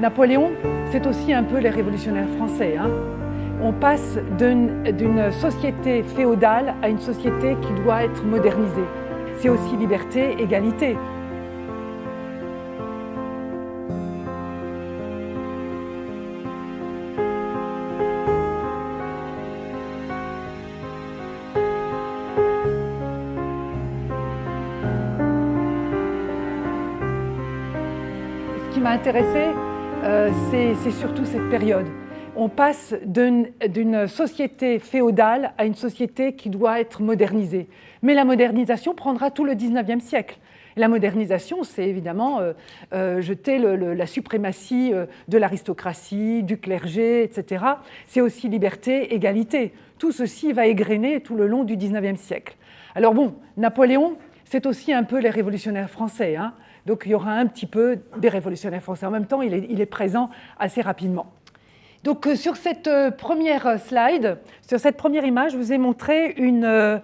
Napoléon, c'est aussi un peu les révolutionnaires français. Hein. On passe d'une société féodale à une société qui doit être modernisée. C'est aussi liberté, égalité. Ce qui m'a intéressé, euh, c'est surtout cette période. On passe d'une société féodale à une société qui doit être modernisée. Mais la modernisation prendra tout le 19e siècle. La modernisation, c'est évidemment euh, euh, jeter la suprématie de l'aristocratie, du clergé, etc. C'est aussi liberté, égalité. Tout ceci va égrener tout le long du 19e siècle. Alors bon, Napoléon, c'est aussi un peu les révolutionnaires français. Hein. Donc il y aura un petit peu des révolutionnaires français. En même temps, il est, présent assez rapidement. Donc euh, sur cette euh, première slide, sur cette première image, je vous ai montré une, euh,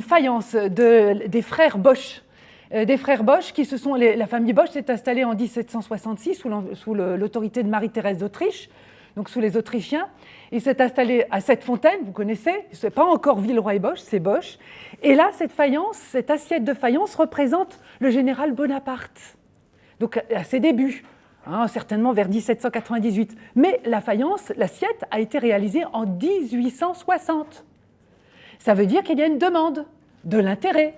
faïence des frères Bosch. Des frères Bosch, qui se sont, la famille Bosch s'est installée en 1766 sous l'autorité de Marie-Thérèse d'Autriche donc sous les Autrichiens. Il s'est installé à cette fontaine, vous connaissez, ce n'est pas encore Villeroy et Bosch, c'est Bosch. Et là, cette faïence, cette assiette de faïence représente le général Bonaparte, donc à ses débuts, hein, certainement vers 1798. Mais la faïence, l'assiette, a été réalisée en 1860. Ça veut dire qu'il y a une demande, de l'intérêt,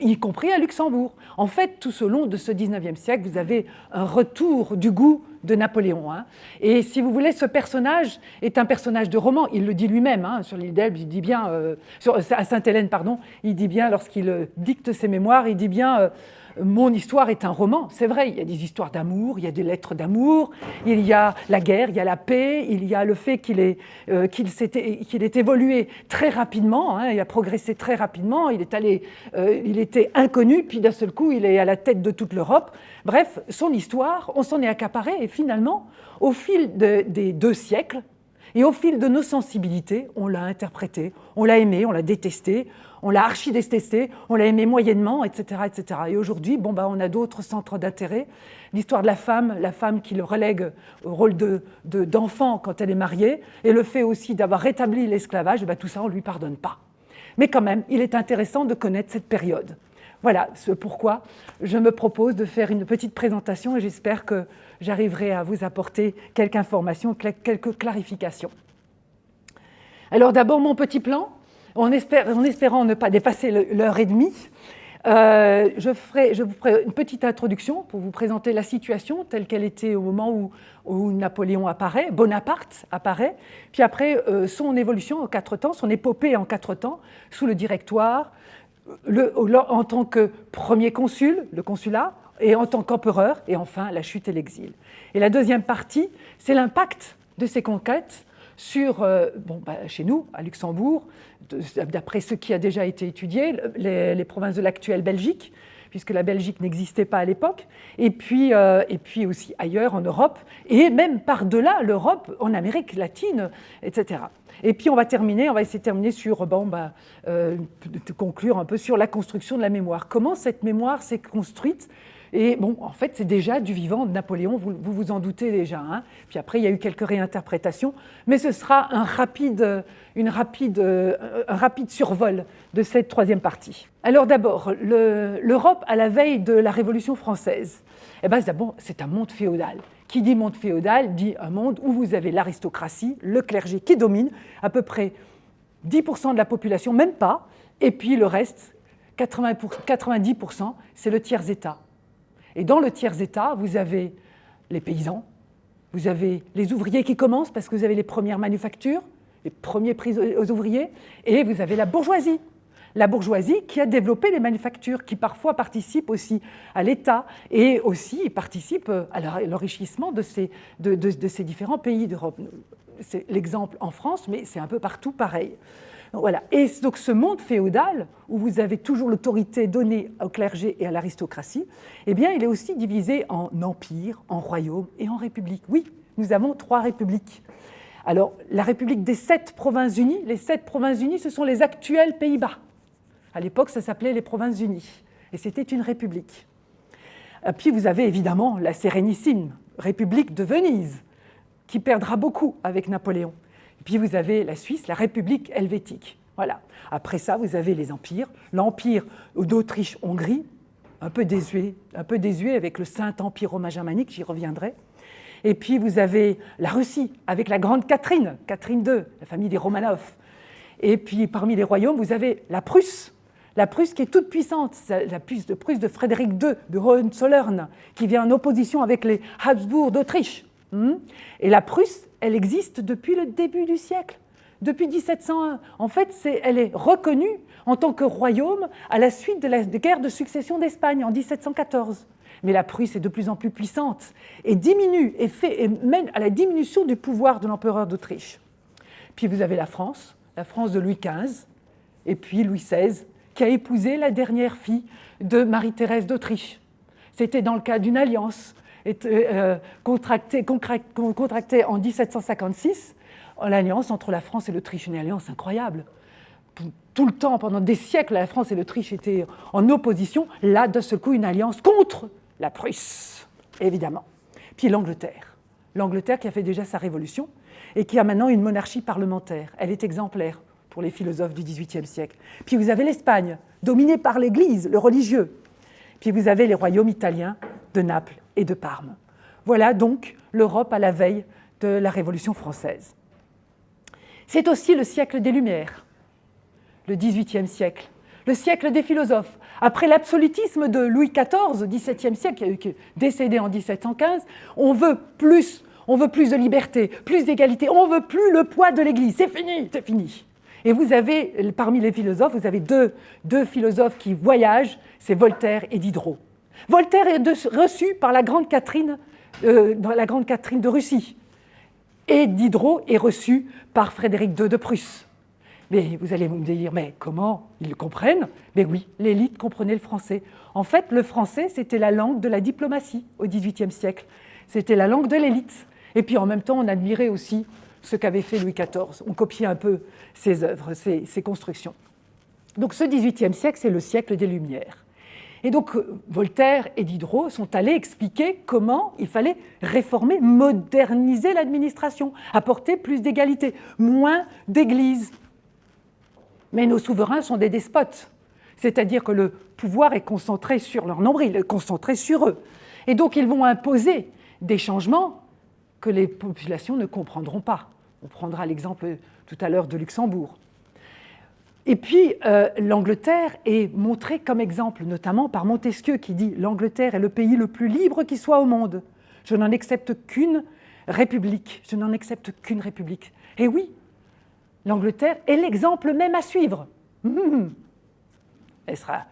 y compris à Luxembourg. En fait, tout au long de ce 19e siècle, vous avez un retour du goût de Napoléon. Hein. Et si vous voulez, ce personnage est un personnage de roman. Il le dit lui-même hein, sur l'île d'Elbe, il dit bien, euh, à Sainte-Hélène, pardon, il dit bien, lorsqu'il euh, dicte ses mémoires, il dit bien euh, mon histoire est un roman. C'est vrai, il y a des histoires d'amour, il y a des lettres d'amour, il y a la guerre, il y a la paix, il y a le fait qu'il est, euh, évolué très rapidement, hein, il a progressé très rapidement, il, est allé, euh, il était inconnu, puis d'un seul coup, il est à la tête de toute l'Europe. Bref, son histoire, on s'en est accaparé, et finalement, au fil des deux siècles, et au fil de nos sensibilités, on l'a interprété, on l'a aimé, on l'a détesté, on l'a archi-détesté, on l'a aimé moyennement, etc. etc. Et aujourd'hui, bon, bah, on a d'autres centres d'intérêt. L'histoire de la femme, la femme qui le relègue au rôle d'enfant de, quand elle est mariée, et le fait aussi d'avoir rétabli l'esclavage, bah, tout ça, on ne lui pardonne pas. Mais quand même, il est intéressant de connaître cette période. Voilà ce pourquoi je me propose de faire une petite présentation et j'espère que j'arriverai à vous apporter quelques informations, quelques clarifications. Alors d'abord, mon petit plan, en, espérant ne pas dépasser l'heure et demie, euh, je, vous ferai une petite introduction pour vous présenter la situation telle qu'elle était au moment où, Napoléon apparaît, Bonaparte apparaît, puis après euh, son évolution en quatre temps, son épopée en quatre temps, sous le directoire, en tant que premier consul, le consulat, et en tant qu'empereur, et enfin la chute et l'exil. Et la deuxième partie, c'est l'impact de ces conquêtes sur, euh, bon, bah, chez nous, à Luxembourg, d'après ce qui a déjà été étudié, les, provinces de l'actuelle Belgique, puisque la Belgique n'existait pas à l'époque, et, puis, euh, et puis aussi ailleurs en Europe, et même par-delà l'Europe, en Amérique latine, etc. Et puis on va terminer, on va essayer de terminer sur, bon, bah, euh, de conclure un peu sur la construction de la mémoire. Comment cette mémoire s'est construite et bon, en fait, c'est déjà du vivant de Napoléon, vous vous, en doutez déjà. Hein. Puis après, il y a eu quelques réinterprétations, mais ce sera un rapide, une rapide, un rapide survol de cette troisième partie. Alors d'abord, l'Europe à la veille de la Révolution française. Eh ben, c'est un monde féodal. Qui dit monde féodal dit un monde où vous avez l'aristocratie, le clergé qui domine, à peu près 10% de la population, même pas, et puis le reste, 90%, c'est le tiers-État. Et dans le tiers-État, vous avez les paysans, vous avez les ouvriers qui commencent parce que vous avez les premières manufactures, les premiers prix aux ouvriers, et vous avez la bourgeoisie. La bourgeoisie qui a développé les manufactures, qui parfois participe aussi à l'État et aussi participe à l'enrichissement de ces, de ces différents pays d'Europe. C'est l'exemple en France, mais c'est un peu partout pareil. Voilà. Et donc ce monde féodal, où vous avez toujours l'autorité donnée au clergé et à l'aristocratie, eh bien, il est aussi divisé en empire, en royaume et en république. Oui, nous avons trois républiques. Alors, la république des sept provinces unies, les sept provinces unies, ce sont les actuels Pays-Bas. À l'époque, ça s'appelait les provinces unies, et c'était une république. Puis vous avez évidemment la Sérénissime, République de Venise, qui perdra beaucoup avec Napoléon. Puis vous avez la Suisse, la République helvétique. Voilà. Après ça, vous avez les empires. L'empire d'Autriche-Hongrie, un peu désuet, un peu désuet avec le Saint-Empire romain germanique, j'y reviendrai. Et puis vous avez la Russie avec la grande Catherine, Catherine II, la famille des Romanov. Et puis parmi les royaumes, vous avez la Prusse, la Prusse qui est toute puissante, la Prusse de, Prusse de Frédéric II de Hohenzollern, qui vient en opposition avec les Habsbourg d'Autriche. Hmm? Et la Prusse, elle existe depuis le début du siècle, depuis 1701. En fait, elle est reconnue en tant que royaume à la suite de la guerre de succession d'Espagne en 1714. Mais la Prusse est de plus en plus puissante et diminue et, fait, et mène à la diminution du pouvoir de l'empereur d'Autriche. Puis vous avez la France, la France de Louis XV, et puis Louis XVI, qui a épousé la dernière fille de Marie-Thérèse d'Autriche. C'était dans le cadre d'une alliance euh, contractée, contractée, en 1756, l'alliance entre la France et l'Autriche, une alliance incroyable. Tout le temps, pendant des siècles, la France et l'Autriche étaient en opposition. Là, de ce coup, une alliance contre la Prusse, évidemment. Puis l'Angleterre. L'Angleterre qui a fait déjà sa révolution et qui a maintenant une monarchie parlementaire. Elle est exemplaire pour les philosophes du XVIIIe siècle. Puis vous avez l'Espagne, dominée par l'Église, le religieux. Puis vous avez les royaumes italiens de Naples et de Parme. Voilà donc l'Europe à la veille de la Révolution française. C'est aussi le siècle des Lumières, le XVIIIe siècle, le siècle des philosophes. Après l'absolutisme de Louis XIV, XVIIe siècle, décédé en 1715, on veut plus, on veut plus de liberté, plus d'égalité, on veut plus le poids de l'Église. C'est fini, c'est fini. Et vous avez, parmi les philosophes, vous avez deux, deux philosophes qui voyagent, c'est Voltaire et Diderot. Voltaire est reçu par la grande Catherine, euh, la grande Catherine de Russie. Et Diderot est reçu par Frédéric II de Prusse. Mais vous allez me dire, mais comment ils comprennent? Mais oui, l'élite comprenait le français. En fait, le français, c'était la langue de la diplomatie au XVIIIe siècle. C'était la langue de l'élite. Et puis en même temps, on admirait aussi ce qu'avait fait Louis XIV. On copiait un peu ses œuvres, ses, constructions. Donc ce XVIIIe siècle, c'est le siècle des Lumières. Et donc Voltaire et Diderot sont allés expliquer comment il fallait réformer, moderniser l'administration, apporter plus d'égalité, moins d'églises. Mais nos souverains sont des despotes, c'est-à-dire que le pouvoir est concentré sur leur nombril, concentré sur eux. Et donc ils vont imposer des changements que les populations ne comprendront pas. On prendra l'exemple tout à l'heure de Luxembourg. Et puis, euh, l'Angleterre est montrée comme exemple, notamment par Montesquieu, qui dit « L'Angleterre est le pays le plus libre qui soit au monde. Je n'en accepte qu'une république. Je n'en accepte qu'une république. » Et oui, l'Angleterre est l'exemple même à suivre. Hum, elle sera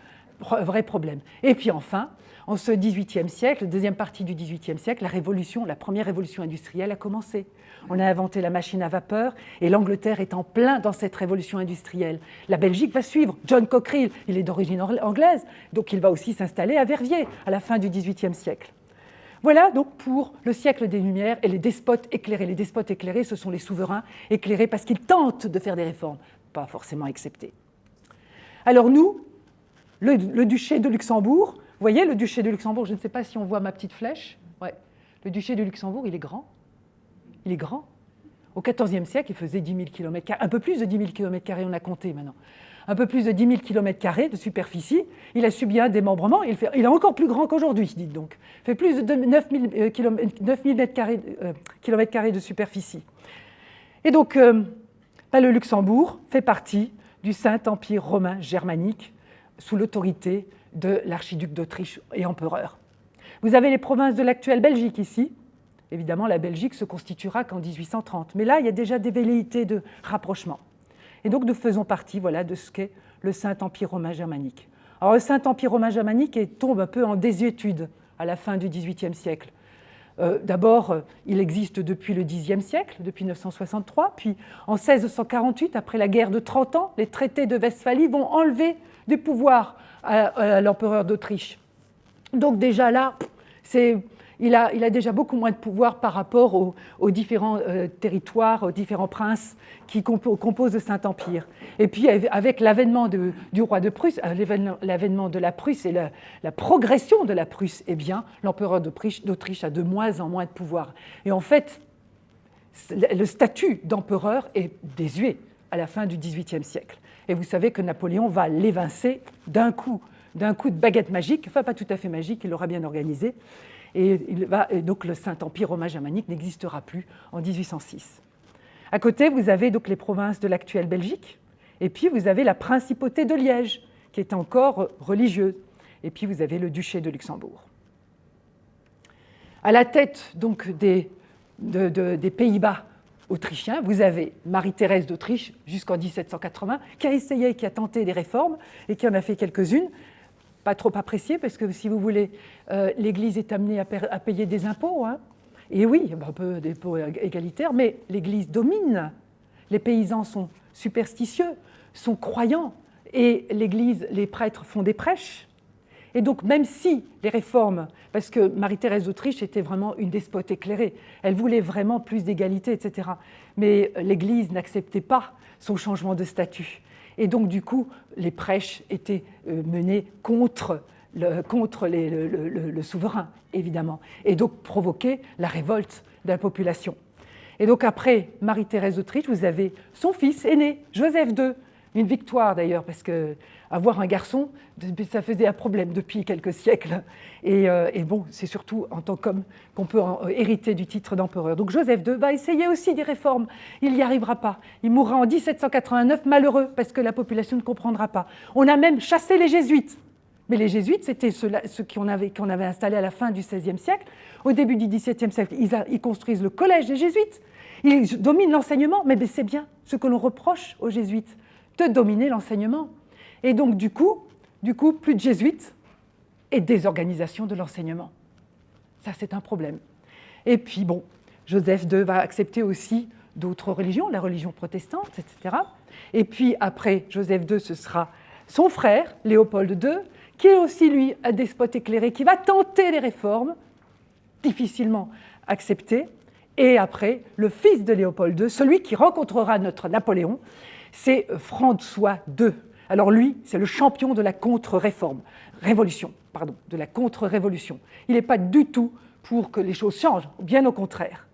un vrai problème. Et puis enfin, en ce XVIIIe siècle, deuxième partie du XVIIIe siècle, la révolution, la première révolution industrielle a commencé. On a inventé la machine à vapeur et l'Angleterre est en plein dans cette révolution industrielle. La Belgique va suivre. John Cockerill, il est d'origine anglaise, donc il va aussi s'installer à Verviers à la fin du XVIIIe siècle. Voilà donc pour le siècle des Lumières et les despotes éclairés. Les despotes éclairés, ce sont les souverains éclairés parce qu'ils tentent de faire des réformes, pas forcément acceptées. Alors nous, le, le duché de Luxembourg, vous voyez, le duché de Luxembourg, je ne sais pas si on voit ma petite flèche. Le duché de Luxembourg, il est grand. Il est grand. Au XIVe siècle, il faisait 10 000 km, un peu plus de 10 000 km, on a compté maintenant. Un peu plus de 10 000 km de superficie. Il a subi un démembrement. Il est encore plus grand qu'aujourd'hui, dites donc. Il fait plus de 9 000, km, de superficie. Et donc, euh, bah, le Luxembourg fait partie du Saint-Empire romain germanique sous l'autorité de l'archiduc d'Autriche et empereur. Vous avez les provinces de l'actuelle Belgique ici. Évidemment, la Belgique se constituera qu'en 1830. Mais là, il y a déjà des velléités de rapprochement. Et donc, nous faisons partie voilà, de ce qu'est le Saint-Empire romain germanique. Alors, le Saint-Empire romain germanique tombe un peu en désuétude à la fin du XVIIIe siècle. Euh, d'abord, euh, il existe depuis le Xe siècle, depuis 963, puis en 1648, après la guerre de 30 ans, les traités de Westphalie vont enlever du pouvoir à, l'empereur d'Autriche. Donc déjà là, il a, déjà beaucoup moins de pouvoir par rapport aux, différents euh, territoires, aux différents princes qui composent le Saint-Empire. Et puis avec l'avènement du roi de Prusse, euh, l'avènement de la Prusse et la, la, progression de la Prusse, eh bien, l'empereur d'Autriche a de moins en moins de pouvoir. Et en fait, le statut d'empereur est désuet à la fin du XVIIIe siècle. Et vous savez que Napoléon va l'évincer d'un coup, d'un coup de baguette magique, enfin pas tout à fait magique, il l'aura bien organisé, et, donc le Saint-Empire romain germanique n'existera plus en 1806. À côté, vous avez donc les provinces de l'actuelle Belgique, et puis vous avez la principauté de Liège, qui est encore religieuse, et puis vous avez le duché de Luxembourg. À la tête donc des, des Pays-Bas autrichiens, vous avez Marie-Thérèse d'Autriche jusqu'en 1780, qui a essayé, qui a tenté des réformes et qui en a fait quelques-unes pas trop apprécié, parce que si vous voulez, euh, l'Église est amenée à, payer des impôts. Hein. Et oui, un peu des impôts égalitaires, mais l'Église domine. Les paysans sont superstitieux, sont croyants, et l'Église, les prêtres font des prêches. Et donc, même si les réformes, parce que Marie-Thérèse d'Autriche était vraiment une despote éclairée, elle voulait vraiment plus d'égalité, etc. Mais l'Église n'acceptait pas son changement de statut. Et donc, du coup, les prêches étaient euh, menées contre, le, contre le, souverain, évidemment, et donc provoquaient la révolte de la population. Et donc, après Marie-Thérèse d'Autriche, vous avez son fils aîné, Joseph II, une victoire d'ailleurs, parce que avoir un garçon, ça faisait un problème depuis quelques siècles. Et, euh, bon, c'est surtout en tant qu'homme qu'on peut euh, hériter du titre d'empereur. Donc Joseph II va essayer aussi des réformes. Il n'y arrivera pas. Il mourra en 1789 malheureux parce que la population ne comprendra pas. On a même chassé les jésuites. Mais les jésuites, c'était ceux, qu'on avait, avait installés à la fin du XVIe siècle. Au début du XVIIe siècle, ils construisent le collège des jésuites. Ils dominent l'enseignement, mais c'est bien ce que l'on reproche aux jésuites, de dominer l'enseignement. Et donc, du coup, du coup, plus de jésuites et désorganisation de l'enseignement. Ça, c'est un problème. Et puis, bon, Joseph II va accepter aussi d'autres religions, la religion protestante, etc. Et puis, après Joseph II, ce sera son frère, Léopold II, qui est aussi, lui, un despote éclairé, qui va tenter les réformes, difficilement acceptées. Et après, le fils de Léopold II, celui qui rencontrera notre Napoléon, c'est François II, alors lui, c'est le champion de la contre-réforme, révolution, pardon, de la contre-révolution. Il n'est pas du tout pour que les choses changent, bien au contraire.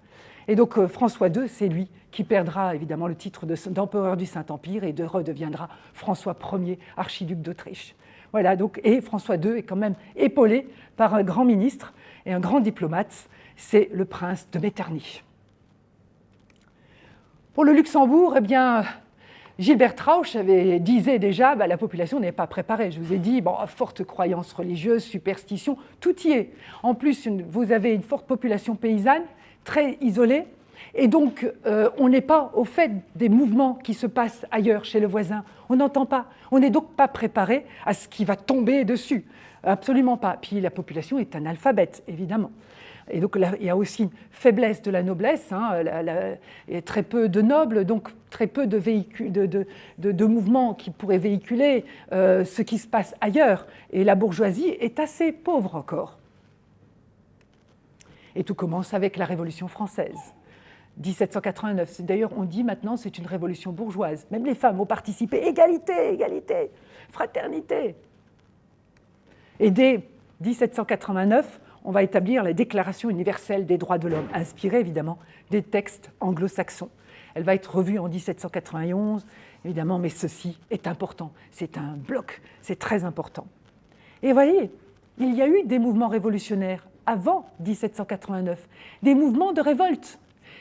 Et donc euh, François II, c'est lui qui perdra évidemment le titre d'empereur du Saint-Empire et de redeviendra François Ier, archiduc d'Autriche. Voilà, donc, et François II est quand même épaulé par un grand ministre et un grand diplomate, c'est le prince de Metternich. Pour le Luxembourg, eh bien, Gilbert Rauch avait, disait déjà bah, la population n'est pas préparée. Je vous ai dit, forte croyance religieuse, superstition, tout y est. En plus, vous avez une forte population paysanne, très isolée, et donc euh, on n'est pas au fait des mouvements qui se passent ailleurs, chez le voisin. On n'entend pas. On n'est donc pas préparé à ce qui va tomber dessus. Absolument pas. Puis la population est analphabète, évidemment. Et donc il y a aussi une faiblesse de la noblesse, hein, et très peu de nobles, donc très peu de, de, mouvements qui pourraient véhiculer euh, ce qui se passe ailleurs. Et la bourgeoisie est assez pauvre encore. Et tout commence avec la Révolution française. 1789. D'ailleurs, on dit maintenant c'est une révolution bourgeoise. Même les femmes ont participé. Égalité, égalité, fraternité. Et dès 1789, on va établir la Déclaration universelle des droits de l'homme, inspirée évidemment des textes anglo-saxons. Elle va être revue en 1791, évidemment, mais ceci est important. C'est un bloc, c'est très important. Et voyez, il y a eu des mouvements révolutionnaires avant 1789, des mouvements de révolte.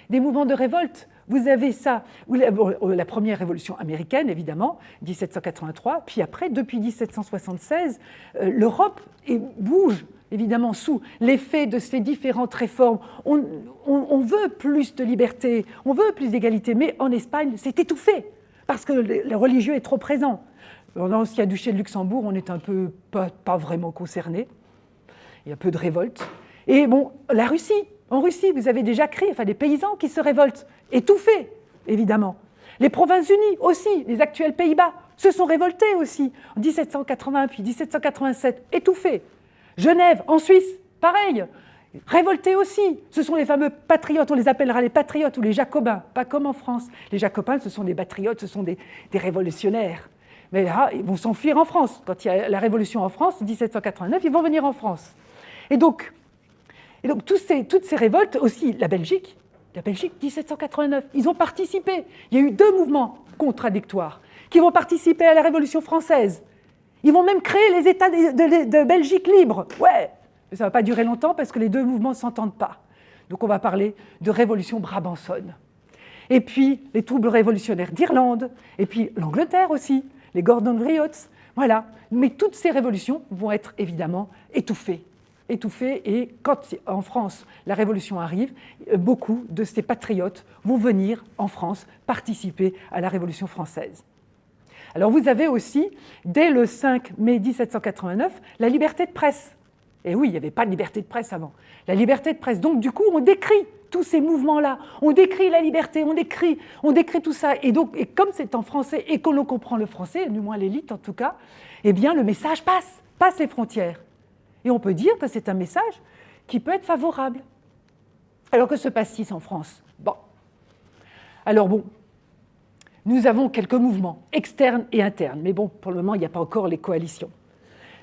Des mouvements de révolte, vous avez ça, la première révolution américaine, évidemment, 1783, puis après, depuis 1776, euh, l'Europe bouge évidemment sous l'effet de ces différentes réformes. On, veut plus de liberté, on veut plus d'égalité, mais en Espagne, c'est étouffé, parce que le, religieux est trop présent. Dans a duché de Luxembourg, on est un peu pas, pas vraiment concerné. Il y a peu de révolte. Et bon, la Russie, en Russie, vous avez déjà créé, enfin des paysans qui se révoltent, étouffés, évidemment. Les Provinces-Unies aussi, les actuels Pays-Bas, se sont révoltés aussi en 1780 puis 1787, étouffés. Genève, en Suisse, pareil. Révoltés aussi, ce sont les fameux patriotes, on les appellera les patriotes ou les jacobins, pas comme en France. Les jacobins, ce sont des patriotes, ce sont des, révolutionnaires. Mais là, ils vont s'enfuir en France. Quand il y a la révolution en France, 1789, ils vont venir en France. Et donc, et donc ces, toutes ces révoltes, aussi la Belgique, la Belgique, 1789, ils ont participé. Il y a eu deux mouvements contradictoires qui vont participer à la Révolution française. Ils vont même créer les États de, Belgique libres. Ouais, mais ça ne va pas durer longtemps parce que les deux mouvements ne s'entendent pas. Donc on va parler de révolution brabançonne. Et puis les troubles révolutionnaires d'Irlande, et puis l'Angleterre aussi, les Gordon Riots, voilà. Mais toutes ces révolutions vont être évidemment étouffées. Étouffées, et quand en France la révolution arrive, beaucoup de ces patriotes vont venir en France participer à la révolution française. Alors vous avez aussi, dès le 5 mai 1789, la liberté de presse. Et oui, il n'y avait pas de liberté de presse avant. La liberté de presse, donc du coup, on décrit tous ces mouvements-là, on décrit la liberté, on décrit, on décrit tout ça. Et donc, comme c'est en français et que l'on comprend le français, du moins l'élite en tout cas, eh bien le message passe, passe les frontières. Et on peut dire que c'est un message qui peut être favorable. Alors que se passe-t-il en France? Bon. Alors bon, nous avons quelques mouvements externes et internes, mais bon, pour le moment, il n'y a pas encore les coalitions.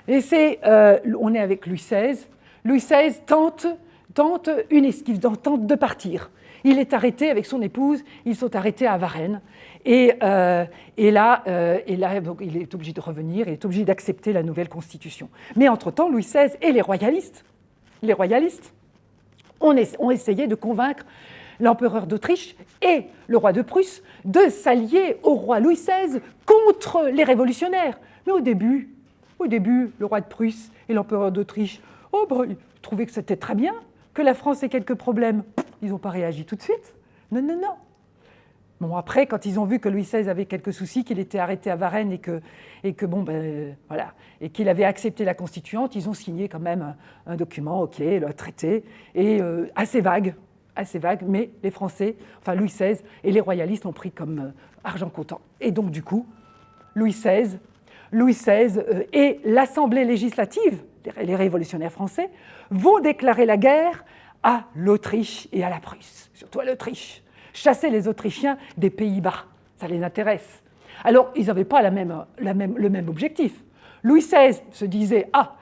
Et c'est, euh, on est avec Louis XVI. Louis XVI tente, tente une esquive, tente de partir. Il est arrêté avec son épouse, ils sont arrêtés à Varennes. Et, euh, et là, euh, et là il est obligé de revenir, il est obligé d'accepter la nouvelle constitution. Mais entre-temps, Louis XVI et les royalistes, les royalistes ont essayé de convaincre l'empereur d'Autriche et le roi de Prusse de s'allier au roi Louis XVI contre les révolutionnaires. Mais au début, au début, le roi de Prusse et l'empereur d'Autriche oh, bah, trouvaient que c'était très bien, que la France ait quelques problèmes. Ils n'ont pas réagi tout de suite. Non, non, non. Bon, après, quand ils ont vu que Louis XVI avait quelques soucis, qu'il était arrêté à Varennes et que, ben, et qu'il avait accepté la constituante, ils ont signé quand même un, document, ok, le traité, et euh, assez vague, assez vague, mais les Français, enfin Louis XVI et les royalistes ont pris comme euh, argent comptant. Et donc du coup, Louis XVI Louis XVI euh, et l'Assemblée législative, les révolutionnaires français, vont déclarer la guerre à l'Autriche et à la Prusse, surtout à l'Autriche. Chasser les Autrichiens des Pays-Bas, ça les intéresse. Alors, ils n'avaient pas même, le même objectif. Louis XVI se disait, ah,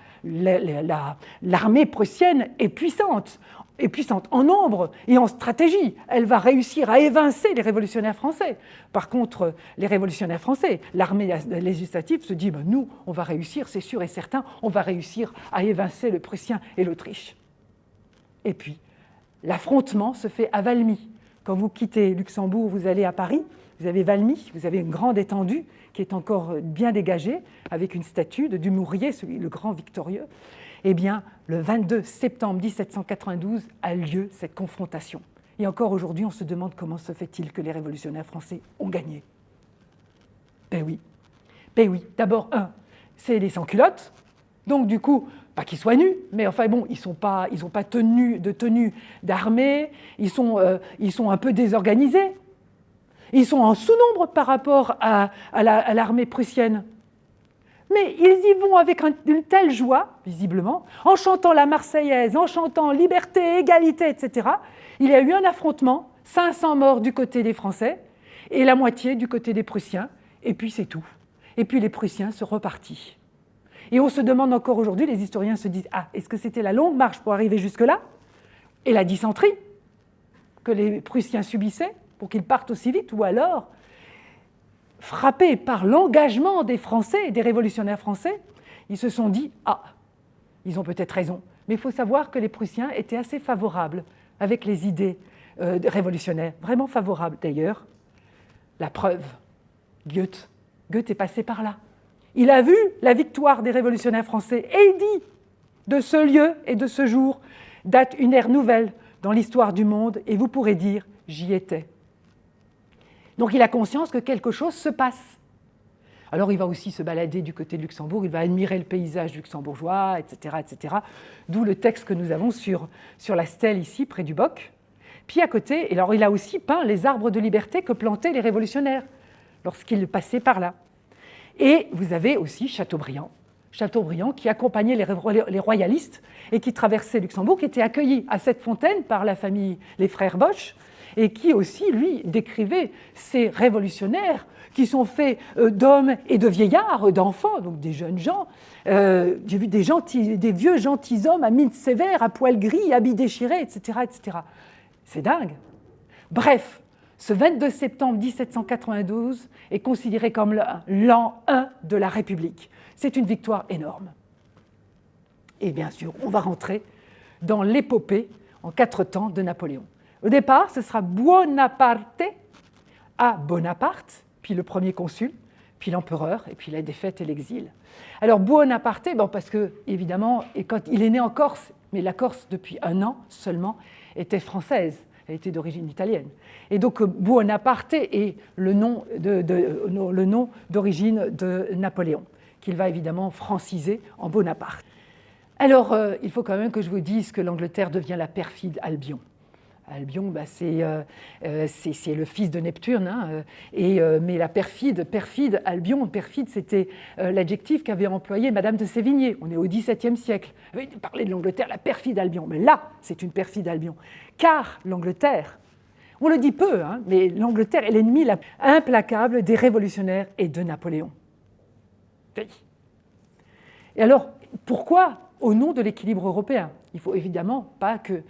l'armée prussienne est puissante, est puissante en nombre et en stratégie. Elle va réussir à évincer les révolutionnaires français. Par contre, les révolutionnaires français, l'armée législative se dit ben, nous, on va réussir, c'est sûr et certain, on va réussir à évincer le Prussien et l'Autriche. Et puis, l'affrontement se fait à Valmy. Quand vous quittez Luxembourg, vous allez à Paris, vous avez Valmy, vous avez une grande étendue qui est encore bien dégagée, avec une statue de Dumouriez, le grand victorieux. Eh bien, le 22 septembre 1792 a lieu cette confrontation. Et encore aujourd'hui, on se demande comment se fait-il que les révolutionnaires français ont gagné. Ben oui. Ben oui. D'abord, un, c'est les sans-culottes. Donc, du coup, pas qu'ils soient nus, mais enfin bon, ils n'ont pas, ils pas tenu, de tenue d'armée, ils, sont, euh, ils sont un peu désorganisés. Ils sont en sous-nombre par rapport à, à l'armée prussienne. Mais ils y vont avec une telle joie, visiblement, en chantant la Marseillaise, en chantant liberté, égalité, etc. Il y a eu un affrontement, 500 morts du côté des Français et la moitié du côté des Prussiens, et puis c'est tout. Et puis les Prussiens se repartis. Et on se demande encore aujourd'hui, les historiens se disent, ah, est-ce que c'était la longue marche pour arriver jusque-là? Et la dysenterie que les Prussiens subissaient pour qu'ils partent aussi vite Ou alors frappés par l'engagement des Français, des révolutionnaires français, ils se sont dit « Ah, ils ont peut-être raison ». Mais il faut savoir que les Prussiens étaient assez favorables avec les idées euh, révolutionnaires, vraiment favorables d'ailleurs. La preuve, Goethe. Goethe est passé par là. Il a vu la victoire des révolutionnaires français et il dit de ce lieu et de ce jour date une ère nouvelle dans l'histoire du monde et vous pourrez dire j'y étais. Donc il a conscience que quelque chose se passe. Alors il va aussi se balader du côté de Luxembourg, il va admirer le paysage luxembourgeois, etc. etc. D'où le texte que nous avons sur, sur la stèle ici, près du Boc. Puis à côté, alors il a aussi peint les arbres de liberté que plantaient les révolutionnaires lorsqu'ils passaient par là. Et vous avez aussi Chateaubriand. Chateaubriand, qui accompagnait les royalistes et qui traversait Luxembourg, qui était accueilli à cette fontaine par la famille, les frères Bosch, et qui aussi, lui, décrivait ces révolutionnaires qui sont faits euh, d'hommes et de vieillards, d'enfants, donc des jeunes gens. Euh, j'ai des, gentils, des vieux gentilshommes à mine sévère, à poils gris, habits déchirés, etc. etc. C'est dingue. Bref, ce 22 septembre 1792 est considéré comme l'an 1 de la République. C'est une victoire énorme. Et bien sûr, on va rentrer dans l'épopée en quatre temps de Napoléon. Au départ, ce sera Buonaparte à Bonaparte, puis le premier consul, puis l'empereur, et puis la défaite et l'exil. Alors Buonaparte, bon, parce que évidemment, et quand il est né en Corse, mais la Corse depuis un an seulement était française, elle était d'origine italienne. Et donc Buonaparte est le nom d'origine de, de Napoléon, qu'il va évidemment franciser en Bonaparte. Alors, euh, il faut quand même que je vous dise que l'Angleterre devient la perfide Albion. Albion, bah, euh, euh, c'est le fils de Neptune, hein, et, mais la perfide, perfide, Albion, perfide, c'était l'adjectif qu'avait employé Madame de Sévigné. On est au XVIIe siècle. Elle parlait de l'Angleterre, la perfide Albion. Mais là, c'est une perfide Albion. Car l'Angleterre, on le dit peu, hein, mais l'Angleterre est l'ennemi implacable des révolutionnaires et de Napoléon. Et alors, pourquoi au nom de l'équilibre européen. Il ne faut évidemment pas que...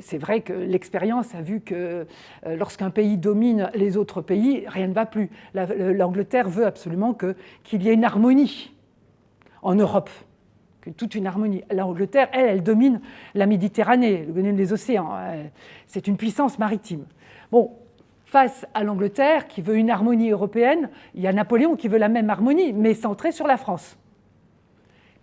C'est vrai que l'expérience a vu que euh, lorsqu'un pays domine les autres pays, rien ne va plus. L'Angleterre veut absolument qu'il y ait une harmonie en Europe, que toute une harmonie. L'Angleterre, elle, elle domine la Méditerranée, elle domine les océans. Euh, c'est une puissance maritime. Bon, face à l'Angleterre qui veut une harmonie européenne, il y a Napoléon qui veut la même harmonie, mais centrée sur la France.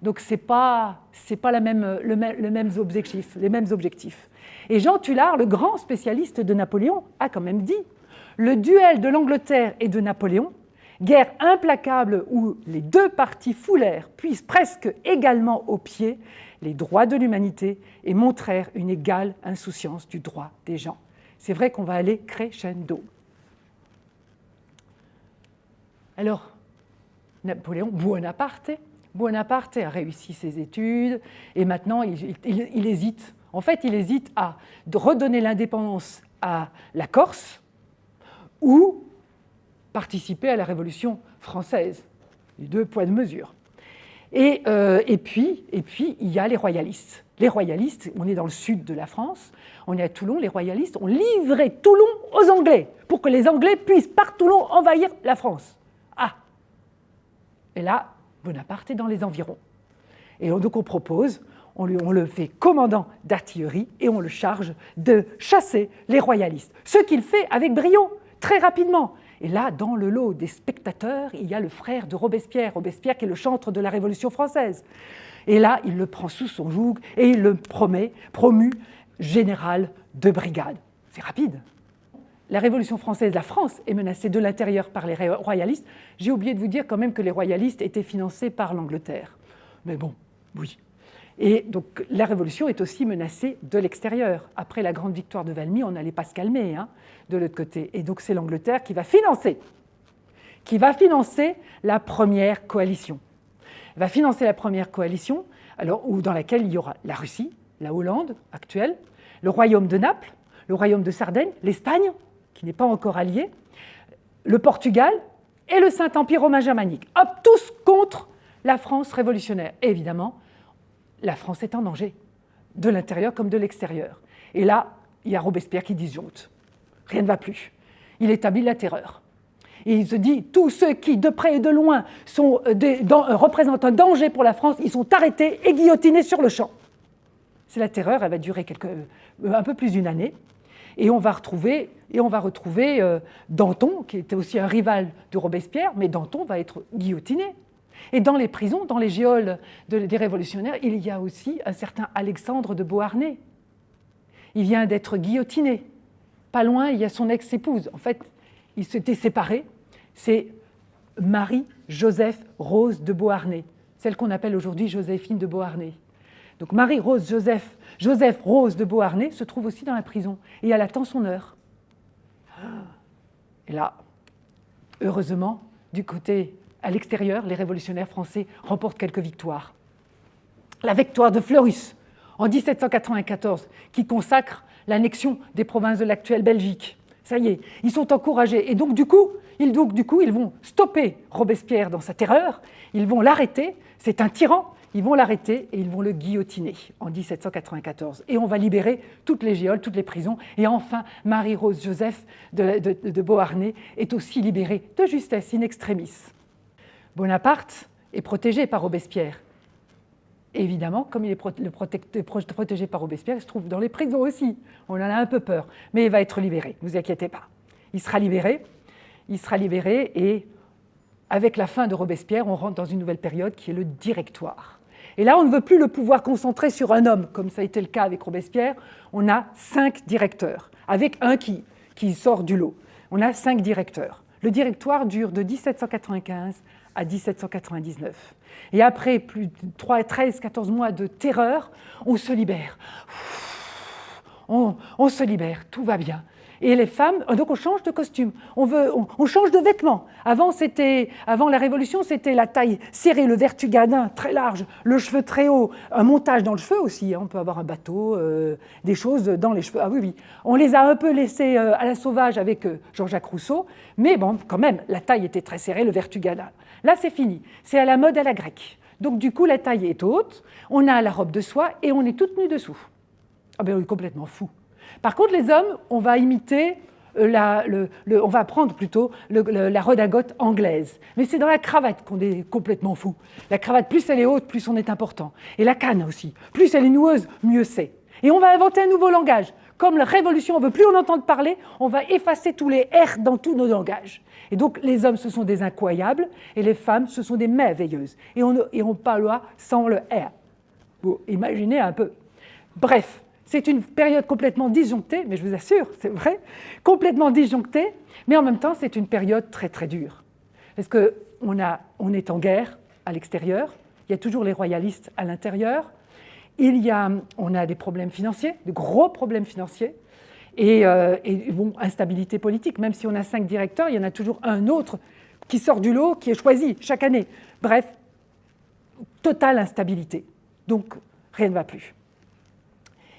Donc ce n'est pas, pas la même, le, même objectif, les mêmes objectifs. Et Jean Tullard, le grand spécialiste de Napoléon, a quand même dit « Le duel de l'Angleterre et de Napoléon, guerre implacable où les deux parties foulèrent, puissent presque également au pied, les droits de l'humanité et montrèrent une égale insouciance du droit des gens. » C'est vrai qu'on va aller crescendo. Alors, Napoléon Bonaparte, Bonaparte a réussi ses études et maintenant il, hésite. En fait, il hésite à redonner l'indépendance à la Corse ou participer à la Révolution française. Les deux poids de mesure. Et, euh, et, puis, et puis, il y a les royalistes. Les royalistes, on est dans le sud de la France, on est à Toulon, les royalistes ont livré Toulon aux Anglais pour que les Anglais puissent par Toulon envahir la France. Ah Et là, Bonaparte est dans les environs. Et donc on propose, on, lui, le fait commandant d'artillerie et on le charge de chasser les royalistes. Ce qu'il fait avec brio, très rapidement. Et là, dans le lot des spectateurs, il y a le frère de Robespierre, Robespierre qui est le chantre de la Révolution française. Et là, il le prend sous son joug et il le promet, promu général de brigade. C'est rapide la Révolution française, la France est menacée de l'intérieur par les royalistes. J'ai oublié de vous dire quand même que les royalistes étaient financés par l'Angleterre. Mais bon, oui. Et donc la Révolution est aussi menacée de l'extérieur. Après la grande victoire de Valmy, on n'allait pas se calmer hein, de l'autre côté. Et donc c'est l'Angleterre qui va financer, qui va financer la première coalition. Elle va financer la première coalition, alors, dans laquelle il y aura la Russie, la Hollande actuelle, le royaume de Naples, le royaume de Sardaigne, l'Espagne, qui n'est pas encore allié, le Portugal et le Saint-Empire romain germanique. Hop, tous contre la France révolutionnaire. Et évidemment, la France est en danger, de l'intérieur comme de l'extérieur. Et là, il y a Robespierre qui disjoncte. Rien ne va plus. Il établit la terreur. Et il se dit, tous ceux qui, de près et de loin, euh, euh, représentent un danger pour la France, ils sont arrêtés et guillotinés sur le champ. C'est la terreur, elle va durer euh, un peu plus d'une année. Et on va retrouver, et on va retrouver Danton, qui était aussi un rival de Robespierre, mais Danton va être guillotiné. Et dans les prisons, dans les géoles des révolutionnaires, il y a aussi un certain Alexandre de Beauharnais. Il vient d'être guillotiné. Pas loin, il y a son ex-épouse. En fait, ils s'étaient séparés. C'est Marie-Joseph Rose de Beauharnais, celle qu'on appelle aujourd'hui Joséphine de Beauharnais. Donc Marie-Rose Joseph Joseph Rose de Beauharnais se trouve aussi dans la prison et elle attend son heure. Et là, heureusement, du côté à l'extérieur, les révolutionnaires français remportent quelques victoires. La victoire de Fleurus en 1794, qui consacre l'annexion des provinces de l'actuelle Belgique. Ça y est, ils sont encouragés. Et donc du coup, ils, donc, du coup, ils vont stopper Robespierre dans sa terreur, ils vont l'arrêter, c'est un tyran, ils vont l'arrêter et ils vont le guillotiner en 1794. Et on va libérer toutes les géoles, toutes les prisons. Et enfin, Marie-Rose Joseph de, de Beauharnais est aussi libérée de justesse in extremis. Bonaparte est protégé par Robespierre. évidemment, comme il est protégé par Robespierre, il se trouve dans les prisons aussi. On en a un peu peur, mais il va être libéré, ne vous inquiétez pas. Il sera libéré, il sera libéré et avec la fin de Robespierre, on rentre dans une nouvelle période qui est le directoire. Et là, on ne veut plus le pouvoir concentré sur un homme, comme ça a été le cas avec Robespierre. On a cinq directeurs, avec un qui, qui sort du lot. On a cinq directeurs. Le directoire dure de 1795 à 1799. Et après plus de 13, 14 mois de terreur, on se libère. On, se libère, tout va bien. Et les femmes, euh, donc on change de costume, on, veut, on, change de vêtements. Avant, avant la Révolution, c'était la taille serrée, le vertugadin très large, le cheveu très haut, un montage dans le cheveu aussi. Hein. On peut avoir un bateau, euh, des choses dans les cheveux. Ah oui, oui. On les a un peu laissés euh, à la sauvage avec Jean-Jacques Rousseau, mais bon, quand même, la taille était très serrée, le vertugadin. Là, c'est fini. C'est à la mode à la grecque. Donc du coup, la taille est haute, on a la robe de soie et on est toute nue dessous. Ah ben, on est complètement fou. Par contre, les hommes, on va imiter euh, on va prendre plutôt la redingote anglaise. Mais c'est dans la cravate qu'on est complètement fou. La cravate, plus elle est haute, plus on est important. Et la canne aussi. Plus elle est noueuse, mieux c'est. Et on va inventer un nouveau langage. Comme la révolution, on ne veut plus en entendre parler, on va effacer tous les R dans tous nos langages. Et donc les hommes, ce sont des incroyables, et les femmes, ce sont des merveilleuses. Et on, et on parlera sans le R. Vous imaginez un peu. Bref, c'est une période complètement disjonctée, mais je vous assure, c'est vrai, complètement disjonctée, mais en même temps, c'est une période très très dure. Parce qu'on on est en guerre à l'extérieur, il y a toujours les royalistes à l'intérieur, il y a, on a des problèmes financiers, de gros problèmes financiers, et, euh, bon, instabilité politique. Même si on a cinq directeurs, il y en a toujours un autre qui sort du lot, qui est choisi chaque année. Bref, totale instabilité. Donc, rien ne va plus.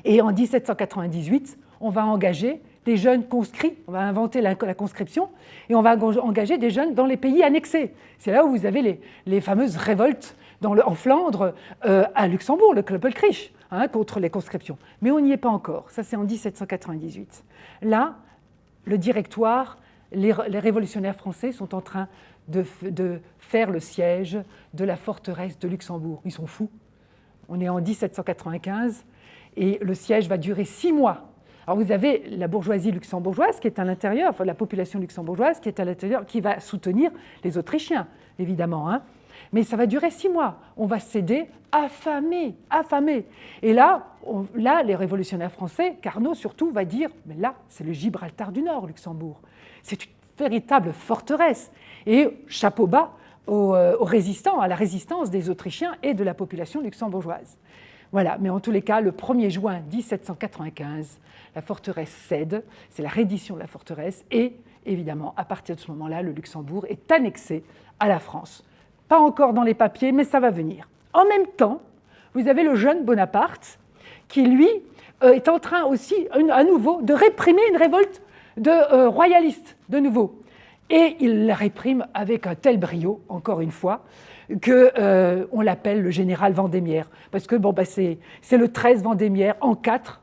Et en 1798, on va engager des jeunes conscrits, on va inventer la, conscription, et on va engager des jeunes dans les pays annexés. C'est là où vous avez les, fameuses révoltes en Flandre, euh, à Luxembourg, le Kloppelkrieg, hein, contre les conscriptions. Mais on n'y est pas encore, ça c'est en 1798. Là, le directoire, les, révolutionnaires français sont en train de, faire le siège de la forteresse de Luxembourg. Ils sont fous. On est en 1795, et le siège va durer six mois. Alors vous avez la bourgeoisie luxembourgeoise qui est à l'intérieur, enfin la population luxembourgeoise qui est à l'intérieur, qui va soutenir les Autrichiens, évidemment. Hein. Mais ça va durer six mois. On va céder affamé, affamé. Et là, les révolutionnaires français, Carnot surtout, va dire, mais là, c'est le Gibraltar du Nord, Luxembourg. C'est une véritable forteresse. Et chapeau bas aux, euh, aux résistants, à la résistance des Autrichiens et de la population luxembourgeoise. Voilà, mais en tous les cas, le 1er juin 1795, la forteresse cède, c'est la reddition de la forteresse, et évidemment, à partir de ce moment-là, le Luxembourg est annexé à la France. Pas encore dans les papiers, mais ça va venir. En même temps, vous avez le jeune Bonaparte, qui lui euh, est en train aussi, à nouveau, de réprimer une révolte de euh, royalistes, de nouveau. Et il la réprime avec un tel brio, encore une fois, qu'on euh, l'appelle le général Vendémiaire. Parce que bon, bah, c'est le 13 Vendémiaire en 4,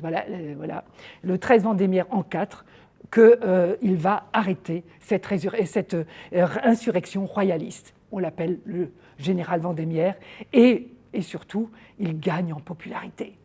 voilà, euh, voilà, le 13 Vendémiaire en 4, qu'il va arrêter cette insurrection royaliste. On l'appelle le général Vendémiaire, et, et surtout, il gagne en popularité.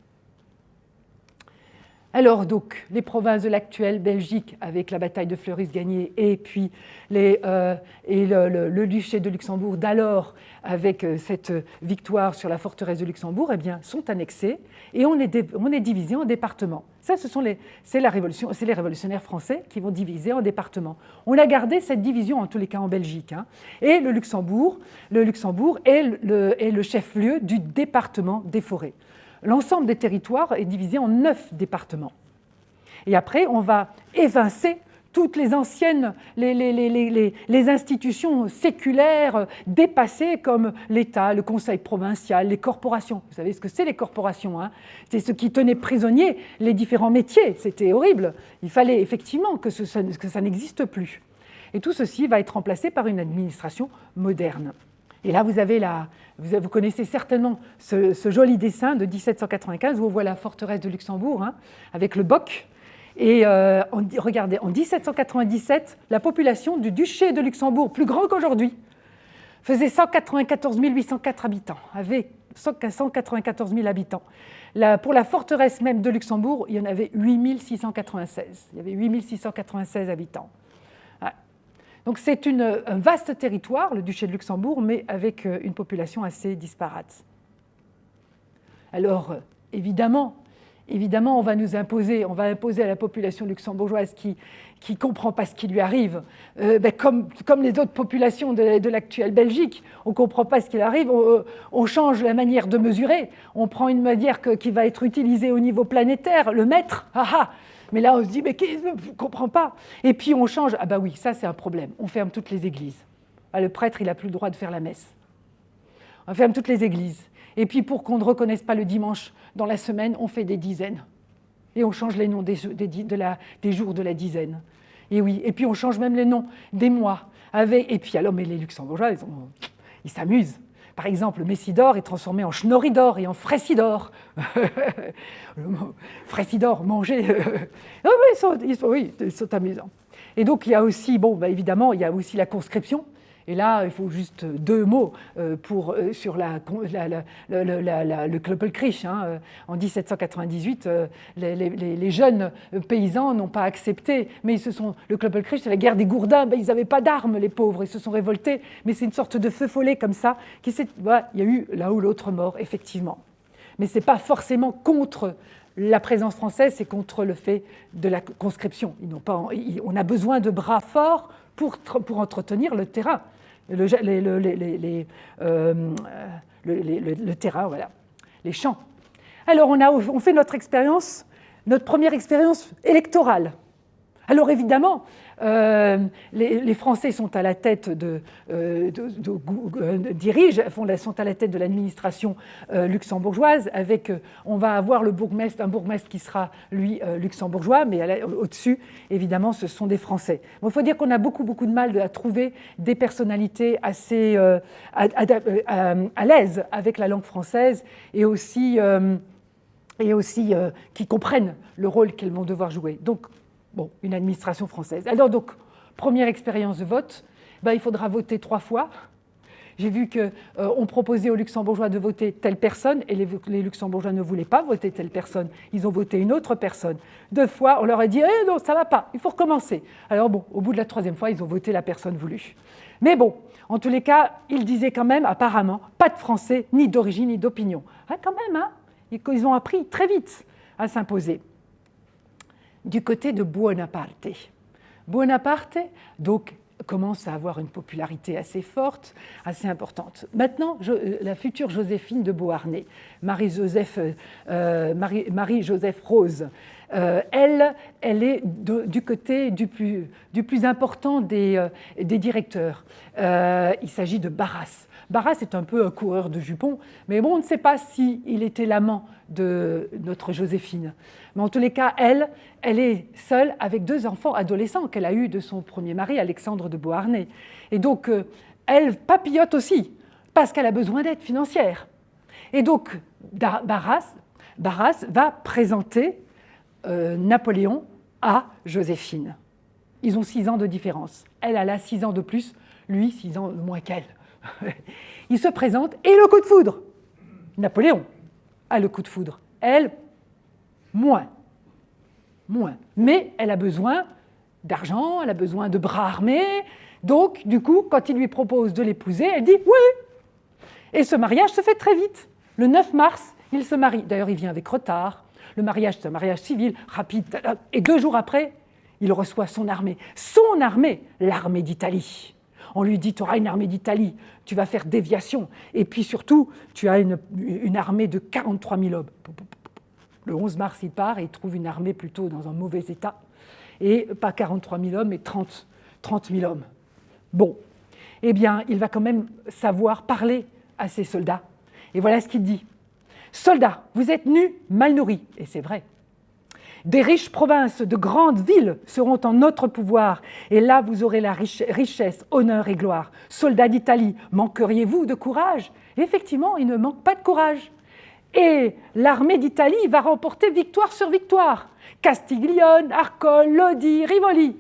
Alors donc, les provinces de l'actuelle Belgique avec la bataille de Fleurus gagnée et puis euh, et le, duché de Luxembourg d'alors avec euh, cette victoire sur la forteresse de Luxembourg, eh bien, sont annexés et on est, on est divisé en départements. Ça, ce sont les, c'est la révolution, c'est les révolutionnaires français qui vont diviser en départements. On a gardé cette division en tous les cas en Belgique. Hein. Et le Luxembourg, le Luxembourg est le, est le chef-lieu du département des forêts. L'ensemble des territoires est divisé en neuf départements. Et après, on va évincer toutes les anciennes, institutions séculaires dépassées comme l'État, le Conseil provincial, les corporations. Vous savez ce que c'est les corporations hein? C'est ce qui tenait prisonniers les différents métiers. C'était horrible. Il fallait effectivement que, ça n'existe plus. Et tout ceci va être remplacé par une administration moderne. Et là, vous avez la, vous, connaissez certainement ce, joli dessin de 1795 où on voit la forteresse de Luxembourg hein, avec le boc et euh, regardez, en 1797, la population du duché de Luxembourg, plus grand qu'aujourd'hui, faisait 194 804 habitants, avait 194 000 habitants. pour la forteresse même de Luxembourg, il y en avait 8 696. Il y avait 8 696 habitants. Donc c'est un vaste territoire, le duché de Luxembourg, mais avec euh, une population assez disparate. Alors, évidemment, évidemment, on va nous imposer, on va imposer à la population luxembourgeoise qui ne comprend pas ce qui lui arrive, euh, ben, comme, les autres populations de, l'actuelle Belgique, on ne comprend pas ce qui lui arrive, euh, on, change la manière de mesurer, on prend une manière qui va être utilisée au niveau planétaire, le mètre, ah, ah. Mais là on se dit, mais je ne comprends pas? Et puis on change, ah bah oui, ça c'est un problème, on ferme toutes les églises. Ah, le prêtre, il n'a plus le droit de faire la messe. On ferme toutes les églises. Et puis pour qu'on ne reconnaisse pas le dimanche dans la semaine, on fait des dizaines. Et on change les noms des, jours de la dizaine. Et oui, et puis on change même les noms des mois. Et puis alors, mais les Luxembourgeois, ils s'amusent. Par exemple, Messidor est transformé en Schnoridor et en Fressidor. Fressidor, manger. Ah ils, sont, oui, ils sont amusants. Et donc, il y a aussi, bon, bah, évidemment, il y a aussi la conscription. Et là, il faut juste deux mots euh, pour, euh, sur la, le Kloppelkrieg. Hein. Euh, en 1798, les, jeunes paysans n'ont pas accepté, mais ils se sont, le Kloppelkrieg, c'est la guerre des gourdins, ben, ils n'avaient pas d'armes, les pauvres, ils se sont révoltés, mais c'est une sorte de feu follet comme ça. Qui il y a eu là ou l'autre mort, effectivement. Mais ce n'est pas forcément contre la présence française, c'est contre le fait de la conscription. On a besoin de bras forts pour, pour entretenir le terrain le, le, terrain, voilà, les champs. Alors on, a, on fait notre expérience, notre première expérience électorale. Alors évidemment, euh, les, Français sont à la tête de, euh, euh, dirigent, sont à la tête de l'administration luxembourgeoise. Avec, on va avoir le bourgmestre, un bourgmestre qui sera lui luxembourgeois, mais au-dessus, évidemment, ce sont des Français. il faut dire qu'on a beaucoup beaucoup de mal à trouver des personnalités assez à, l'aise avec la langue française et aussi et aussi qui comprennent le rôle qu'elles vont devoir jouer. Donc, Bon, une administration française. Alors donc, première expérience de vote, ben, il faudra voter trois fois. J'ai vu qu'on euh, proposait aux luxembourgeois de voter telle personne et les, luxembourgeois ne voulaient pas voter telle personne. Ils ont voté une autre personne. Deux fois, on leur a dit eh non, ça ne va pas, il faut recommencer. Alors bon, au bout de la troisième fois, ils ont voté la personne voulue. Mais bon, en tous les cas, ils disaient quand même, apparemment, pas de français, ni d'origine, ni d'opinion. Ah, quand même, hein Ils ont appris très vite à s'imposer du côté de Buonaparte. Buonaparte, donc, commence à avoir une popularité assez forte, assez importante. Maintenant, euh, la future Joséphine de Beauharnais, Marie-Joseph euh, Marie, Rose, euh, elle, elle est du côté du plus, du plus important des, des directeurs. il s'agit de Barras. Barras est un peu un coureur de jupons, mais bon, on ne sait pas s'il il était l'amant de notre Joséphine. Mais en tous les cas, elle, elle est seule avec deux enfants adolescents qu'elle a eus de son premier mari, Alexandre de Beauharnais. Et donc, euh, elle papillote aussi, parce qu'elle a besoin d'aide financière. Et donc, Barras, va présenter euh, Napoléon à Joséphine. Ils ont six ans de différence. Elle, a là six ans de plus, lui, six ans de moins qu'elle. Il se présente et le coup de foudre. Napoléon a le coup de foudre. Elle, moins. Moins. Mais elle a besoin d'argent, elle a besoin de bras armés. Donc, du coup, quand il lui propose de l'épouser, elle dit oui. Et ce mariage se fait très vite. Le 9 mars, il se marie. D'ailleurs, il vient avec retard. Le mariage, c'est un mariage civil, rapide. Et deux jours après, il reçoit son armée. Son armée, l'armée d'Italie. On lui dit, tu auras une armée d'Italie, tu vas faire déviation. Et puis surtout, tu as une, armée de 43 000 hommes. Le 11 mars, il part et il trouve une armée plutôt dans un mauvais état. et pas 43 000 hommes, mais 30, 30 000 hommes. Bon, eh bien, il va quand même savoir parler à ses soldats. Et voilà ce qu'il dit. Soldats, vous êtes nus, mal nourris, et c'est vrai. Des riches provinces, de grandes villes seront en notre pouvoir, et là vous aurez la richesse, honneur et gloire. Soldats d'Italie, manqueriez-vous de courage? Effectivement, il ne manque pas de courage. Et l'armée d'Italie va remporter victoire sur victoire. Castiglione, Arcole, Lodi, Rivoli.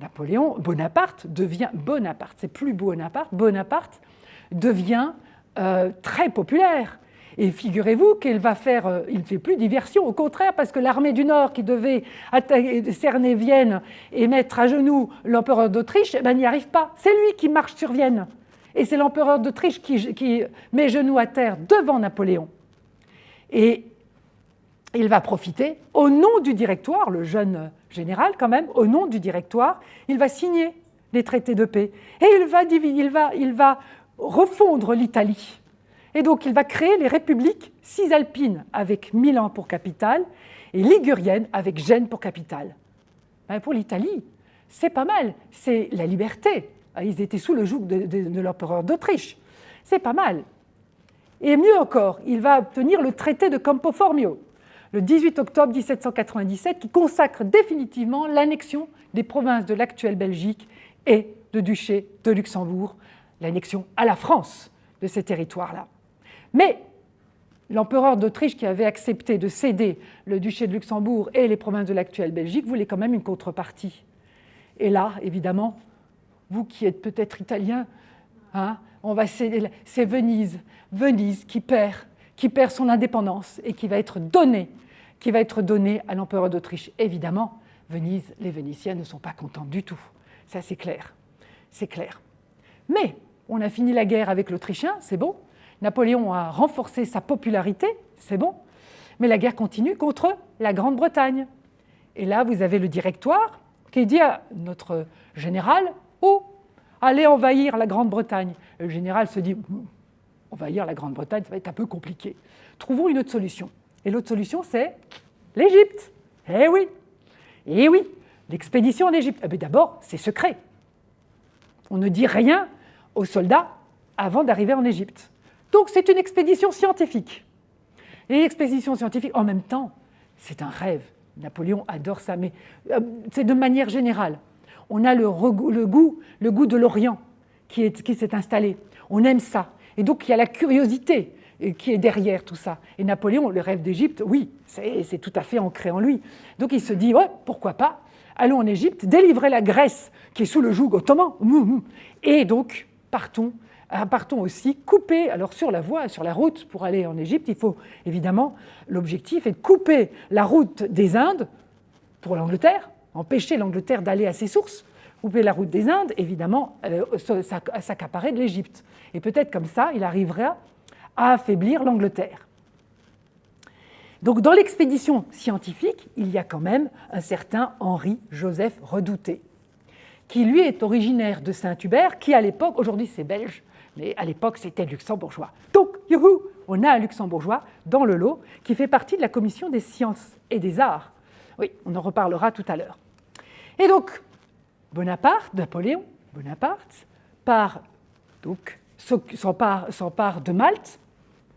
Napoléon, Bonaparte devient Bonaparte, c'est plus Bonaparte, Bonaparte devient euh, très populaire. Et figurez-vous qu'il va faire, euh, il ne fait plus diversion, au contraire, parce que l'armée du Nord qui devait cerner Vienne et mettre à genoux l'empereur d'Autriche, eh ben, n'y arrive pas. C'est lui qui marche sur Vienne. Et c'est l'empereur d'Autriche qui, met genoux à terre devant Napoléon. Et il va profiter, au nom du directoire, le jeune général quand même, au nom du directoire, il va signer les traités de paix. Et il va, il il va refondre l'Italie. Et donc il va créer les républiques cisalpines avec Milan pour capitale et ligurienne avec Gênes pour capitale. Ben, pour l'Italie, c'est pas mal, c'est la liberté. Ah, ils étaient sous le joug de, l'empereur d'Autriche. C'est pas mal. Et mieux encore, il va obtenir le traité de Campo Formio, le 18 octobre 1797, qui consacre définitivement l'annexion des provinces de l'actuelle Belgique et de duché de Luxembourg, l'annexion à la France de ces territoires-là. Mais l'empereur d'Autriche, qui avait accepté de céder le duché de Luxembourg et les provinces de l'actuelle Belgique, voulait quand même une contrepartie. Et là, évidemment, vous qui êtes peut-être italien, hein, on va c'est Venise, Venise qui perd, qui perd son indépendance et qui va être donnée, qui va être donnée à l'empereur d'Autriche. Évidemment, Venise, les Vénitiens ne sont pas contents du tout. Ça, c'est clair. C'est clair. Mais on a fini la guerre avec l'Autrichien, c'est bon. Napoléon a renforcé sa popularité, c'est bon, mais la guerre continue contre la Grande-Bretagne. Et là, vous avez le directoire qui dit à notre général, oh, allez envahir la Grande-Bretagne? Le général se dit, envahir la Grande-Bretagne, ça va être un peu compliqué. Trouvons une autre solution. Et l'autre solution, c'est l'Égypte. Eh oui, eh oui, l'expédition en Égypte. Eh D'abord, c'est secret. On ne dit rien aux soldats avant d'arriver en Égypte. Donc c'est une expédition scientifique. Et l'expédition scientifique, en même temps, c'est un rêve. Napoléon adore ça, mais euh, c'est de manière générale. On a le, goût, de l'Orient qui s'est installé. On aime ça. Et donc il y a la curiosité euh, qui est derrière tout ça. Et Napoléon, le rêve d'Égypte, oui, c'est tout à fait ancré en lui. Donc il se dit, ouais, pourquoi pas, allons en Égypte, délivrer la Grèce qui est sous le joug ottoman, et donc partons partons aussi couper, alors sur la voie, sur la route pour aller en Égypte, il faut évidemment, l'objectif est de couper la route des Indes pour l'Angleterre, empêcher l'Angleterre d'aller à ses sources, couper la route des Indes, évidemment, euh, s'accaparer de l'Égypte. Et peut-être comme ça, il arrivera à affaiblir l'Angleterre. Donc dans l'expédition scientifique, il y a quand même un certain Henri-Joseph Redouté, qui lui est originaire de Saint-Hubert, qui à l'époque, aujourd'hui c'est belge, mais à l'époque c'était luxembourgeois. Donc, youhou, on a un luxembourgeois dans le lot qui fait partie de la commission des sciences et des arts. Oui, on en reparlera tout à l'heure. Et donc, Bonaparte, Napoléon Bonaparte, part, donc, s'empare de Malte,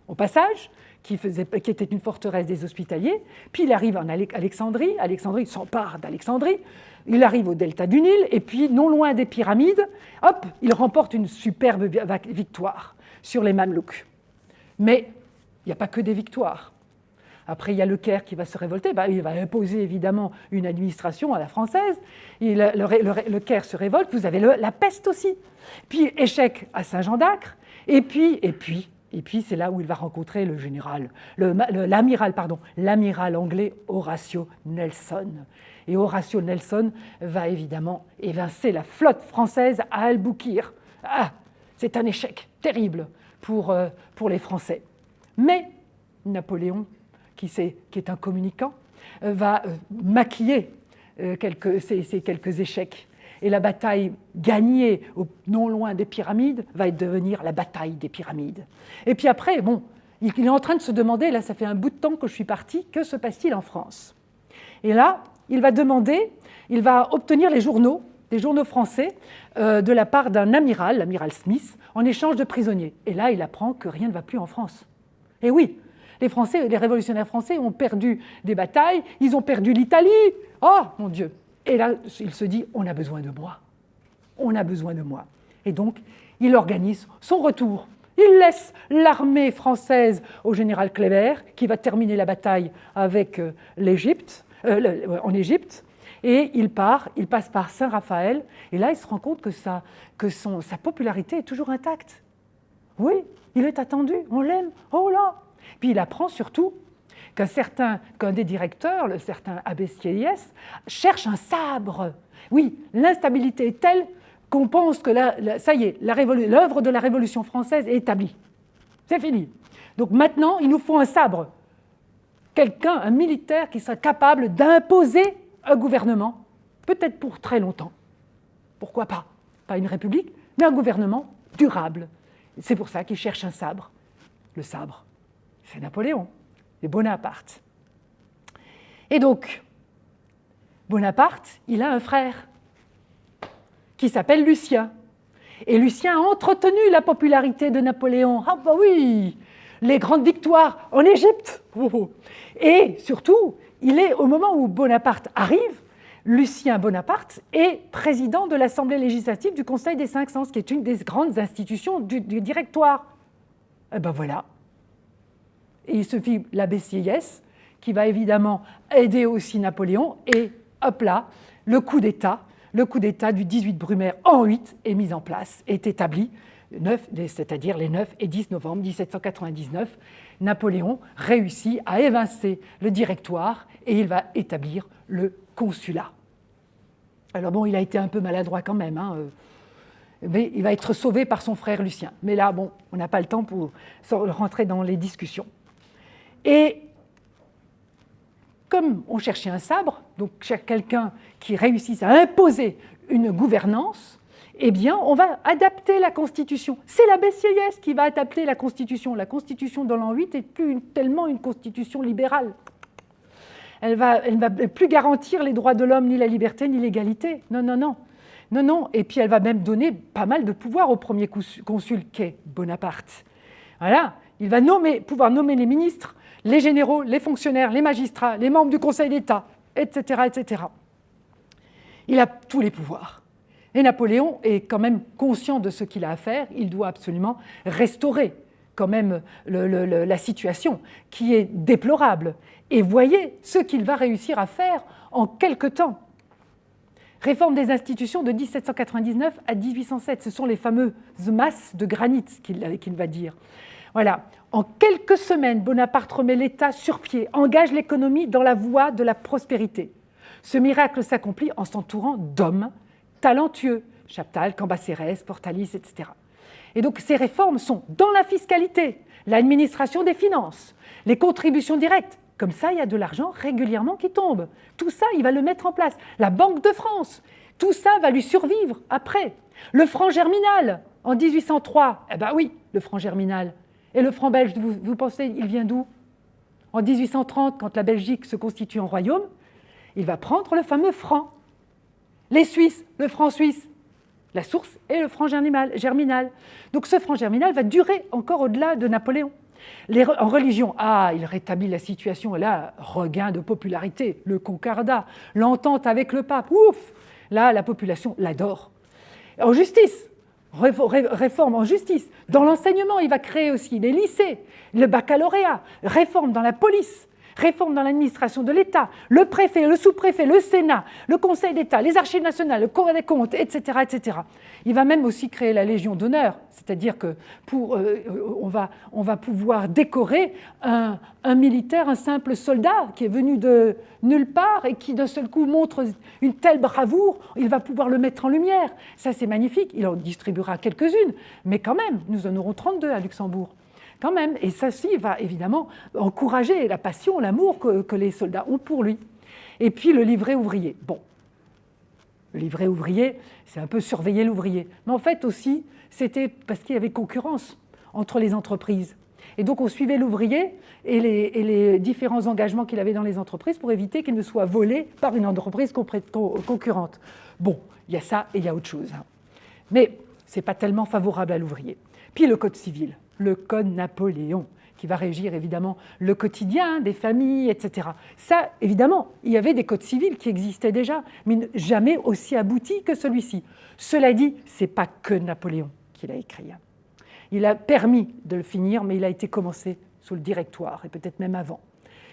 au passage, qui, qui, était une forteresse des hospitaliers, puis il arrive en Alexandrie, Alexandrie s'empare d'Alexandrie, il arrive au delta du Nil, et puis non loin des pyramides, hop, il remporte une superbe victoire sur les Mamelouks. Mais il n'y a pas que des victoires. Après, il y a le Caire qui va se révolter. Bah, il va imposer évidemment une administration à la française. le, Caire se révolte. Vous avez la peste aussi. Puis échec à Saint-Jean d'Acre. Et puis, et puis, et puis c'est là où il va rencontrer le général, l'amiral, pardon, l'amiral anglais Horatio Nelson. Et Horatio Nelson va évidemment évincer la flotte française à Albuquerque. Ah, c'est un échec terrible pour, euh, pour les Français. Mais Napoléon, qui, qui est un communicant, euh, va euh, maquiller quelques, ces, ces, quelques échecs. Et la bataille gagnée non loin des pyramides va devenir la bataille des pyramides. Et puis après, bon, il est en train de se demander, là ça fait un bout de temps que je suis parti, que se passe-t-il en France? Et là, il va demander il va obtenir les journaux, des journaux français, euh, de la part d'un amiral, l'amiral Smith, en échange de prisonniers. Et là, il apprend que rien ne va plus en France. Et oui, les Français, les révolutionnaires français ont perdu des batailles, ils ont perdu l'Italie. Oh mon Dieu Et là, il se dit, on a besoin de moi. On a besoin de moi. Et donc, il organise son retour. Il laisse l'armée française au général Kléber, qui va terminer la bataille avec euh, l'Égypte, euh, en Égypte, et il part, il passe par Saint-Raphaël, et là il se rend compte que, sa, que son, sa popularité est toujours intacte. Oui, il est attendu, on l'aime, oh là Puis il apprend surtout qu'un certain, qu'un des directeurs, le certain Abbé Sieyès, cherche un sabre. Oui, l'instabilité est telle qu'on pense que ça y est, l'œuvre de la Révolution française est établie. C'est fini. Donc maintenant, il nous faut un sabre. Quelqu'un, un militaire qui sera capable d'imposer un gouvernement, peut-être pour très longtemps. Pourquoi pas? Pas une république, mais un gouvernement durable. C'est pour ça qu'il cherche un sabre. Le sabre, c'est Napoléon, c'est Bonaparte. Et donc, Bonaparte, il a un frère qui s'appelle Lucien. Et Lucien a entretenu la popularité de Napoléon. Ah bah oui, les grandes victoires en Égypte. Et surtout, il est au moment où Bonaparte arrive, Lucien Bonaparte est président de l'Assemblée législative du Conseil des Cinq Sens, qui est une des grandes institutions du, directoire. Et eh ben voilà. Et il se fit l'abbé Sieyès, qui va évidemment aider aussi Napoléon, et hop là, le coup d'État le coup d'État du 18 Brumaire en 8 est mis en place, est établi, c'est-à-dire les 9 et 10 novembre 1799. Napoléon réussit à évincer le directoire et il va établir le consulat. Alors bon, il a été un peu maladroit quand même, hein, euh, mais il va être sauvé par son frère Lucien. Mais là, bon, on n'a pas le temps pour rentrer dans les discussions. Et comme on cherchait un sabre, donc quelqu'un qui réussisse à imposer une gouvernance, eh bien, on va adapter la Constitution. C'est la Sieyès qui va adapter la Constitution. La Constitution de l'an 8 est plus tellement une Constitution libérale. Elle ne va, plus garantir les droits de l'homme, ni la liberté, ni l'égalité. Non, non, non. Non, non. Et puis elle va même donner pas mal de pouvoir au premier consul qu'est Bonaparte. Voilà. Il va pouvoir nommer les ministres, les généraux, les fonctionnaires, les magistrats, les membres du Conseil d'État, etc., etc. Il a tous les pouvoirs. Et Napoléon est quand même conscient de ce qu'il a à faire. Il doit absolument restaurer quand même la situation qui est déplorable. Et voyez ce qu'il va réussir à faire en quelque temps. Réforme des institutions de 1799 à 1807, ce sont les fameuses masses de granit qu'il va dire. Voilà, en quelques semaines, Bonaparte remet l'État sur pied, engage l'économie dans la voie de la prospérité. Ce miracle s'accomplit en s'entourant d'hommes talentueux, Chaptal, Cambacérès, Portalis, etc. Et donc ces réformes sont dans la fiscalité, l'administration des finances, les contributions directes. Comme ça, il y a de l'argent régulièrement qui tombe. Tout ça, il va le mettre en place. La Banque de France, tout ça va lui survivre après. Le franc germinal, en 1803, eh bien oui, le franc germinal. Et le franc belge, vous, vous pensez, il vient d'où? En 1830, quand la Belgique se constitue en royaume, il va prendre le fameux franc. Les Suisses, le franc suisse, la source est le franc germinal. Donc ce franc germinal va durer encore au-delà de Napoléon. en religion, ah, il rétablit la situation, et là, regain de popularité, le concordat, l'entente avec le pape, ouf Là, la population l'adore. En justice, réforme en justice. Dans l'enseignement, il va créer aussi les lycées, le baccalauréat, réforme dans la police, réforme dans l'administration de l'État, le préfet, le sous-préfet, le Sénat, le Conseil d'État, les archives nationales, le Cour des comptes, etc., etc. Il va même aussi créer la Légion d'honneur, c'est-à-dire que pour, euh, on, va, on, va, pouvoir décorer un, un, militaire, un simple soldat qui est venu de nulle part et qui d'un seul coup montre une telle bravoure, il va pouvoir le mettre en lumière. Ça c'est magnifique, il en distribuera quelques-unes, mais quand même, nous en aurons 32 à Luxembourg quand même. Et ceci va évidemment encourager la passion, l'amour que, les soldats ont pour lui. Et puis le livret ouvrier. Bon, le livret ouvrier, c'est un peu surveiller l'ouvrier. Mais en fait aussi, c'était parce qu'il y avait concurrence entre les entreprises. Et donc on suivait l'ouvrier et les, différents engagements qu'il avait dans les entreprises pour éviter qu'il ne soit volé par une entreprise concurrente. Bon, il y a ça et il y a autre chose. Mais ce n'est pas tellement favorable à l'ouvrier. Puis le Code civil, le Code Napoléon, qui va régir évidemment le quotidien des familles, etc. Ça, évidemment, il y avait des codes civils qui existaient déjà, mais jamais aussi aboutis que celui-ci. Cela dit, ce n'est pas que Napoléon qui l'a écrit. Hein. Il a permis de le finir, mais il a été commencé sous le directoire, et peut-être même avant.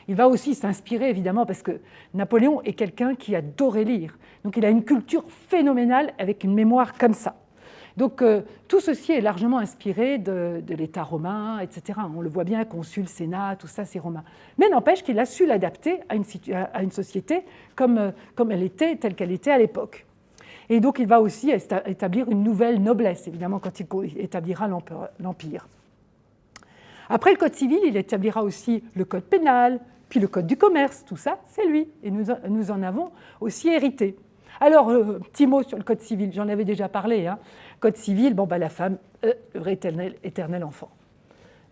Il va aussi s'inspirer, évidemment, parce que Napoléon est quelqu'un qui adorait lire. Donc il a une culture phénoménale avec une mémoire comme ça. Donc euh, tout ceci est largement inspiré de, l'État romain, etc. On le voit bien, consul, sénat, tout ça c'est romain. Mais n'empêche qu'il a su l'adapter à une, société comme, euh, comme elle était, telle qu'elle était à l'époque. Et donc il va aussi établir une nouvelle noblesse, évidemment, quand il établira l'Empire. Après le Code civil, il établira aussi le Code pénal, puis le Code du commerce, tout ça, c'est lui. Et nous, nous en avons aussi hérité. Alors, euh, petit mot sur le Code civil, j'en avais déjà parlé. Hein. Code civil, bon, bah, la femme, euh, éternel, éternel enfant.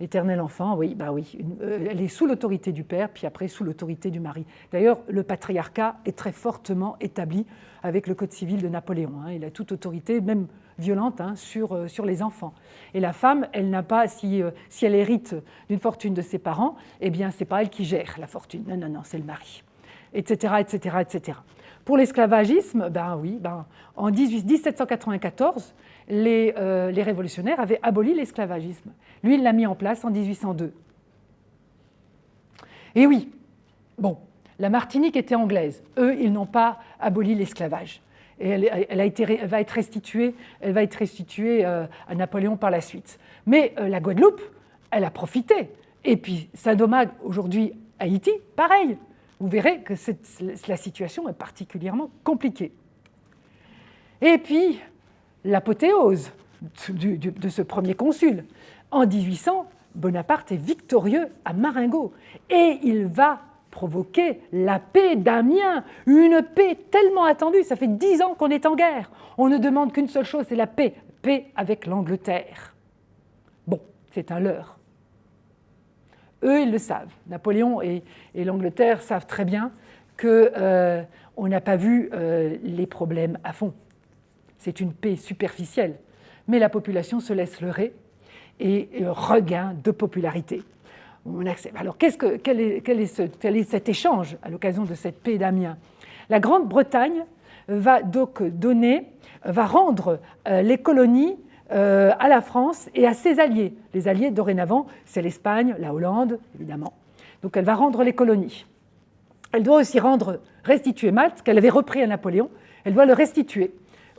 Éternel enfant, oui, bah oui. Euh, elle est sous l'autorité du père, puis après sous l'autorité du mari. D'ailleurs, le patriarcat est très fortement établi avec le Code civil de Napoléon. Hein. Il a toute autorité, même violente, hein, sur, euh, sur les enfants. Et la femme, elle n'a pas, si, si elle hérite d'une fortune de ses parents, eh bien, c'est pas elle qui gère la fortune. Non, non, non, c'est le mari. Etc., etc., etc. Pour l'esclavagisme, ben oui, ben, en 1794, euh, les, révolutionnaires avaient aboli l'esclavagisme. Lui, il l'a mis en place en 1802. Et oui, bon, la Martinique était anglaise. Eux, ils n'ont pas aboli l'esclavage. Et elle, va être restituée euh, à Napoléon par la suite. Mais euh, la Guadeloupe, elle a profité. Et puis, Saint-Domingue, aujourd'hui, Haïti, pareil. Vous verrez que la situation est particulièrement compliquée. Et puis, l'apothéose de ce premier consul. En 1800, Bonaparte est victorieux à Marengo et il va provoquer la paix d'Amiens, une paix tellement attendue, ça fait dix ans qu'on est en guerre. On ne demande qu'une seule chose, c'est la paix, paix avec l'Angleterre. Bon, c'est un leurre. Eux, ils le savent. Napoléon et, l'Angleterre savent très bien qu'on euh, n'a pas vu euh, les problèmes à fond c'est une paix superficielle, mais la population se laisse leurrer et regain de popularité. On accepte. Alors que, quel, est, quel, est cet échange à l'occasion de cette paix d'Amiens? La Grande-Bretagne va donc donner, va rendre euh, les colonies euh, à la France et à ses alliés. Les alliés, dorénavant, c'est l'Espagne, la Hollande, évidemment. Donc elle va rendre les colonies. Elle doit aussi rendre, restituer Malte, qu'elle avait repris à Napoléon, elle doit le restituer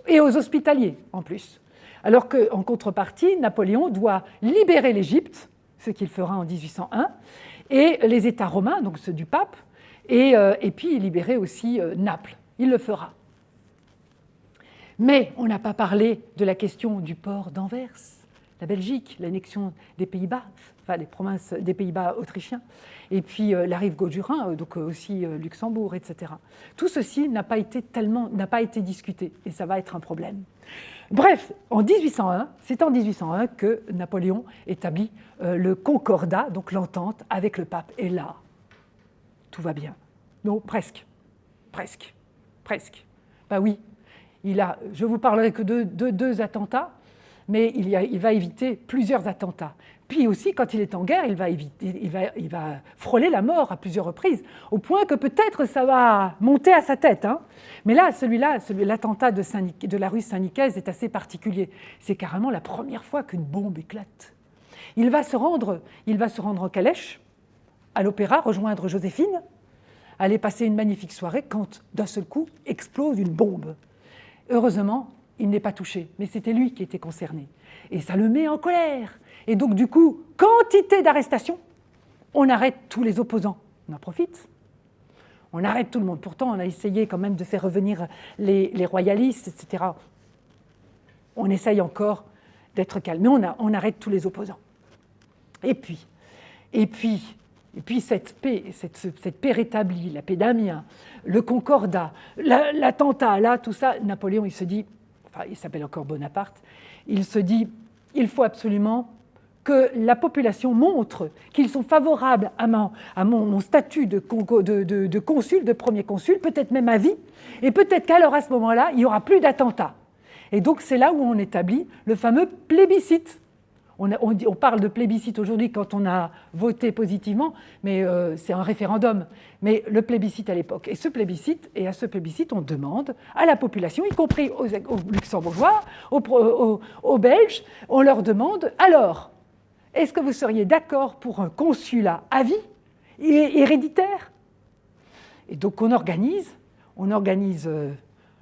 et aux hospitaliers en plus. Alors qu'en contrepartie, Napoléon doit libérer l'Égypte, ce qu'il fera en 1801, et les États romains, donc ceux du pape, et, euh, puis libérer aussi euh, Naples. Il le fera. Mais on n'a pas parlé de la question du port d'Anvers, la Belgique, l'annexion des Pays-Bas, enfin les provinces des Pays-Bas autrichiens et puis euh, la rive gauche du Rhin, euh, donc euh, aussi Luxembourg, etc. Tout ceci n'a pas été tellement, discuté, et ça va être un problème. Bref, en 1801, c'est en 1801 que Napoléon établit le concordat, donc l'entente avec le pape. Et là, tout va bien. Non, presque, presque, presque. Ben oui, il a, je vous parlerai que de, deux attentats, mais il, va éviter plusieurs attentats. Puis aussi, quand il est en guerre, il va, éviter, il, va, frôler la mort à plusieurs reprises, au point que peut-être ça va monter à sa tête. Hein. Mais là, celui-là, l'attentat de, de, la rue Saint-Nicaise est assez particulier. C'est carrément la première fois qu'une bombe éclate. Il va se rendre, il va se rendre en calèche, à l'opéra, rejoindre Joséphine, aller passer une magnifique soirée, quand d'un seul coup explose une bombe. Heureusement, il n'est pas touché, mais c'était lui qui était concerné. Et ça le met en colère. Et donc, du coup, quantité d'arrestations, on arrête tous les opposants. On en profite. On arrête tout le monde. Pourtant, on a essayé quand même de faire revenir les, royalistes, etc. On essaye encore d'être calme. Mais on, arrête tous les opposants. Et puis, et puis, et puis cette paix, cette paix rétablie, la paix d'Amiens, le concordat, l'attentat, là, tout ça, Napoléon, il se dit, enfin, il s'appelle encore Bonaparte, il se dit, il faut absolument que la population montre qu'ils sont favorables à mon, statut de, consul, de premier consul, peut-être même à vie, et peut-être qu'alors à ce moment-là, il n'y aura plus d'attentats. Et donc c'est là où on établit le fameux plébiscite. On, parle de plébiscite aujourd'hui quand on a voté positivement, mais euh, c'est un référendum. Mais le plébiscite à l'époque. Et ce plébiscite, et à ce plébiscite, on demande à la population, y compris aux, luxembourgeois, aux, Belges, on leur demande alors, est-ce que vous seriez d'accord pour un consulat à vie et héréditaire? Et donc on organise, on organise euh,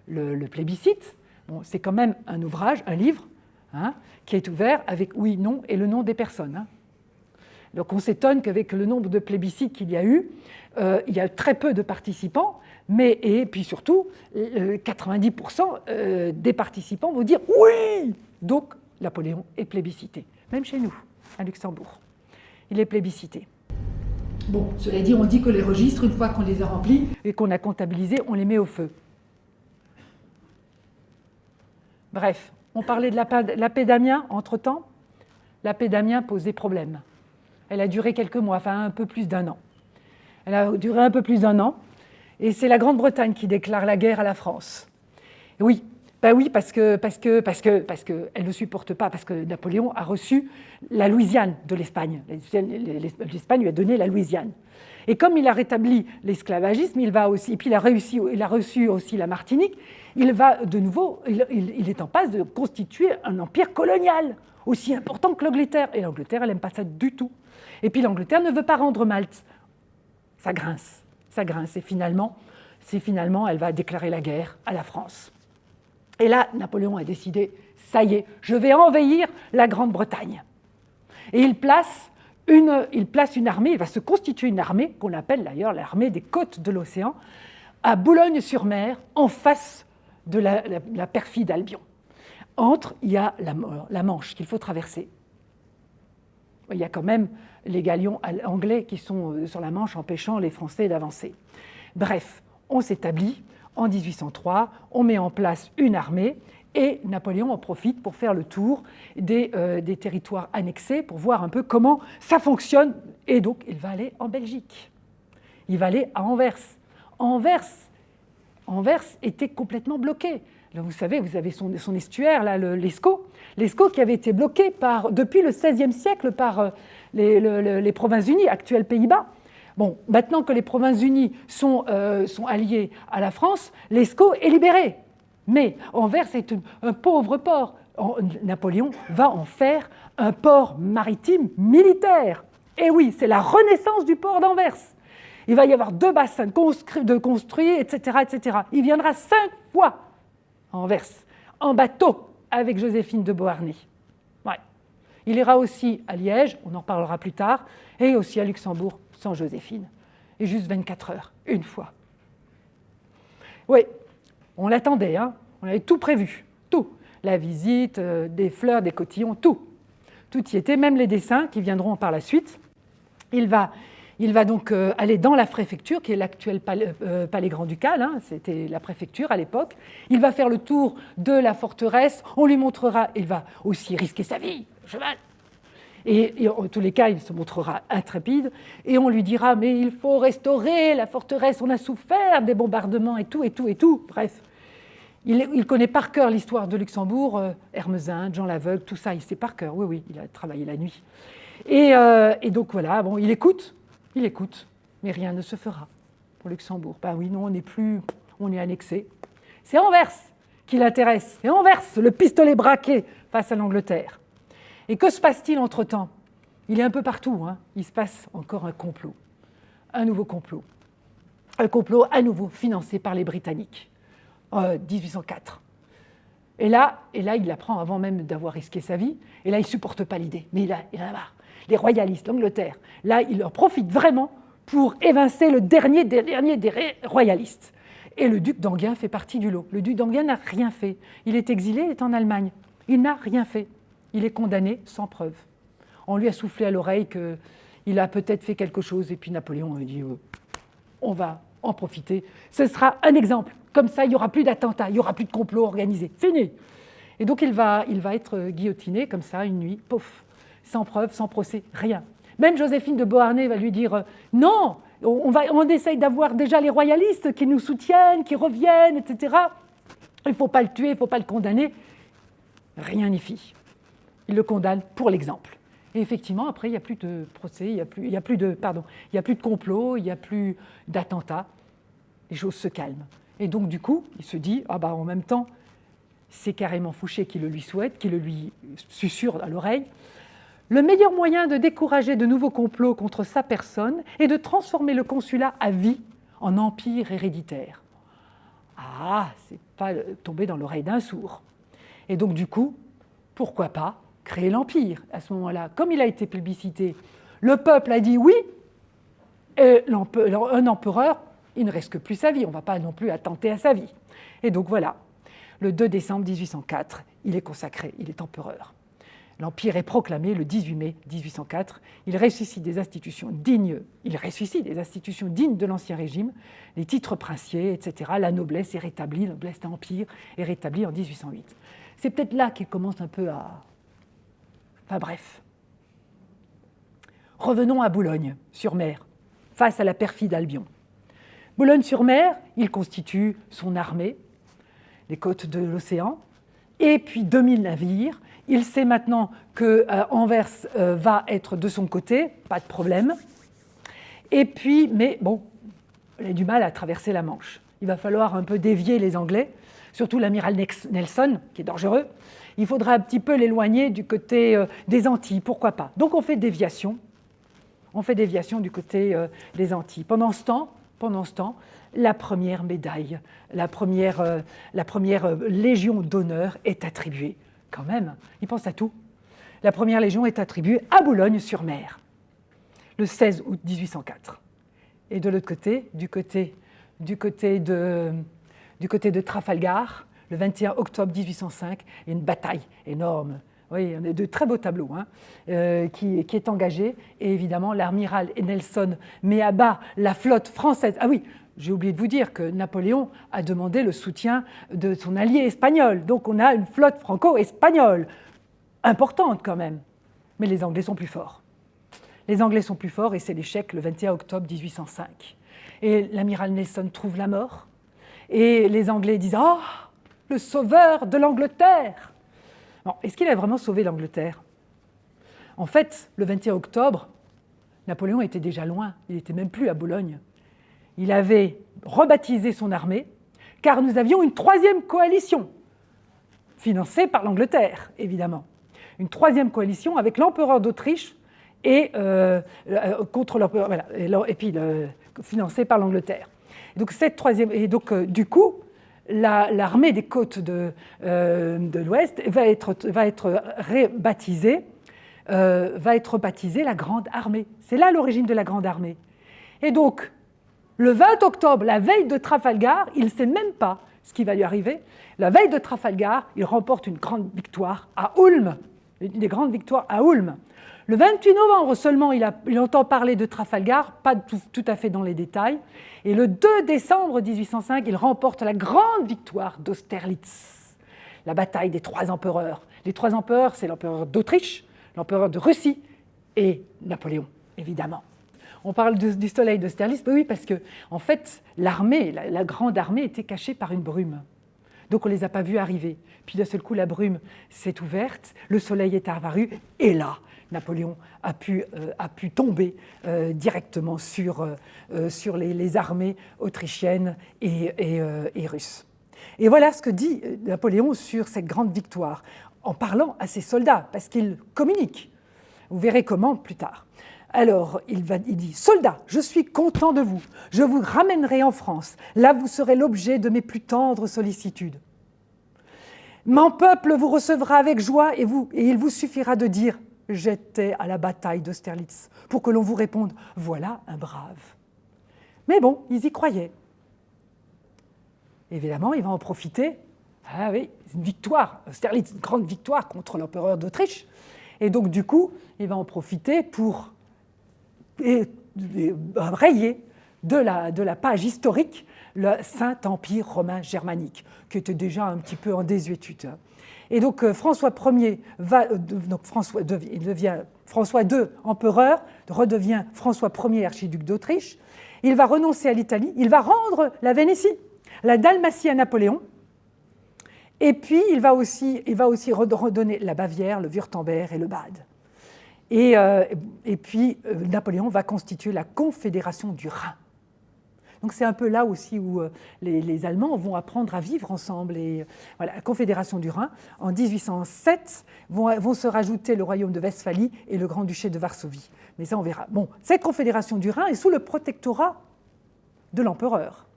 le, plébiscite. c'est quand même un ouvrage, un livre, hein, qui est ouvert avec oui, non et le nom des personnes. Hein. Donc on s'étonne qu'avec le nombre de plébiscites qu'il y a eu, euh, il y a très peu de participants, mais et puis surtout, 90% euh, des participants vont dire oui Donc Napoléon est plébiscité, même chez nous à Luxembourg. Il est plébiscité. Bon, cela dit, on dit que les registres, une fois qu'on les a remplis et qu'on a comptabilisés, on les met au feu. Bref, on parlait de la, paix d'Amiens entre-temps. La paix d'Amiens posait problème. Elle a duré quelques mois, enfin un peu plus d'un an. Elle a duré un peu plus d'un an. Et c'est la Grande-Bretagne qui déclare la guerre à la France. oui, ben oui, parce que parce que parce que parce que elle ne supporte pas, parce que Napoléon a reçu la Louisiane de l'Espagne. L'Espagne lui a donné la Louisiane. Et comme il a rétabli l'esclavagisme, il va aussi, et puis il a réussi, il a reçu aussi la Martinique. Il va de nouveau, il, est en passe de constituer un empire colonial aussi important que l'Angleterre. Et l'Angleterre, elle n'aime pas ça du tout. Et puis l'Angleterre ne veut pas rendre Malte. Ça grince, ça grince. Et finalement, c'est finalement, elle va déclarer la guerre à la France. Et là, Napoléon a décidé, ça y est, je vais envahir la Grande-Bretagne. Et il place, une, armée, il va se constituer une armée, qu'on appelle d'ailleurs l'armée des côtes de l'océan, à Boulogne-sur-Mer, en face de la, perfide Albion. Entre, il y a la, la Manche qu'il faut traverser. Il y a quand même les galions anglais qui sont euh, sur la Manche empêchant les Français d'avancer. Bref, on s'établit en 1803, on met en place une armée et Napoléon en profite pour faire le tour euh, des, territoires annexés pour voir un peu comment ça fonctionne. Et donc, il va aller en Belgique. Il va aller à Anvers. Anvers, était complètement bloqué. vous savez, vous avez son, estuaire, l'Escaut. L'Escaut qui avait été bloqué depuis le XVIe siècle par euh, les, les Provinces-Unies, actuels Pays-Bas. Bon, maintenant que les Provinces-Unies sont, euh, sont, alliées à la France, l'ESCO est libéré. Mais Anvers est un pauvre port. Napoléon va en faire un port maritime militaire. Et oui, c'est la renaissance du port d'Anvers. Il va y avoir deux bassins de construits, etc., etc. Il viendra cinq fois à Anvers, en bateau, avec Joséphine de Beauharnais. Il ira aussi à Liège, on en parlera plus tard, et aussi à Luxembourg sans Joséphine. Et juste 24 heures, une fois. Oui, on l'attendait, hein on avait tout prévu, tout. La visite, euh, des fleurs, des cotillons, tout. Tout y était, même les dessins qui viendront par la suite. Il va, il va donc euh, aller dans la préfecture, qui est l'actuel palais, euh, palais grand-ducal, hein, c'était la préfecture à l'époque. Il va faire le tour de la forteresse, on lui montrera, il va aussi risquer sa vie, cheval, et, en tous les cas, il se montrera intrépide et on lui dira Mais il faut restaurer la forteresse, on a souffert des bombardements et tout, et tout, et tout. Bref, il, connaît par cœur l'histoire de Luxembourg, euh, Hermesin, Jean l'Aveugle, tout ça, il sait par cœur. Oui, oui, il a travaillé la nuit. Et, euh, et, donc voilà, bon, il écoute, il écoute, mais rien ne se fera pour Luxembourg. Ben oui, non, on n'est plus, on est annexé. C'est Anvers qui l'intéresse, c'est Anvers, le pistolet braqué face à l'Angleterre. Et que se passe-t-il entre-temps? Il est un peu partout. Hein. Il se passe encore un complot. Un nouveau complot. Un complot à nouveau financé par les Britanniques. en 1804. Et là, et là, il apprend avant même d'avoir risqué sa vie. Et là, il ne supporte pas l'idée. Mais a, il en a marre. Les royalistes, l'Angleterre, là, il en profite vraiment pour évincer le dernier des des royalistes. Et le duc d'Anguin fait partie du lot. Le duc d'Anguin n'a rien fait. Il est exilé, il est en Allemagne. Il n'a rien fait il est condamné sans preuve. On lui a soufflé à l'oreille qu'il a peut-être fait quelque chose, et puis Napoléon a dit euh, on va en profiter. Ce sera un exemple. Comme ça, il n'y aura plus d'attentats, il n'y aura plus de complot organisé. Fini. Et donc, il va, être guillotiné comme ça, une nuit, pouf. sans preuve, sans procès, rien. Même Joséphine de Beauharnais va lui dire non, on, va, on essaye d'avoir déjà les royalistes qui nous soutiennent, qui reviennent, etc. Il ne faut pas le tuer, il ne faut pas le condamner. Rien n'y fit. Il le condamne pour l'exemple. Et effectivement, après, il n'y a plus de procès, il n'y a, plus, de, pardon, il y a plus de complot, il n'y a plus d'attentats. Les choses se calment. Et donc, du coup, il se dit, ah bah, en même temps, c'est carrément Fouché qui le lui souhaite, qui le lui susurre à l'oreille. Le meilleur moyen de décourager de nouveaux complots contre sa personne est de transformer le consulat à vie en empire héréditaire. Ah, c'est pas tomber dans l'oreille d'un sourd. Et donc, du coup, pourquoi pas créer l'empire à ce moment-là Comme il a été plébiscité, le peuple a dit oui, un empereur, il ne risque plus sa vie, on ne va pas non plus attenter à sa vie. Et donc voilà, le 2 décembre 1804, il est consacré, il est empereur. L'Empire est proclamé le 18 mai 1804. Il ressuscite des institutions dignes, il ressuscite des institutions dignes de l'Ancien Régime, les titres princiers, etc. La noblesse est rétablie, la noblesse d'Empire est rétablie en 1808. C'est peut-être là qu'il commence un peu à... Enfin bref. Revenons à Boulogne-sur-Mer, face à la perfide Albion. Boulogne-sur-Mer, il constitue son armée, les côtes de l'océan, et puis 2000 navires. Il sait maintenant que euh, Anvers euh, va être de son côté, pas de problème. Et puis, mais bon, il a du mal à traverser la Manche. Il va falloir un peu dévier les Anglais, surtout l'amiral Nelson, qui est dangereux. Il faudra un petit peu l'éloigner du côté euh, des Antilles, pourquoi pas. Donc on fait déviation, on fait déviation du côté des Antilles. Pendant ce temps, la première médaille, la première, euh, euh, légion d'honneur est attribuée. Quand même, il pense à tout. La première légion est attribuée à Boulogne-sur-Mer, le 16 août 1804. Et de l'autre côté, du, côté de, du côté de Trafalgar, le 21 octobre 1805, il y a une bataille énorme oui, on a de très beaux tableaux, hein, euh, qui, qui, est engagé. Et évidemment, l'amiral Nelson met à bas la flotte française. Ah oui, j'ai oublié de vous dire que Napoléon a demandé le soutien de son allié espagnol. Donc on a une flotte franco-espagnole, importante quand même. Mais les Anglais sont plus forts. Les Anglais sont plus forts et c'est l'échec le 21 octobre 1805. Et l'amiral Nelson trouve la mort. Et les Anglais disent « Oh, le sauveur de l'Angleterre !» Est-ce qu'il a vraiment sauvé l'Angleterre? En fait, le 21 octobre, Napoléon était déjà loin, il n'était même plus à Boulogne. Il avait rebaptisé son armée, car nous avions une troisième coalition, financée par l'Angleterre, évidemment. Une troisième coalition avec l'empereur d'Autriche et euh, euh, contre l'empereur, puis financée par l'Angleterre. Donc cette troisième, et donc euh, du coup, l'armée des côtes de, euh, l'Ouest va être, va rebaptisée, euh, baptisée la Grande Armée. C'est là l'origine de la Grande Armée. Et donc, le 20 octobre, la veille de Trafalgar, il ne sait même pas ce qui va lui arriver. La veille de Trafalgar, il remporte une grande victoire à Ulm, des grandes victoires à Ulm. Le 28 novembre seulement, il, entend parler de Trafalgar, pas tout, à fait dans les détails. Et le 2 décembre 1805, il remporte la grande victoire d'Austerlitz, la bataille des trois empereurs. Les trois empereurs, c'est l'empereur d'Autriche, l'empereur de Russie et Napoléon, évidemment. On parle du soleil d'Austerlitz, oui, parce que en fait, l'armée, la, grande armée était cachée par une brume. Donc on ne les a pas vus arriver. Puis d'un seul coup, la brume s'est ouverte, le soleil est apparu, et là, Napoléon a pu, euh, a pu tomber euh, directement sur, euh, sur les, armées autrichiennes et, et, russes. Et voilà ce que dit Napoléon sur cette grande victoire, en parlant à ses soldats, parce qu'il communique. Vous verrez comment plus tard. Alors, il, dit, Soldats, je suis content de vous. Je vous ramènerai en France. Là, vous serez l'objet de mes plus tendres sollicitudes. Mon peuple vous recevra avec joie et, et il vous suffira de dire j'étais à la bataille d'Austerlitz, pour que l'on vous réponde « voilà un brave ». Mais bon, ils y croyaient. Évidemment, il va en profiter. Ah oui, une victoire, Austerlitz, une grande victoire contre l'empereur d'Autriche. Et donc, du coup, il va en profiter pour rayer de la, de la page historique le Saint-Empire romain germanique, qui était déjà un petit peu en désuétude. Et donc euh, François Ier va, euh, donc François, devient François II empereur, redevient François Ier archiduc d'Autriche. Il va renoncer à l'Italie, il va rendre la Vénétie, la Dalmatie à Napoléon, et puis il va aussi, il va aussi redonner la Bavière, le Württemberg et le Bade. Et, euh, et puis Napoléon va constituer la Confédération du Rhin. Donc c'est un peu là aussi où euh, les, Allemands vont apprendre à vivre ensemble. La Confédération du Rhin, en 1807, vont, se rajouter le royaume de Westphalie et le Grand-Duché de Varsovie. Mais ça, on verra. Bon, cette Confédération du Rhin est sous le protectorat de l'empereur.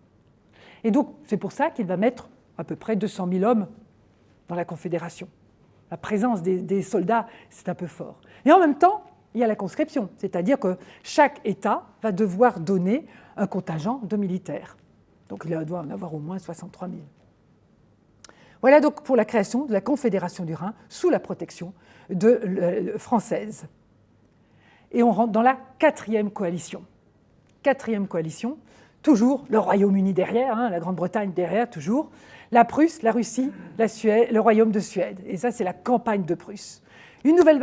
Et donc, c'est pour ça qu'il va mettre à peu près 200 000 hommes dans la Confédération. La présence des soldats, c'est un peu fort. Et en même temps, il y a la conscription, c'est-à-dire que chaque État va devoir donner un contingent de militaires. Donc il doit en avoir au moins 63 000. Voilà donc pour la création de la Confédération du Rhin sous la protection euh, française. Et on rentre dans la quatrième coalition. Quatrième coalition, toujours le Royaume-Uni derrière, hein, la Grande-Bretagne derrière, toujours, la Prusse, la Russie, le Royaume de Suède. Et ça, c'est la campagne de Prusse. Une nouvelle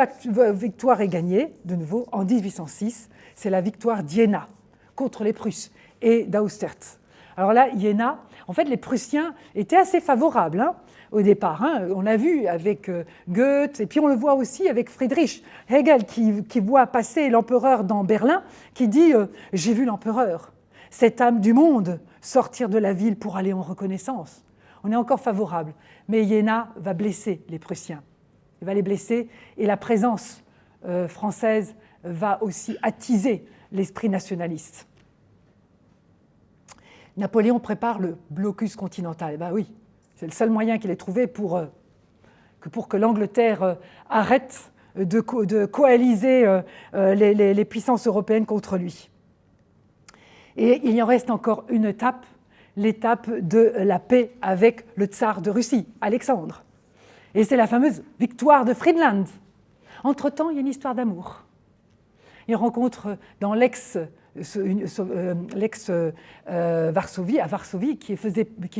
victoire est gagnée, de nouveau, en 1806. C'est la victoire d'Iéna contre les Prusses et d'Austertz. Alors là, Iéna, en fait, les Prussiens étaient assez favorables hein, au départ. Hein. On l'a vu avec euh, Goethe, et puis on le voit aussi avec Friedrich Hegel, qui, voit passer l'empereur dans Berlin, qui dit euh, J'ai vu l'empereur, cette âme du monde, sortir de la ville pour aller en reconnaissance. On est encore favorable. Mais Iéna va blesser les Prussiens. Il va les blesser, et la présence euh, française va aussi attiser l'esprit nationaliste. Napoléon prépare le blocus continental. Ben oui, c'est le seul moyen qu'il ait trouvé pour euh, que, l'Angleterre euh, arrête de, coaliser les, puissances européennes contre lui. Et il en reste encore une étape, l'étape de la paix avec le tsar de Russie, Alexandre. Et c'est la fameuse victoire de Friedland. Entre-temps, il y a une histoire d'amour. Il rencontre dans l'ex euh, l'ex-Varsovie, à Varsovie, qui ne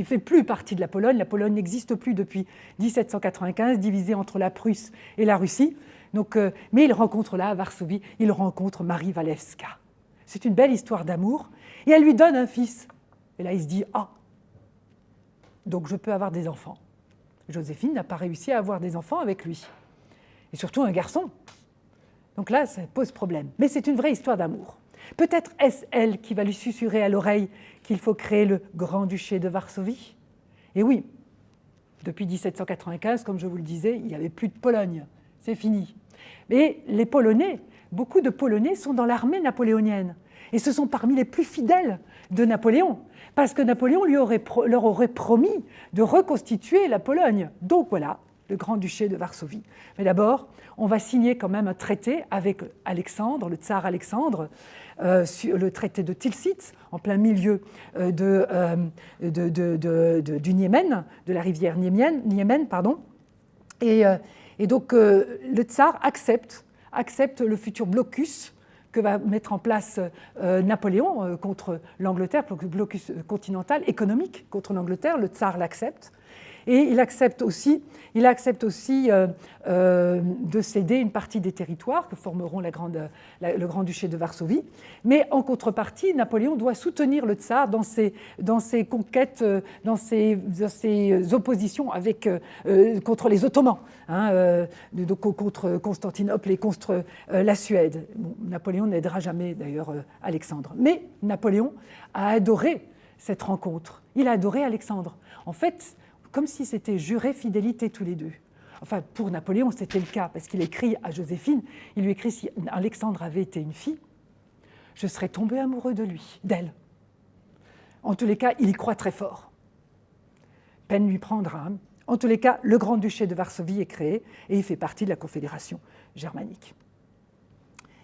fait plus partie de la Pologne. La Pologne n'existe plus depuis 1795, divisée entre la Prusse et la Russie. Donc, euh, mais il rencontre là, à Varsovie, il rencontre Marie Walewska. C'est une belle histoire d'amour. Et elle lui donne un fils. Et là, il se dit, ah, donc je peux avoir des enfants. Joséphine n'a pas réussi à avoir des enfants avec lui. Et surtout un garçon. Donc là, ça pose problème. Mais c'est une vraie histoire d'amour. Peut-être est-ce elle qui va lui susurrer à l'oreille qu'il faut créer le Grand-Duché de Varsovie? Et oui, depuis 1795, comme je vous le disais, il n'y avait plus de Pologne. C'est fini. Mais les Polonais, beaucoup de Polonais sont dans l'armée napoléonienne. Et ce sont parmi les plus fidèles de Napoléon, parce que Napoléon leur aurait promis de reconstituer la Pologne. Donc voilà, le Grand-Duché de Varsovie. Mais d'abord, on va signer quand même un traité avec Alexandre, le tsar Alexandre, euh, le traité de Tilsit, en plein milieu euh, euh, de, du Niémen, de la rivière Niémen. pardon. Et, donc le tsar accepte, accepte le futur blocus que va mettre en place Napoléon contre l'Angleterre, blocus continental économique contre l'Angleterre, le tsar l'accepte. Et il accepte aussi, il accepte aussi euh, euh, de céder une partie des territoires que formeront le Grand-Duché de Varsovie. Mais en contrepartie, Napoléon doit soutenir le tsar dans ses, dans ses conquêtes, euh, dans ses, ses oppositions avec, contre les Ottomans, hein, contre Constantinople et contre la Suède. Napoléon n'aidera jamais d'ailleurs Alexandre. Mais Napoléon a adoré cette rencontre. Il a adoré Alexandre. En fait, comme si c'était juré fidélité tous les deux. Enfin, pour Napoléon, c'était le cas, parce qu'il écrit à Joséphine, il lui écrit si Alexandre avait été une fille, je serais tombé amoureux de lui, d'elle. En tous les cas, il y croit très fort. Peine lui prendra. Hein. En tous les cas, le Grand-Duché de Varsovie est créé et il fait partie de la Confédération germanique.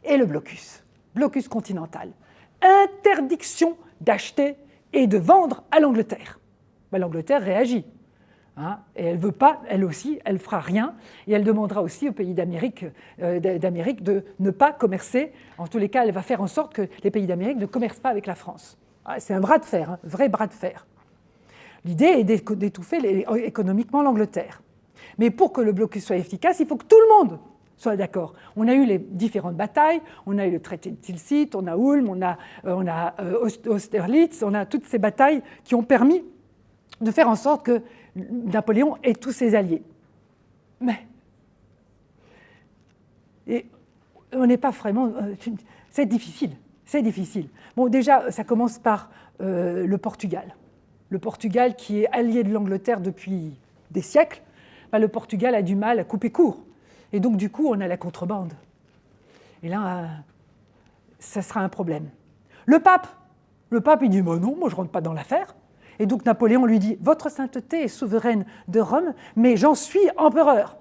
Et le blocus, blocus continental, interdiction d'acheter et de vendre à l'Angleterre. Ben, L'Angleterre réagit. Hein, et elle veut pas, elle aussi, elle fera rien, et elle demandera aussi aux pays d'Amérique euh, de ne pas commercer. En tous les cas, elle va faire en sorte que les pays d'Amérique ne commercent pas avec la France. Ah, c'est un bras de fer, un vrai bras de fer. L'idée est d'étouffer économiquement l'Angleterre. Mais pour que le blocus soit efficace, il faut que tout le monde soit d'accord. On a eu les différentes batailles, on a eu le traité de Tilsit, on a Ulm, on a, euh, on a euh, Austerlitz, on a toutes ces batailles qui ont permis de faire en sorte que Napoléon ait tous ses alliés. Mais et on n'est pas vraiment... Euh, c'est difficile, c'est difficile. Bon, déjà, ça commence par le Portugal le Portugal qui est allié de l'Angleterre depuis des siècles, bah, le Portugal a du mal à couper court. Et donc du coup, on a la contrebande. Et là, ça sera un problème. Le pape, le pape, il dit bah non, moi je ne rentre pas dans l'affaire. Et donc Napoléon lui dit Votre sainteté est souveraine de Rome, mais j'en suis empereur.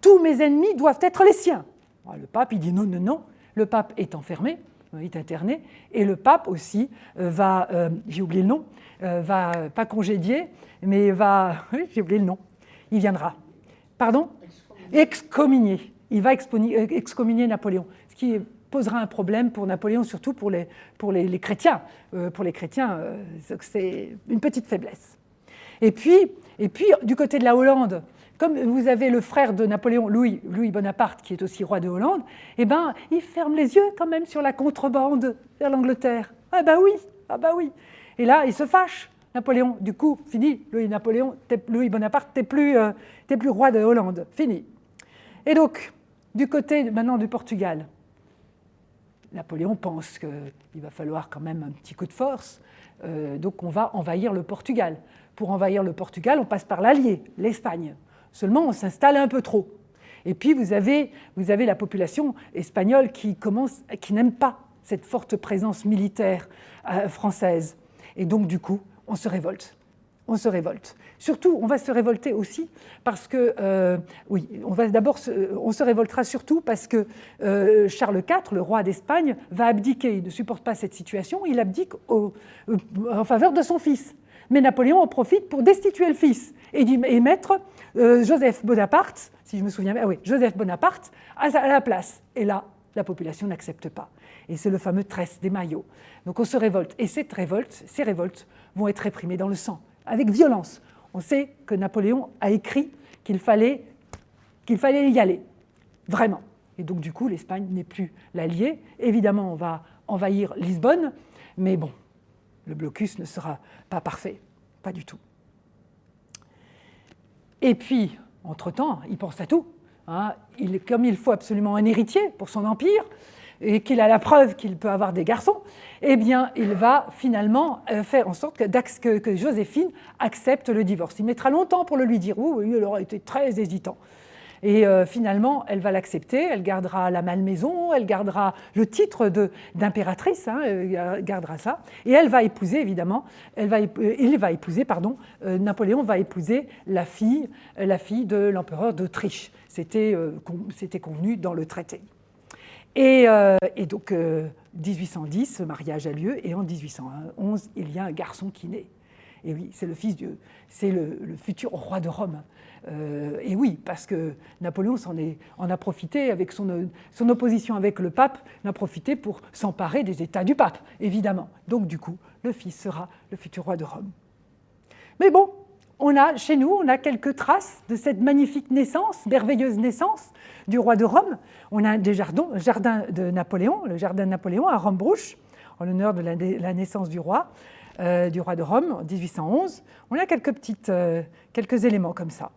Tous mes ennemis doivent être les siens. Ah, le pape, il dit non, non, non. Le pape est enfermé, il est interné, et le pape aussi euh, va, euh, j'ai oublié le nom, euh, va pas congédier, mais va, oui, j'ai oublié le nom, il viendra. Pardon? Excommunier. Il va excommunier Napoléon, ce qui posera un problème pour Napoléon, surtout pour les, pour les, chrétiens. pour les chrétiens, c'est une petite faiblesse. Et puis, et puis, du côté de la Hollande, comme vous avez le frère de Napoléon, Louis, Louis Bonaparte, qui est aussi roi de Hollande, eh ben, il ferme les yeux quand même sur la contrebande vers l'Angleterre. Ah bah oui, ah bah oui. Et là, il se fâche, Napoléon. Du coup, fini, Louis, Napoléon, Louis Bonaparte, t'es plus, euh, plus roi de Hollande, fini. Et donc, du côté maintenant du Portugal, Napoléon pense qu'il va falloir quand même un petit coup de force, euh, donc on va envahir le Portugal. Pour envahir le Portugal, on passe par l'allié, l'Espagne. Seulement, on s'installe un peu trop. Et puis, vous avez, vous avez la population espagnole qui, commence, qui n'aime pas cette forte présence militaire euh, française. Et donc, du coup, on se révolte. On se révolte. Surtout, on va se révolter aussi parce que, euh, oui, on va d'abord, on se révoltera surtout parce que euh, Charles IV, le roi d'Espagne, va abdiquer. Il ne supporte pas cette situation. Il abdique en faveur de son fils. Mais Napoléon en profite pour destituer le fils et, mettre euh, Joseph Bonaparte, si je me souviens bien, ah oui, Joseph Bonaparte à, la place. Et là, la population n'accepte pas. Et c'est le fameux tresse des maillots. Donc on se révolte. Et cette révolte, ces révoltes vont être réprimées dans le sang, avec violence. On sait que Napoléon a écrit qu'il fallait, qu'il fallait y aller, vraiment. Et donc du coup, l'Espagne n'est plus l'allié. Évidemment, on va envahir Lisbonne, mais bon, le blocus ne sera pas parfait, pas du tout. Et puis, entre-temps, il pense à tout. Hein. Il, comme il faut absolument un héritier pour son empire, et qu'il a la preuve qu'il peut avoir des garçons, eh bien, il va finalement euh, faire en sorte que, Joséphine accepte le divorce. Il mettra longtemps pour le lui dire. Oui, il aura été très hésitant. Et euh, finalement, elle va l'accepter, elle gardera la malmaison, elle gardera le titre d'impératrice, hein, elle gardera ça, et elle va épouser, évidemment, elle va, euh, il va épouser, pardon, euh, Napoléon va épouser la fille, la fille de l'empereur d'Autriche. C'était convenu dans le traité. Et, donc, 1810, ce mariage a lieu, et en 1811, il y a un garçon qui naît. Et oui, c'est le fils de, c'est le, futur roi de Rome. Euh, et oui, parce que Napoléon en, a profité avec son, son, opposition avec le pape, en a profité pour s'emparer des États du pape, évidemment. Donc du coup, le fils sera le futur roi de Rome. Mais bon, on a chez nous, on a quelques traces de cette magnifique naissance, merveilleuse naissance du roi de Rome. On a des jardins, jardin de Napoléon, le jardin de Napoléon à Rome-Brouche, en l'honneur de la naissance du roi. Euh, du roi de Rome en 1811. On a quelques, petites, euh, quelques éléments comme ça.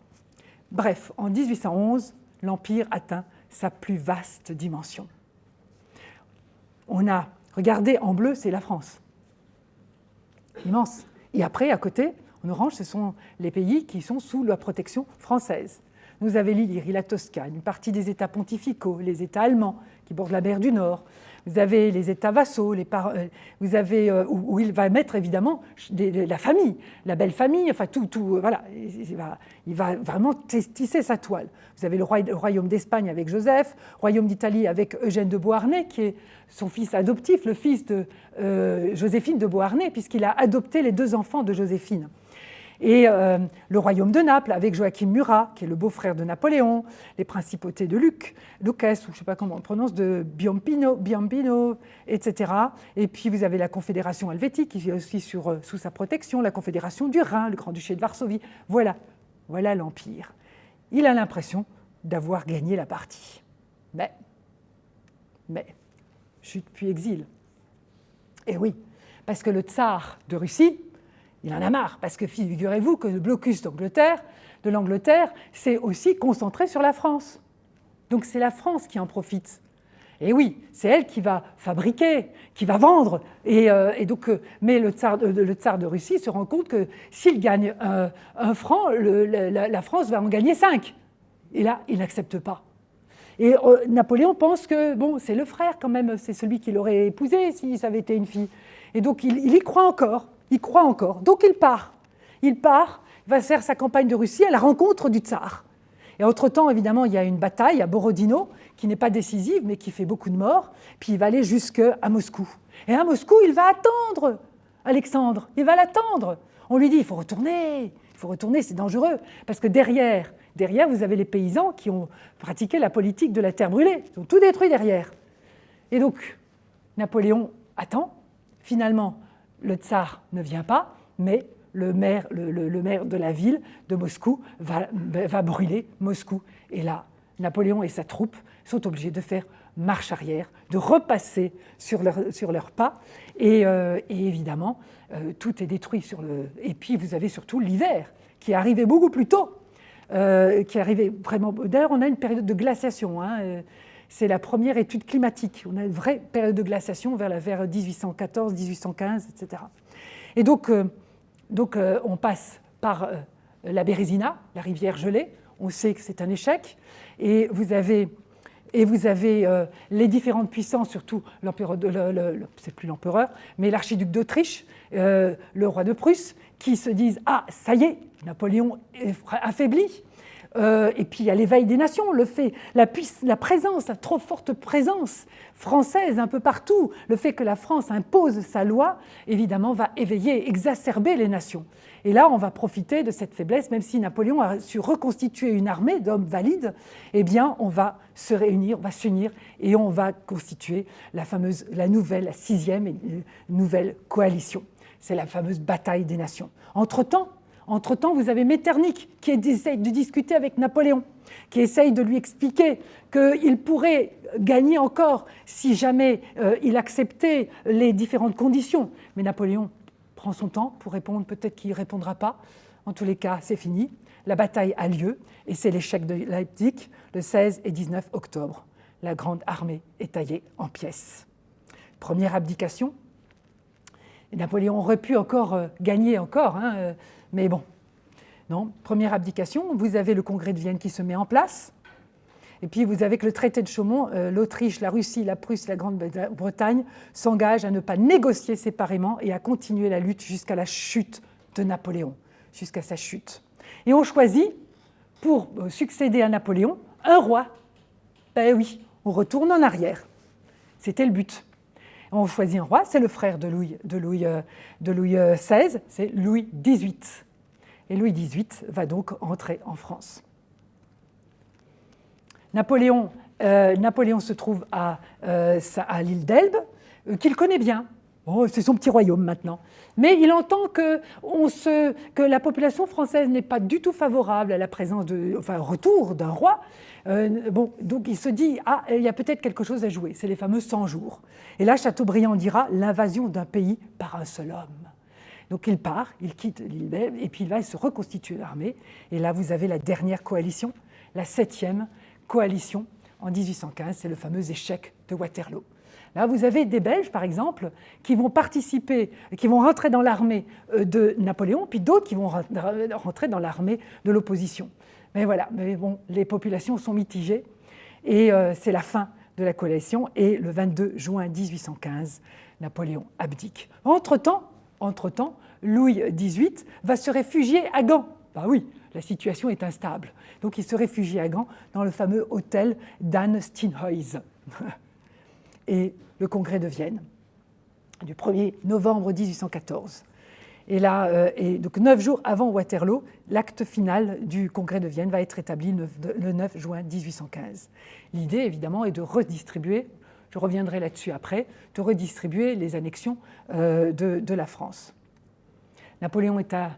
Bref, en 1811, l'Empire atteint sa plus vaste dimension. On a, regardez, en bleu, c'est la France. Immense. Et après, à côté, en orange, ce sont les pays qui sont sous la protection française. Nous avons l'Illyrie, la Toscane, une partie des États pontificaux, les États allemands qui bordent la mer du Nord, vous avez les États vassaux, euh, vous avez, euh, où, il va mettre évidemment la famille, la belle famille, enfin tout, tout euh, voilà, il va, vraiment tisser sa toile. Vous avez le, royaume d'Espagne avec Joseph, royaume d'Italie avec Eugène de Beauharnais, qui est son fils adoptif, le fils de Joséphine de Beauharnais, puisqu'il a adopté les deux enfants de Joséphine. Et euh, le royaume de Naples avec Joachim Murat, qui est le beau-frère de Napoléon, les principautés de Luc, Lucas, ou je ne sais pas comment on prononce, de Biombino, etc. Et puis vous avez la Confédération helvétique qui est aussi euh, sous sa protection, la Confédération du Rhin, le Grand-Duché de Varsovie. Voilà, voilà l'Empire. Il a l'impression d'avoir gagné la partie. Mais, mais, chute puis exil. Et oui, parce que le tsar de Russie, il en a marre, parce que figurez-vous que le blocus d'Angleterre, de l'Angleterre, c'est aussi concentré sur la France. Donc c'est la France qui en profite. Et oui, c'est elle qui va fabriquer, qui va vendre. Et, euh, donc, euh, mais le tsar, le tsar, de Russie se rend compte que s'il gagne un, franc, la, France va en gagner cinq. Et là, il n'accepte pas. Et euh, Napoléon pense que bon, c'est le frère quand même, c'est celui qui l'aurait épousé si ça avait été une fille. Et donc il, y croit encore, il croit encore. Donc il part. Il part, il va faire sa campagne de Russie à la rencontre du tsar. Et entre-temps, évidemment, il y a une bataille à Borodino, qui n'est pas décisive, mais qui fait beaucoup de morts. Puis il va aller jusqu'à Moscou. Et à Moscou, il va attendre Alexandre. Il va l'attendre. On lui dit, il faut retourner, il faut retourner, c'est dangereux. Parce que derrière, derrière, vous avez les paysans qui ont pratiqué la politique de la terre brûlée. Ils ont tout détruit derrière. Et donc, Napoléon attend, Finalement, le tsar ne vient pas, mais le maire, le, maire de la ville de Moscou va, brûler Moscou. Et là, Napoléon et sa troupe sont obligés de faire marche arrière, de repasser sur leur, sur leurs pas. Et, euh, évidemment, euh, tout est détruit. Sur le... Et puis, vous avez surtout l'hiver, qui est arrivé beaucoup plus tôt. Euh, qui est arrivé vraiment... D'ailleurs, on a une période de glaciation. Hein, c'est la première étude climatique. On a une vraie période de glaciation vers, la, vers 1814, 1815, etc. Et donc, euh, euh, on passe par euh, la Bérésina, la rivière gelée. On sait que c'est un échec. Et vous avez, et vous avez les différentes puissances, surtout l'empereur, c'est plus l'empereur, mais l'archiduc d'Autriche, le roi de Prusse, qui se disent Ah, ça y est, Napoléon est affaibli, euh, et puis il y a l'éveil des nations, le fait, la, présence, la trop forte présence française un peu partout, le fait que la France impose sa loi, évidemment, va éveiller, exacerber les nations. Et là, on va profiter de cette faiblesse, même si Napoléon a su reconstituer une armée d'hommes valides, eh bien, on va se réunir, on va s'unir et on va constituer la fameuse, la nouvelle, la sixième nouvelle coalition. C'est la fameuse bataille des nations. Entre-temps, entre-temps, vous avez Metternich qui essaye de discuter avec Napoléon, qui essaye de lui expliquer qu'il pourrait gagner encore si jamais euh, il acceptait les différentes conditions. Mais Napoléon prend son temps pour répondre, peut-être qu'il ne répondra pas. En tous les cas, c'est fini. La bataille a lieu et c'est l'échec de Leipzig le 16 et 19 octobre. La grande armée est taillée en pièces. Première abdication. Napoléon aurait pu encore euh, gagner encore. Hein, euh, mais bon, non. Première abdication, vous avez le congrès de Vienne qui se met en place. Et puis vous avez que le traité de Chaumont, euh, l'Autriche, la Russie, la Prusse, la Grande-Bretagne s'engagent à ne pas négocier séparément et à continuer la lutte jusqu'à la chute de Napoléon, jusqu'à sa chute. Et on choisit, pour euh, succéder à Napoléon, un roi. Ben oui, on retourne en arrière. C'était le but. On choisit un roi, c'est le frère de Louis, de Louis, euh, XVI, euh, c'est Louis XVIII. Et Louis XVIII va donc entrer en France. Napoléon, euh, se trouve à l'île d'Elbe, qu'il connaît bien. Oh, c'est son petit royaume maintenant. Mais il entend que, la population française n'est pas du tout favorable à la présence enfin, retour d'un roi. Euh, bon, donc il se dit, ah, il y a peut-être quelque chose à jouer, c'est les fameux 100 jours. Et là, Chateaubriand dira l'invasion d'un pays par un seul homme. Donc il part, il quitte l'île et puis il va se reconstituer l'armée. Et là, vous avez la dernière coalition, la septième coalition en 1815, c'est le fameux échec de Waterloo. Là, vous avez des Belges, par exemple, qui vont participer, qui vont rentrer dans l'armée euh, de Napoléon, puis d'autres qui vont rentrer dans l'armée de l'opposition. Mais voilà, mais bon, les populations sont mitigées et euh, c'est la fin de la coalition. Et le 22 juin 1815, Napoléon abdique. Entre-temps, entre-temps, Louis XVIII va se réfugier à Gand. Bah oui, la situation est instable. Donc il se réfugie à Gand dans le fameux hôtel d'Anne Steenhuis. et le congrès de Vienne du 1er novembre 1814. Et là, et donc neuf jours avant Waterloo, l'acte final du congrès de Vienne va être établi le 9 juin 1815. L'idée, évidemment, est de redistribuer, je reviendrai là-dessus après, de redistribuer les annexions de, de la France. Napoléon est à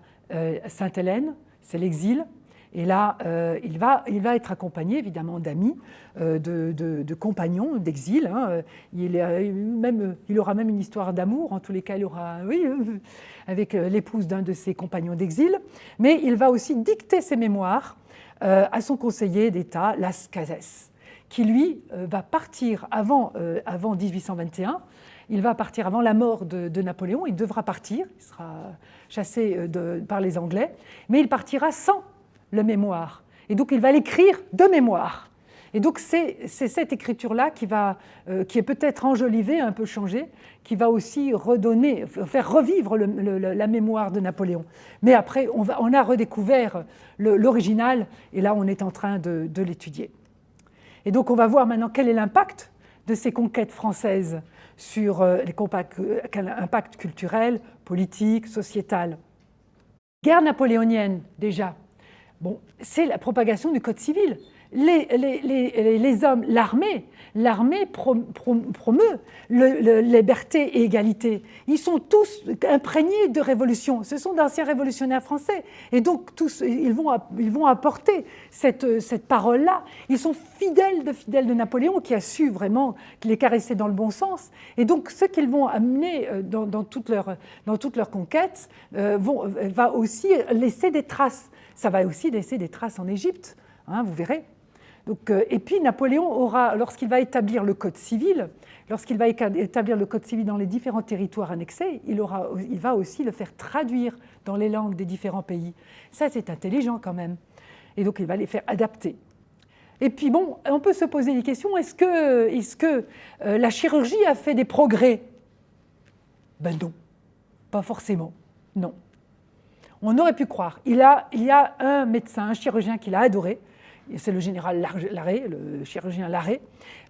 Sainte-Hélène, c'est l'exil, et là, euh, il, va, il va être accompagné évidemment d'amis, euh, de, compagnons d'exil. Hein. Il, même, il aura même une histoire d'amour, en tous les cas, il aura, oui, avec euh, l'épouse d'un de ses compagnons d'exil. Mais il va aussi dicter ses mémoires à son conseiller d'État, Las Cases, qui lui va partir avant, avant 1821 il va partir avant la mort de, Napoléon, il devra partir, il sera chassé par les Anglais, mais il partira sans le mémoire. Et donc il va l'écrire de mémoire. Et donc c'est cette écriture-là qui, va, euh, qui est peut-être enjolivée, un peu changée, qui va aussi redonner, faire revivre la mémoire de Napoléon. Mais après, on, a redécouvert l'original, et là on est en train de, de l'étudier. Et donc on va voir maintenant quel est l'impact de ces conquêtes françaises sur euh, les euh, quel impact culturel, politique, sociétal. Guerre napoléonienne, déjà, C'est la propagation du Code civil. Les, hommes, l'armée, l'armée promeut le, liberté et égalité. Ils sont tous imprégnés de révolution. Ce sont d'anciens révolutionnaires français. Et donc, tous, ils vont, apporter cette, parole-là. Ils sont fidèles de fidèles de Napoléon, qui a su vraiment les caresser dans le bon sens. Et donc, ce qu'ils vont amener euh, dans, dans, toute leur, euh, va aussi laisser des traces ça va aussi laisser des traces en Égypte, hein, vous verrez. Donc, euh, et puis Napoléon aura, lorsqu'il va établir le code civil, lorsqu'il va établir le code civil dans les différents territoires annexés, il, aura, il va aussi le faire traduire dans les langues des différents pays. Ça, c'est intelligent quand même. Et donc, il va les faire adapter. Et puis bon, on peut se poser des questions. Est-ce que, est que euh, la chirurgie a fait des progrès? Ben non, pas forcément. Non. On aurait pu croire. Il, a, il y a un médecin, un chirurgien qu'il a adoré, c'est le général Larré, le chirurgien Larré.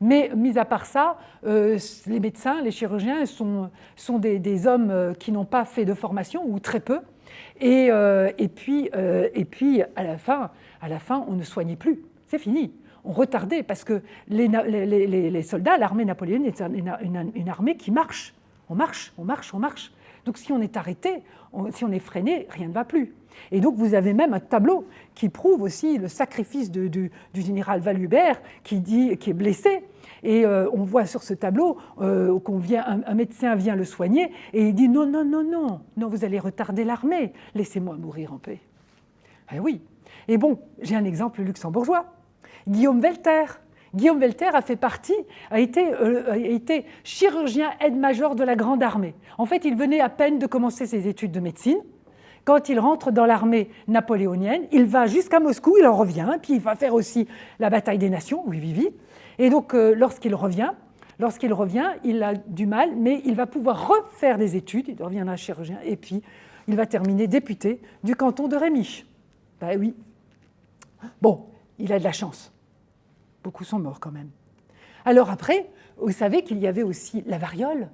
Mais mis à part ça, euh, les médecins, les chirurgiens sont, sont des, hommes euh, qui n'ont pas fait de formation ou très peu. Et, euh, et, puis, et puis à, la fin, à la fin, on ne soignait plus. C'est fini. On retardait parce que les, soldats, l'armée napoléonienne est une armée qui marche. On marche, on marche, on marche. Donc si on est arrêté, si on est freiné, rien ne va plus. Et donc vous avez même un tableau qui prouve aussi le sacrifice du, général Valubert qui, qui est blessé. Et euh, on voit sur ce tableau euh, médecin vient le soigner et il dit non, non, non, non, non, vous allez retarder l'armée, laissez-moi mourir en paix. Ah oui. Et bon, j'ai un exemple luxembourgeois. Guillaume Welter, Guillaume Welter a fait partie, a été, euh, a été chirurgien aide-major de la Grande Armée. En fait, il venait à peine de commencer ses études de médecine. Quand il rentre dans l'armée napoléonienne, il va jusqu'à Moscou, il en revient, puis il va faire aussi la bataille des nations, oui, oui, oui. Et donc, euh, lorsqu'il revient, lorsqu'il revient, il a du mal, mais il va pouvoir refaire des études, il reviendra chirurgien, et puis il va terminer député du canton de Rémy. Ben oui. Bon, il a de la chance. Beaucoup sont morts quand même. Alors après, vous savez qu'il y avait aussi la variole,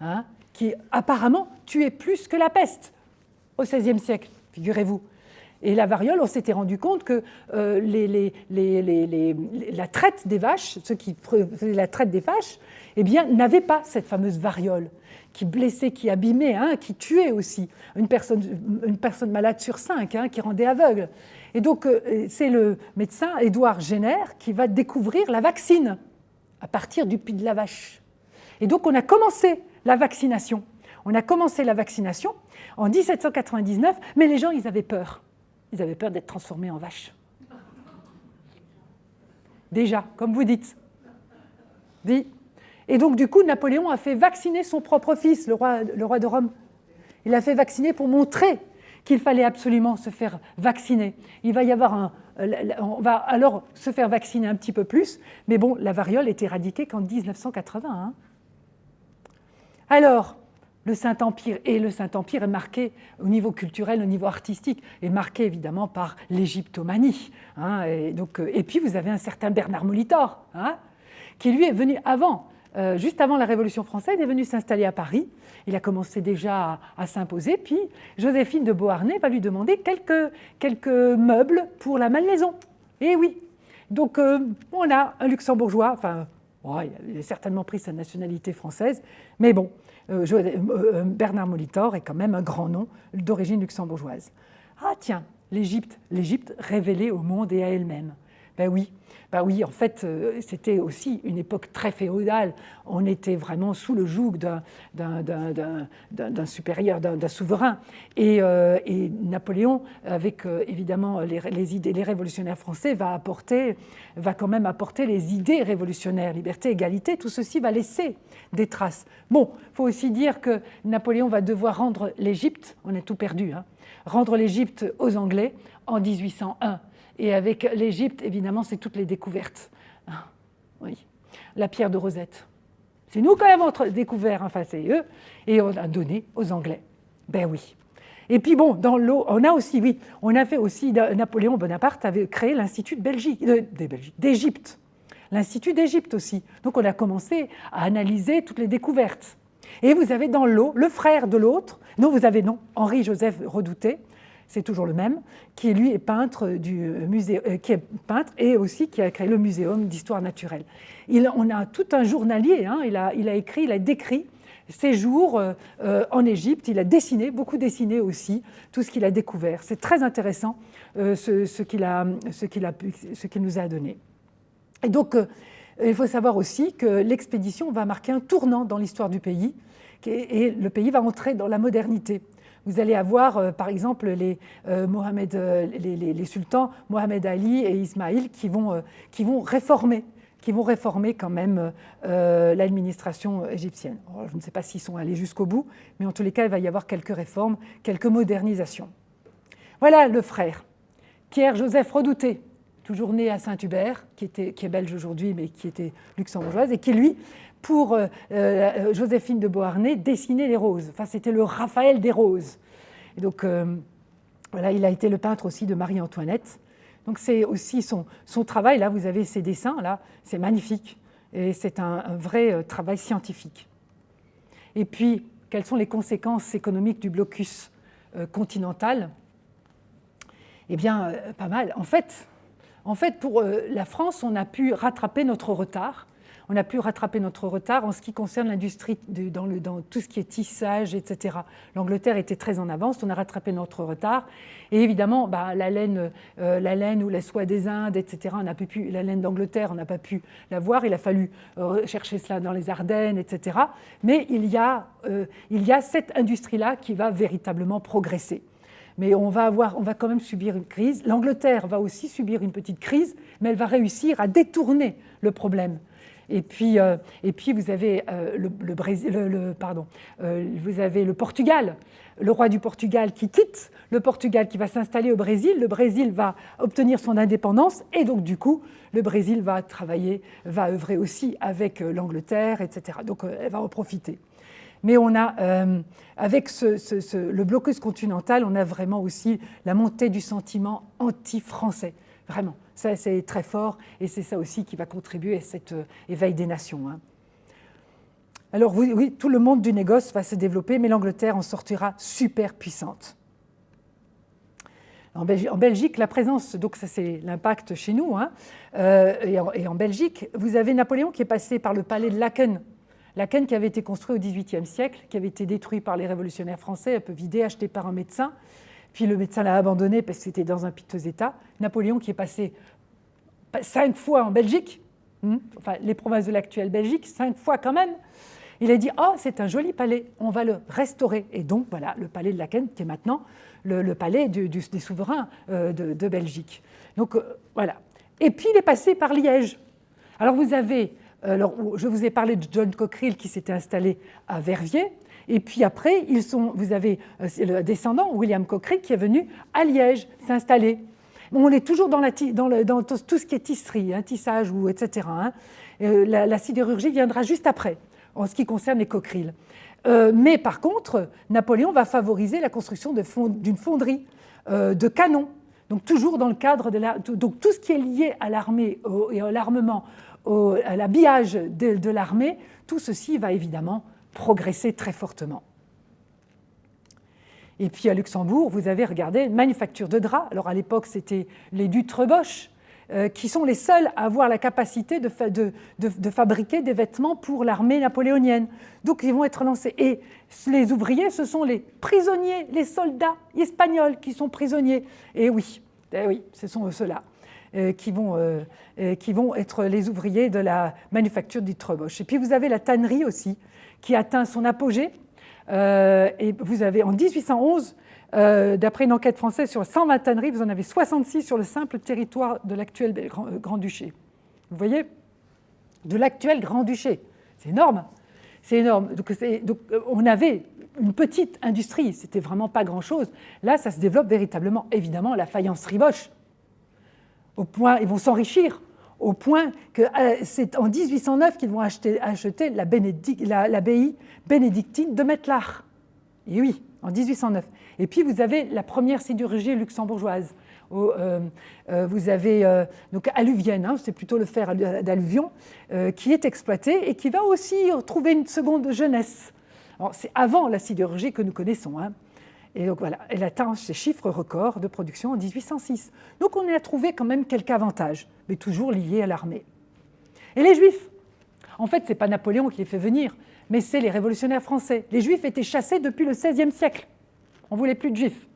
hein, qui apparemment tuait plus que la peste au XVIe siècle, figurez-vous. Et la variole, on s'était rendu compte que euh, la traite des vaches, ceux qui faisaient la traite des vaches, eh bien, n'avaient pas cette fameuse variole qui blessait, qui abîmait, hein, qui tuait aussi une personne, une personne malade sur cinq, hein, qui rendait aveugle. Et donc, euh, c'est le médecin Édouard Jenner qui va découvrir la vaccine à partir du pied de la vache. Et donc, on a commencé la vaccination. On a commencé la vaccination en 1799, mais les gens, ils avaient peur. Ils avaient peur d'être transformés en vaches. Déjà, comme vous dites. Dit. Et donc, du coup, Napoléon a fait vacciner son propre fils, le roi, le roi de Rome. Il a fait vacciner pour montrer qu'il fallait absolument se faire vacciner. Il va y avoir un, on va alors se faire vacciner un petit peu plus, mais bon, la variole est éradiquée qu'en 1980. Hein. Alors, le Saint-Empire, et le Saint-Empire est marqué au niveau culturel, au niveau artistique, est marqué évidemment par l'égyptomanie. Hein, et, euh, et puis vous avez un certain Bernard Molitor, hein, qui lui est venu avant juste avant la Révolution française, est venu s'installer à Paris. Il a commencé déjà à, s'imposer, puis Joséphine de Beauharnais va lui demander quelques, quelques meubles pour la Malmaison. Eh oui, donc on a un luxembourgeois, enfin, il a certainement pris sa nationalité française, mais bon, Bernard Molitor est quand même un grand nom d'origine luxembourgeoise. Ah tiens, l'Égypte, l'Égypte révélée au monde et à elle-même. Ben oui, ben oui, en fait, euh, c'était aussi une époque très féodale. On était vraiment sous le joug d'un supérieur, d'un souverain. Euh, et, Napoléon, avec euh, évidemment les, idées, les révolutionnaires français, va, apporter, va quand même apporter les idées révolutionnaires, liberté, égalité. Tout ceci va laisser des traces. Bon, faut aussi dire que Napoléon va devoir rendre l'Égypte, on est tout perdu, hein, rendre l'Égypte aux Anglais en 1801. Et avec l'Égypte, évidemment, c'est toutes les découvertes. Ah, oui. La pierre de Rosette. C'est nous quand même découvert, enfin c'est eux, et on a donné aux Anglais. Ben oui. Et puis bon, dans l'eau, on a aussi, oui, on a fait aussi, Napoléon Bonaparte avait créé l'Institut de Belgique, euh, d'Égypte, l'Institut d'Égypte aussi. Donc on a commencé à analyser toutes les découvertes. Et vous avez dans l'eau le frère de l'autre, non, vous avez non, Henri-Joseph Redouté, c'est toujours le même, qui lui est peintre du musée, euh, qui est peintre et aussi qui a créé le muséum d'histoire naturelle. Il, on a tout un journalier, hein, il, a, il, a, écrit, il a décrit ses jours euh, euh, en Égypte, il a dessiné, beaucoup dessiné aussi, tout ce qu'il a découvert. C'est très intéressant ce, ce qu'il qu nous a donné. Et donc, il faut savoir aussi que l'expédition va marquer un tournant dans l'histoire du pays, et le pays va entrer dans la modernité. Vous allez avoir, euh, par exemple, les, euh, euh, les, sultans Mohamed Ali et Ismaïl qui vont, qui vont réformer qui vont réformer quand même l'administration égyptienne. je ne sais pas s'ils sont allés jusqu'au bout, mais en tous les cas, il va y avoir quelques réformes, quelques modernisations. Voilà le frère, Pierre-Joseph Redouté, toujours né à Saint-Hubert, qui, qui est belge aujourd'hui, mais qui était luxembourgeoise, et qui, lui, pour euh, euh, Joséphine de Beauharnais, dessiner les roses. Enfin, c'était le Raphaël des roses. Donc, euh, voilà, il a été le peintre aussi de Marie-Antoinette. Donc, c'est aussi son, son, travail. Là, vous avez ses dessins, là, c'est magnifique. Et c'est un, vrai travail scientifique. Et puis, quelles sont les conséquences économiques du blocus continental? Eh bien, pas mal. En fait, en fait, pour la France, on a pu rattraper notre retard on a pu rattraper notre retard en ce qui concerne l'industrie dans, tout ce qui est tissage, etc. L'Angleterre était très en avance, on a rattrapé notre retard. Et évidemment, bah, la, laine, euh, ou la soie des Indes, etc., on pu, la laine d'Angleterre, on n'a pas pu la voir. Il a fallu euh, chercher cela dans les Ardennes, etc. Mais il y a, euh, il y a cette industrie-là qui va véritablement progresser mais on va, avoir, on va quand même subir une crise. L'Angleterre va aussi subir une petite crise, mais elle va réussir à détourner le problème. Et puis, euh, et puis vous avez euh, le, Brésil, le, pardon, euh, vous avez le Portugal, le roi du Portugal qui quitte, le Portugal qui va s'installer au Brésil, le Brésil va obtenir son indépendance et donc du coup le Brésil va travailler, va œuvrer aussi avec l'Angleterre, etc. Donc elle va en profiter. Mais on a, avec le blocus continental, on a vraiment aussi la montée du sentiment anti-français, vraiment. Ça, c'est très fort et c'est ça aussi qui va contribuer à cet euh, éveil des nations. Hein. Alors oui, tout le monde du négoce va se développer, mais l'Angleterre en sortira super puissante. En Belgique, la présence, donc ça c'est l'impact chez nous, hein, euh, et, en, Belgique, vous avez Napoléon qui est passé par le palais de Laken. Laken qui avait été construit au XVIIIe siècle, qui avait été détruit par les révolutionnaires français, un peu vidé, acheté par un médecin, puis le médecin l'a abandonné parce que c'était dans un piteux état. Napoléon qui est passé cinq fois en Belgique, hmm, enfin les provinces de l'actuelle Belgique, cinq fois quand même, il a dit « Oh, c'est un joli palais, on va le restaurer ». Et donc, voilà, le palais de Laken, qui est maintenant le, palais des souverains euh, de, Belgique. Donc, euh, voilà. Et puis, il est passé par Liège. Alors, vous avez, alors, je vous ai parlé de John Cockerill qui s'était installé à Verviers, et puis après, ils sont, vous avez euh, le descendant, William Cochrane, qui est venu à Liège s'installer. on est toujours dans, tout ce qui est tisserie, hein, tissage, ou etc. Hein. Euh, la, sidérurgie viendra juste après, en ce qui concerne les coquerilles. Euh, mais par contre, Napoléon va favoriser la construction d'une fonderie de canons. Donc toujours dans le cadre de. Donc tout ce qui est lié à l'armée et à l'armement à l'habillage de l'armée, tout ceci va évidemment progresser très fortement. Et puis à Luxembourg, vous avez regardé manufacture de draps. Alors à l'époque, c'était les Dutre-Bosch, euh, qui sont les seuls à avoir la capacité de, fabriquer des vêtements pour l'armée napoléonienne. Donc ils vont être lancés. Et les ouvriers, ce sont les prisonniers, les soldats espagnols qui sont prisonniers. Et oui, eh oui ce sont ceux-là. Euh, qui, vont, euh, qui vont être les ouvriers de la manufacture Dutre-Bosch. Et puis vous avez la tannerie aussi, qui atteint son apogée euh, et vous avez en 1811, euh, d'après une enquête française sur 120 tanneries, vous en avez 66 sur le simple territoire de l'actuel euh, Grand-Duché. Vous voyez? De l'actuel Grand-Duché. C'est énorme. C'est énorme. Donc, on avait une petite industrie, c'était vraiment pas grand-chose. Là, ça se développe véritablement. Évidemment, la faïencerie Bosch. Au point, ils vont s'enrichir au point que c'est en 1809 qu'ils vont acheter, l'abbaye bénédictine de Mettelach. Et oui, en 1809. Et puis vous avez la première sidérurgie luxembourgeoise. Euh, euh, vous avez euh, donc alluvienne, hein, c'est plutôt le fer d'alluvion, qui est exploité et qui va aussi trouver une seconde jeunesse. C'est avant la sidérurgie que nous connaissons. Hein. Et donc voilà, elle atteint ses chiffres records de production en 1806. Donc on a trouvé quand même quelques avantages, mais toujours liés à l'armée. Et les Juifs? En fait, ce n'est pas Napoléon qui les fait venir, mais c'est les révolutionnaires français. Les juifs étaient chassés depuis le XVIe siècle. On ne voulait plus de juifs.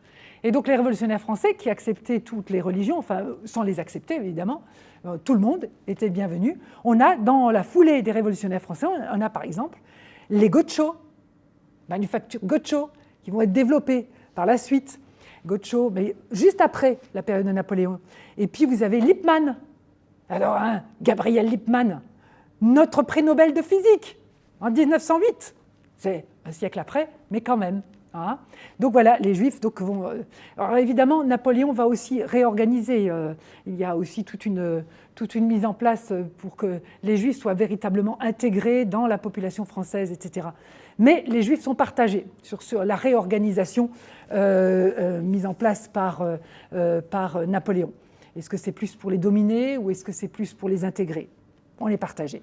Et donc les révolutionnaires français qui acceptaient toutes les religions, enfin sans les accepter évidemment, euh, tout le monde était bienvenu. On a dans la foulée des révolutionnaires français, on a par exemple les Gocho, manufacture Gocho, qui vont être développés par la suite. Gocho, mais juste après la période de Napoléon. Et puis vous avez Lippmann. Alors, hein, Gabriel Lippmann, notre prix Nobel de physique, en 1908. C'est un siècle après, mais quand même. Hein. donc voilà, les Juifs donc, vont... Euh, alors évidemment, Napoléon va aussi réorganiser. Euh, il y a aussi toute une, toute une mise en place pour que les Juifs soient véritablement intégrés dans la population française, etc. Mais les Juifs sont partagés sur, la réorganisation euh, mise en place par, par Napoléon. Est-ce que c'est plus pour les dominer ou est-ce que c'est plus pour les intégrer On est partagé.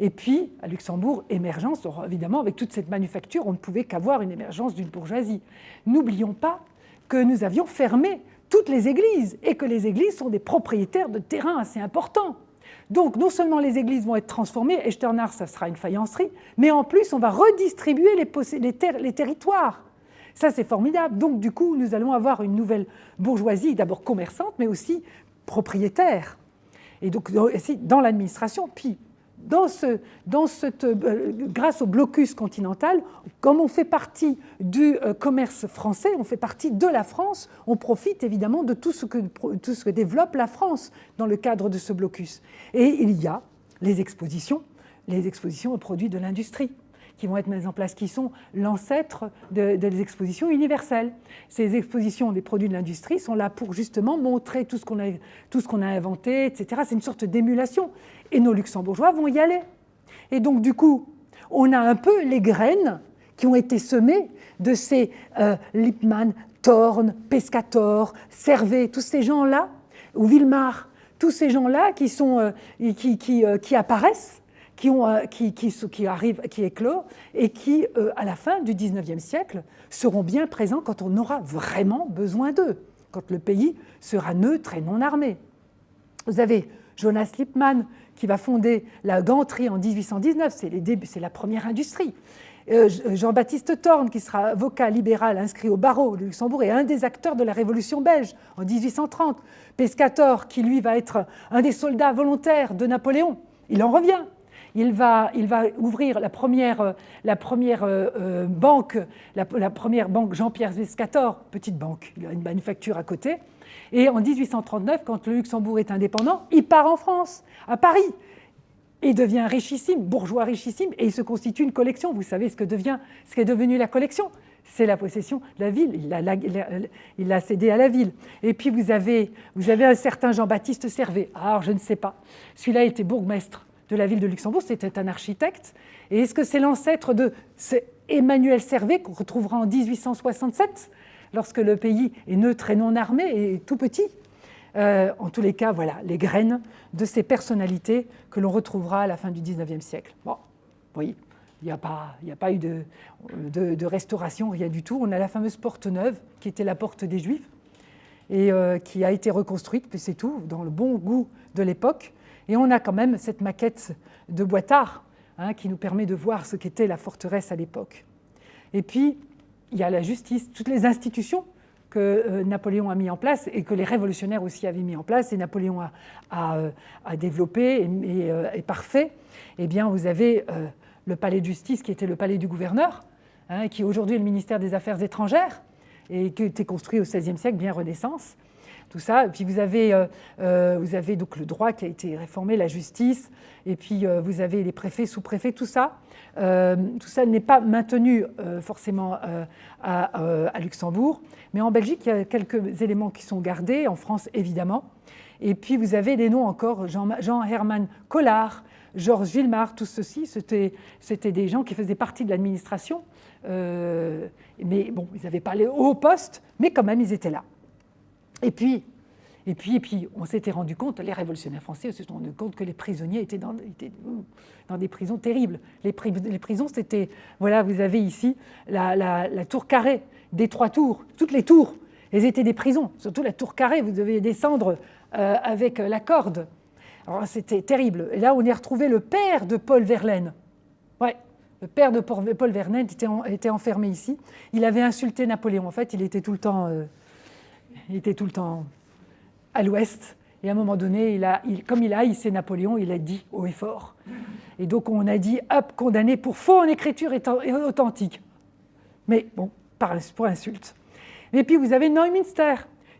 Et puis, à Luxembourg, émergence, évidemment, avec toute cette manufacture, on ne pouvait qu'avoir une émergence d'une bourgeoisie. N'oublions pas que nous avions fermé toutes les églises et que les églises sont des propriétaires de terrains assez importants. Donc, non seulement les églises vont être transformées, Echternach, ça sera une faïencerie, mais en plus, on va redistribuer les, les territoires. Ça, c'est formidable. Donc, du coup, nous allons avoir une nouvelle bourgeoisie, d'abord commerçante, mais aussi propriétaire. Et donc, dans l'administration, puis euh, grâce au blocus continental, comme on fait partie du euh, commerce français, on fait partie de la France, on profite évidemment de tout ce, que, tout développe la France dans le cadre de ce blocus. Et il y a expositions, les expositions aux produits de l'industrie qui vont être mises en place, qui sont l'ancêtre des expositions universelles. Ces expositions des produits de l'industrie sont là pour justement montrer tout ce qu'on a, tout a inventé, etc. C'est une sorte d'émulation. Et nos luxembourgeois vont y aller. Et donc, du coup, on a un peu les graines qui ont été semées de ces euh, Lippmann, Thorne, Pescator, Servet, tous ces gens-là, ou Villemar, tous ces gens-là qui, euh, qui, qui, euh, qui apparaissent qui, ont, euh, qui, arrivent, qui et qui, euh, à la fin du 19e siècle, seront bien présents quand on aura vraiment besoin d'eux, quand le pays sera neutre et non armé. Vous avez Jonas Lippmann qui va fonder la ganterie en 1819, c'est la première industrie. Euh, Jean-Baptiste Thorne, qui sera avocat libéral inscrit au barreau de Luxembourg, est un des acteurs de la Révolution belge en 1830. Pescator, qui lui va être un des soldats volontaires de Napoléon, il en revient il va, il va ouvrir la première, la première euh, euh, banque, la, première banque Jean-Pierre Vescator, petite banque, il a une manufacture à côté. Et en 1839, quand le Luxembourg est indépendant, il part en France, à Paris, et devient richissime, bourgeois richissime, et il se constitue une collection. Vous savez ce que devient, ce qu'est devenu la collection? C'est la possession de la ville. Il l'a cédé à la ville. Et puis vous avez, vous avez un certain Jean-Baptiste Servet. Alors je ne sais pas. Celui-là était bourgmestre de la ville de Luxembourg, c'était un architecte. Et est-ce que c'est l'ancêtre de Emmanuel Servet qu'on retrouvera en 1867, lorsque le pays est neutre et non armé et tout petit? En tous les cas, voilà, les graines de ces personnalités que l'on retrouvera à la fin du 19e siècle. Bon, oui, il n'y a, pas, eu de, de, restauration, rien du tout. On a la fameuse porte neuve, qui était la porte des Juifs, et qui a été reconstruite, puis c'est tout, dans le bon goût de l'époque. Et on a quand même cette maquette de Boitard hein, qui nous permet de voir ce qu'était la forteresse à l'époque. Et puis, il y a la justice, toutes les institutions que euh, Napoléon a mis en place et que les révolutionnaires aussi avaient mis en place et Napoléon a, euh, développé euh, et, parfait. Eh bien, vous avez le palais de justice qui était le palais du gouverneur, hein, qui aujourd'hui est le ministère des Affaires étrangères et qui a été construit au XVIe siècle, bien Renaissance tout ça. Et puis vous avez, euh, euh, vous avez donc le droit qui a été réformé, la justice, et puis euh, vous avez les préfets, sous-préfets, tout ça. tout ça n'est pas maintenu forcément à, Luxembourg, mais en Belgique, il y a quelques éléments qui sont gardés, en France évidemment. Et puis vous avez des noms encore, Jean-Hermann Collard, Georges Villemar, tout ceci, c'était des gens qui faisaient partie de l'administration, mais bon, ils n'avaient pas les hauts postes, mais quand même, ils étaient là. Et puis, et puis, et puis on s'était rendu compte, les révolutionnaires français se sont rendus compte que les prisonniers étaient dans, des prisons terribles. Les, prisons, c'était, voilà, vous avez ici la, tour carrée, des trois tours, toutes les tours, elles étaient des prisons, surtout la tour carrée, vous devez descendre euh, avec la corde. Alors c'était terrible. Et là, on y a retrouvé le père de Paul Verlaine. Ouais, le père de Paul Verlaine était, était enfermé ici. Il avait insulté Napoléon. En fait, il était tout le temps... Euh, il était tout le temps à l'ouest. Et à un moment donné, il a, comme il a haïssé Napoléon, il a dit haut et fort. Et donc on a dit, hop, condamné pour faux en écriture et authentique. Mais bon, pour insulte. Et puis vous avez Neumünster,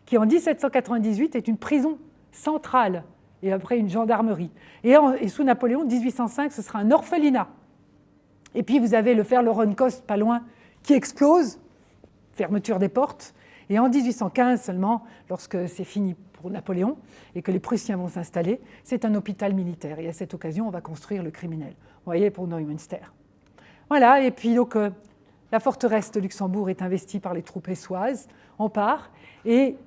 qui en 1798 est une prison centrale, et après une gendarmerie. Et, sous Napoléon, 1805, ce sera un orphelinat. Et puis vous avez le fer Kost, pas loin, qui explose, fermeture des portes, et en 1815 seulement, lorsque c'est fini pour Napoléon et que les Prussiens vont s'installer, c'est un hôpital militaire. Et à cette occasion, on va construire le criminel. Vous voyez, pour Neumünster. Voilà, et puis donc, euh, la forteresse de Luxembourg est investie par les troupes essoises. On part. Et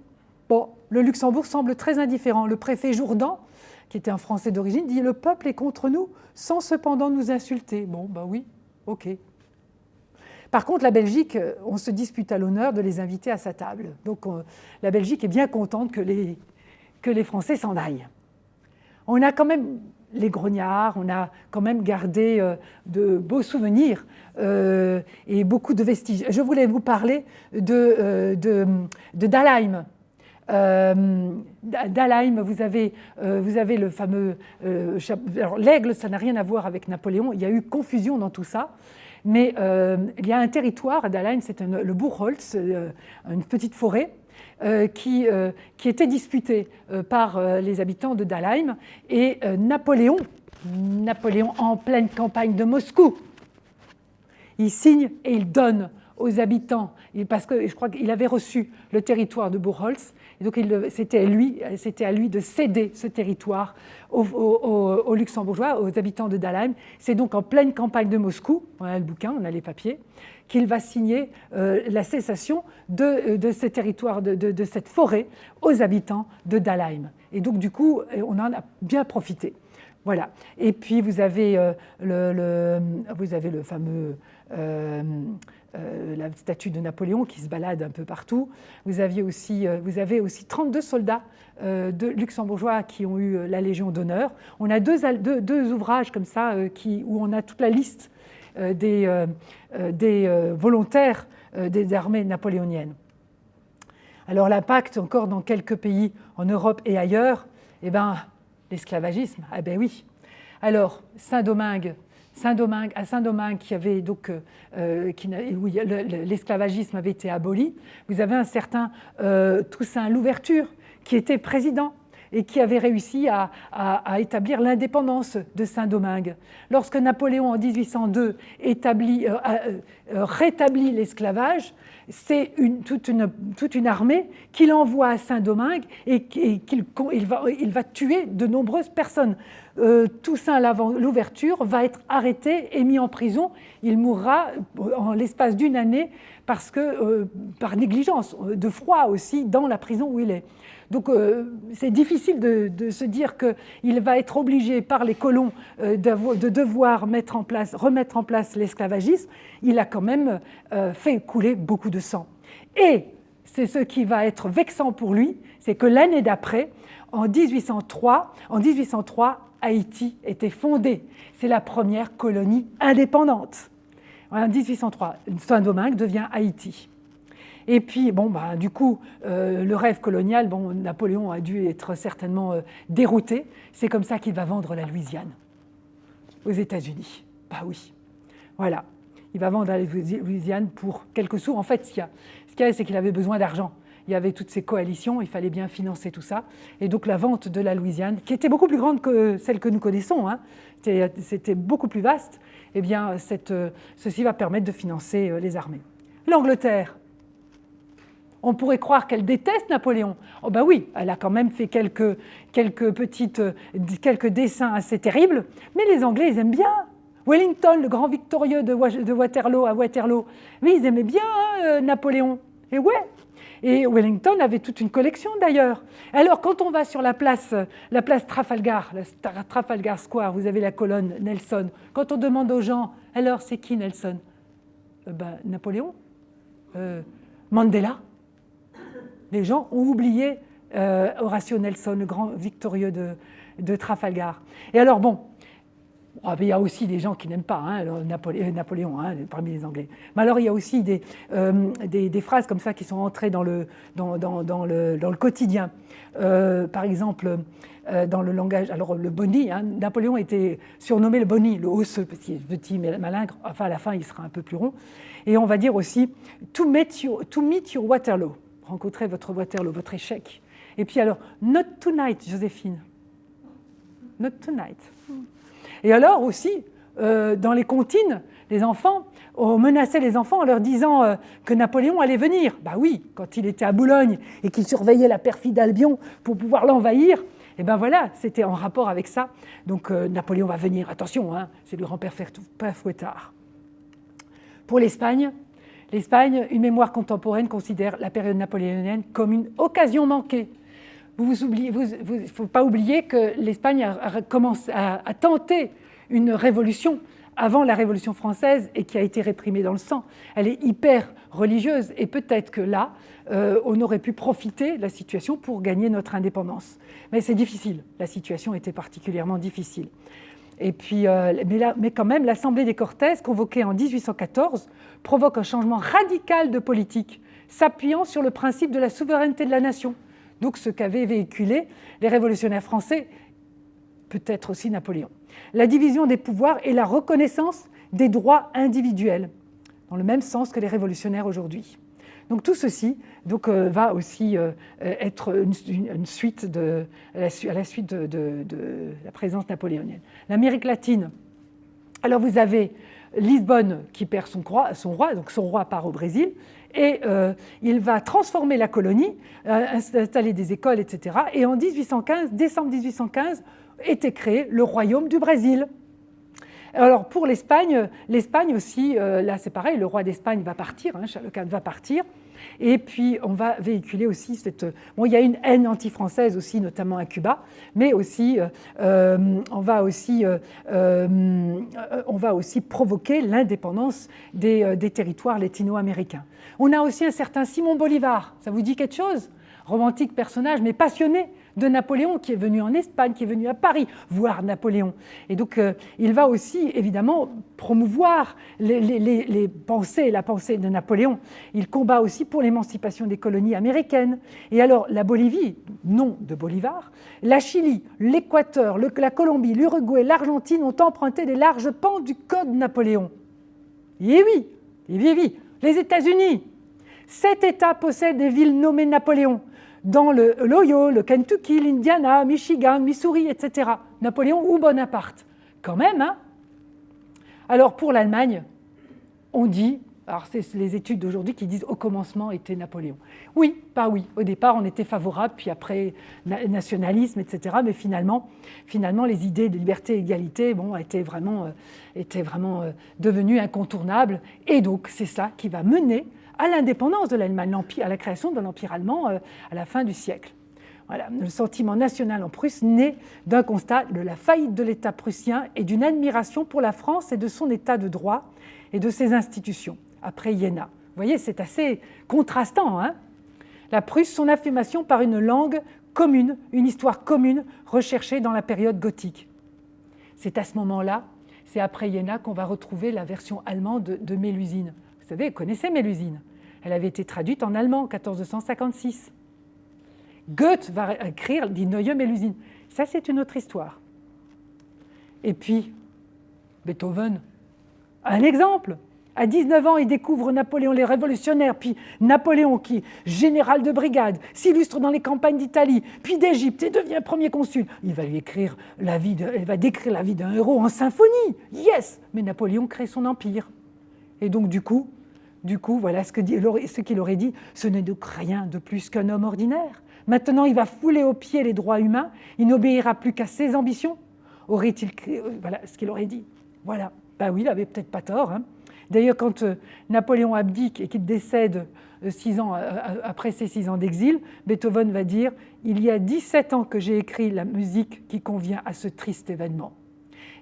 bon, le Luxembourg semble très indifférent. Le préfet Jourdan, qui était un Français d'origine, dit « Le peuple est contre nous, sans cependant nous insulter. » Bon, bah oui, ok. Par contre, la Belgique, euh, on se dispute à l'honneur de les inviter à sa table. Donc la Belgique est bien contente que les, Français s'en aillent. On a quand même les grognards, on a quand même gardé euh, de beaux souvenirs euh, et beaucoup de vestiges. Je voulais vous parler de, de, de Dalheim. Dalheim, vous avez, vous avez le fameux... l'aigle, ça n'a rien à voir avec Napoléon, il y a eu confusion dans tout ça. Mais euh, il y a un territoire à Dalheim, c'est le Buchholz, euh, une petite forêt, euh, qui, était disputée par les habitants de Dalheim. Et Napoléon, Napoléon en pleine campagne de Moscou, il signe et il donne aux habitants, parce que je crois qu'il avait reçu le territoire de Buchholz, donc c'était à, lui, de céder ce territoire aux, Luxembourgeois, aux habitants de Dalheim. C'est donc en pleine campagne de Moscou, on a le bouquin, on a les papiers, qu'il va signer euh, la cessation de, de ce territoire, de, cette forêt, aux habitants de Dalheim. Et donc du coup, on en a bien profité. Voilà. Et puis vous avez, euh, le, fameux euh, euh, la statue de Napoléon qui se balade un peu partout. Vous, aviez aussi, euh, vous avez aussi 32 soldats euh, de luxembourgeois qui ont eu la Légion d'honneur. On a deux, ouvrages comme ça qui, où on a toute la liste des, des volontaires des armées napoléoniennes. Alors l'impact encore dans quelques pays en Europe et ailleurs, eh ben, l'esclavagisme, ah ben oui. Alors Saint-Domingue, Saint-Domingue, à Saint-Domingue, qui avait donc, euh, euh, où l'esclavagisme avait été aboli, vous avez un certain euh, Toussaint Louverture, qui était président et qui avait réussi à, établir l'indépendance de Saint-Domingue. Lorsque Napoléon, en 1802, établit, rétablit l'esclavage, c'est toute, une, armée qu'il envoie à Saint-Domingue et, qu'il il va, il va tuer de nombreuses personnes. Euh, Toussaint l'ouverture va être arrêté et mis en prison. Il mourra en l'espace d'une année parce que, euh, par négligence, de froid aussi, dans la prison où il est. Donc euh, c'est difficile de, se dire qu'il va être obligé par les colons de, devoir mettre en place, remettre en place l'esclavagisme. Il a quand même fait couler beaucoup de sang. Et c'est ce qui va être vexant pour lui, c'est que l'année d'après, en 1803, en 1803, Haïti était fondée. C'est la première colonie indépendante. En 1803, Saint-Domingue devient Haïti. Et puis, bon, bah, du coup, euh, le rêve colonial, bon, Napoléon a dû être certainement euh, dérouté. C'est comme ça qu'il va vendre la Louisiane aux États-Unis. Bah oui, voilà. Il va vendre la Louisiane pour quelques sous. En fait, ce qu'il y a, c'est qu'il avait besoin d'argent il y avait toutes ces coalitions, il fallait bien financer tout ça. Et donc la vente de la Louisiane, qui était beaucoup plus grande que celle que nous connaissons, hein, c'était beaucoup plus vaste, eh bien cette, ceci va permettre de financer euh, les armées. L'Angleterre, on pourrait croire qu'elle déteste Napoléon. Oh ben oui, elle a quand même fait quelques, quelques, petites, quelques dessins assez terribles, mais les Anglais, ils aiment bien. Wellington, le grand victorieux de, Waterloo à Waterloo, mais ils aimaient bien hein, euh, Napoléon. Et ouais, et Wellington avait toute une collection d'ailleurs. Alors quand on va sur la place, la place Trafalgar, la Trafalgar Square, vous avez la colonne Nelson. Quand on demande aux gens, alors c'est qui Nelson? Euh, ben, Napoléon euh, Mandela Les gens ont oublié euh, Horatio Nelson, le grand victorieux de, de Trafalgar. Et alors bon, ah, il y a aussi des gens qui n'aiment pas hein, Napoléon, hein, parmi les Anglais. Mais alors il y a aussi euh, des, des, phrases comme ça qui sont entrées dans le, quotidien. Euh, par exemple, euh, dans le langage, alors le boni, hein, Napoléon était surnommé le boni, le osseux, parce qu'il est petit, malingre, enfin à la fin il sera un peu plus rond. Et on va dire aussi to meet your, to meet your Waterloo, rencontrer votre Waterloo, votre échec. Et puis alors, not tonight, Joséphine. Not tonight. Et alors aussi, euh, dans les comptines, les enfants, on menaçait les enfants en leur disant euh, que Napoléon allait venir. Bah oui, quand il était à Boulogne et qu'il surveillait la perfide Albion pour pouvoir l'envahir, et eh ben voilà, c'était en rapport avec ça. Donc euh, Napoléon va venir, attention, hein, c'est le grand-père Fouettard. Pour l'Espagne, l'Espagne, une mémoire contemporaine considère la période napoléonienne comme une occasion manquée vous ne faut pas oublier que l'Espagne a, commencé, a, tenté une révolution avant la Révolution française et qui a été réprimée dans le sang. Elle est hyper religieuse et peut-être que là, euh, on aurait pu profiter de la situation pour gagner notre indépendance. Mais c'est difficile, la situation était particulièrement difficile. Et puis, euh, mais, mais, quand même, l'Assemblée des Cortés, convoquée en 1814, provoque un changement radical de politique, s'appuyant sur le principe de la souveraineté de la nation donc ce qu'avaient véhiculé les révolutionnaires français, peut-être aussi Napoléon. La division des pouvoirs et la reconnaissance des droits individuels, dans le même sens que les révolutionnaires aujourd'hui. Donc tout ceci euh, va aussi euh, être une, suite à la, suite de, la présence napoléonienne. L'Amérique latine, alors vous avez Lisbonne qui perd son roi, donc son roi part au Brésil, et euh, il va transformer la colonie, euh, installer des écoles, etc. Et en 1815, décembre 1815, était créé le royaume du Brésil. Alors pour l'Espagne, l'Espagne aussi, euh, là c'est pareil, le roi d'Espagne va partir, hein, Charles va partir, et puis, on va véhiculer aussi cette... Bon, il y a une haine anti-française aussi, notamment à Cuba, mais aussi, euh, euh, on, va aussi euh, on va aussi provoquer l'indépendance des, des territoires latino-américains. On a aussi un certain Simon Bolivar. Ça vous dit quelque chose? Romantique personnage, mais passionné de Napoléon, qui est venu en Espagne, qui est venu à Paris voir Napoléon. Et donc, euh, il va aussi, évidemment, promouvoir les, pensées, la pensée de Napoléon. Il combat aussi pour l'émancipation des colonies américaines. Et alors, la Bolivie, nom de Bolivar, la Chili, l'Équateur, la Colombie, l'Uruguay, l'Argentine ont emprunté des larges pans du Code Napoléon. Et oui, et oui, oui, les États-Unis, Sept États possèdent des villes nommées Napoléon dans l'Ohio, le Kentucky, l'Indiana, Michigan, Missouri, etc. Napoléon ou Bonaparte. Quand même, hein Alors pour l'Allemagne, on dit Alors c'est les études d'aujourd'hui qui disent au commencement était Napoléon. Oui, pas oui. Au départ on était favorable, puis après nationalisme, etc. Mais finalement, finalement les idées de liberté et d'égalité bon, étaient vraiment, euh, étaient vraiment euh, devenues incontournables. Et donc c'est ça qui va mener à l'indépendance de l'Allemagne, à la création de l'Empire allemand euh, à la fin du siècle. Voilà, le sentiment national en Prusse naît d'un constat de la faillite de l'État prussien et d'une admiration pour la France et de son État de droit et de ses institutions après Iéna. Vous voyez, c'est assez contrastant. Hein la Prusse, son affirmation par une langue commune, une histoire commune recherchée dans la période gothique. C'est à ce moment-là, c'est après Iéna qu'on va retrouver la version allemande de, de Mélusine. Vous savez, vous connaissez Mélusine. Elle avait été traduite en allemand en 1456. Goethe va écrire Die Neue Mélusine. Ça, c'est une autre histoire. Et puis, Beethoven, un exemple. À 19 ans, il découvre Napoléon, les révolutionnaires, puis Napoléon, qui, général de brigade, s'illustre dans les campagnes d'Italie, puis d'Égypte, et devient premier consul. Il va lui écrire la vie de, il va décrire la vie d'un héros en symphonie. Yes Mais Napoléon crée son empire. Et donc, du coup, du coup, voilà ce qu'il aurait dit, ce n'est donc rien de plus qu'un homme ordinaire. Maintenant, il va fouler aux pieds les droits humains, il n'obéira plus qu'à ses ambitions. Aurait-il voilà ce qu'il aurait dit. Voilà. Ben oui, il avait peut-être pas tort. Hein. D'ailleurs, quand euh, Napoléon abdique et qu'il décède euh, six ans, euh, après ses six ans d'exil, Beethoven va dire « Il y a 17 ans que j'ai écrit la musique qui convient à ce triste événement. »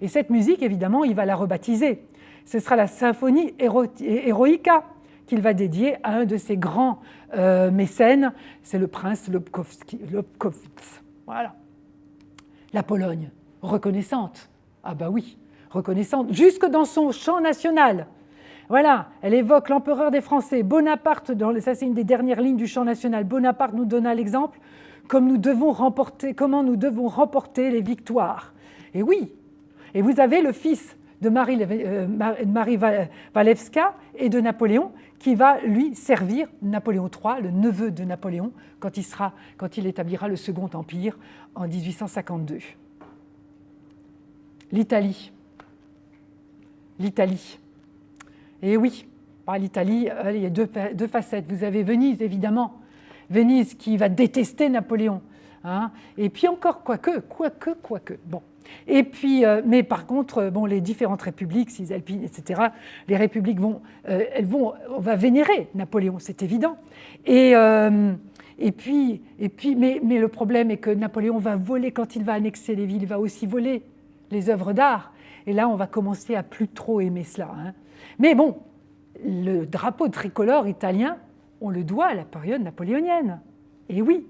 Et cette musique, évidemment, il va la rebaptiser. Ce sera la symphonie héroïca qu'il va dédier à un de ses grands mécènes, c'est le prince Lobkowitz. Voilà. La Pologne, reconnaissante. Ah bah oui, reconnaissante, jusque dans son chant national. Voilà, elle évoque l'empereur des Français, Bonaparte, ça c'est une des dernières lignes du chant national, Bonaparte nous donna l'exemple comment nous devons remporter les victoires. Et oui, et vous avez le fils de Marie, euh, et de Napoléon qui va lui servir Napoléon III, le neveu de Napoléon, quand il, sera, quand il établira le Second Empire en 1852. L'Italie. L'Italie. Et oui, l'Italie, il y a deux, facettes. Vous avez Venise, évidemment. Venise qui va détester Napoléon. Hein. Et puis encore, quoique, quoique, quoique. Bon. Et puis, euh, mais par contre, euh, bon, les différentes républiques, Cisalpine, etc., les républiques vont, euh, elles vont, on va vénérer Napoléon, c'est évident. Et, et puis, et puis mais, mais, le problème est que Napoléon va voler, quand il va annexer les villes, il va aussi voler les œuvres d'art. Et là, on va commencer à plus trop aimer cela. Hein. Mais bon, le drapeau tricolore italien, on le doit à la période napoléonienne. Et oui,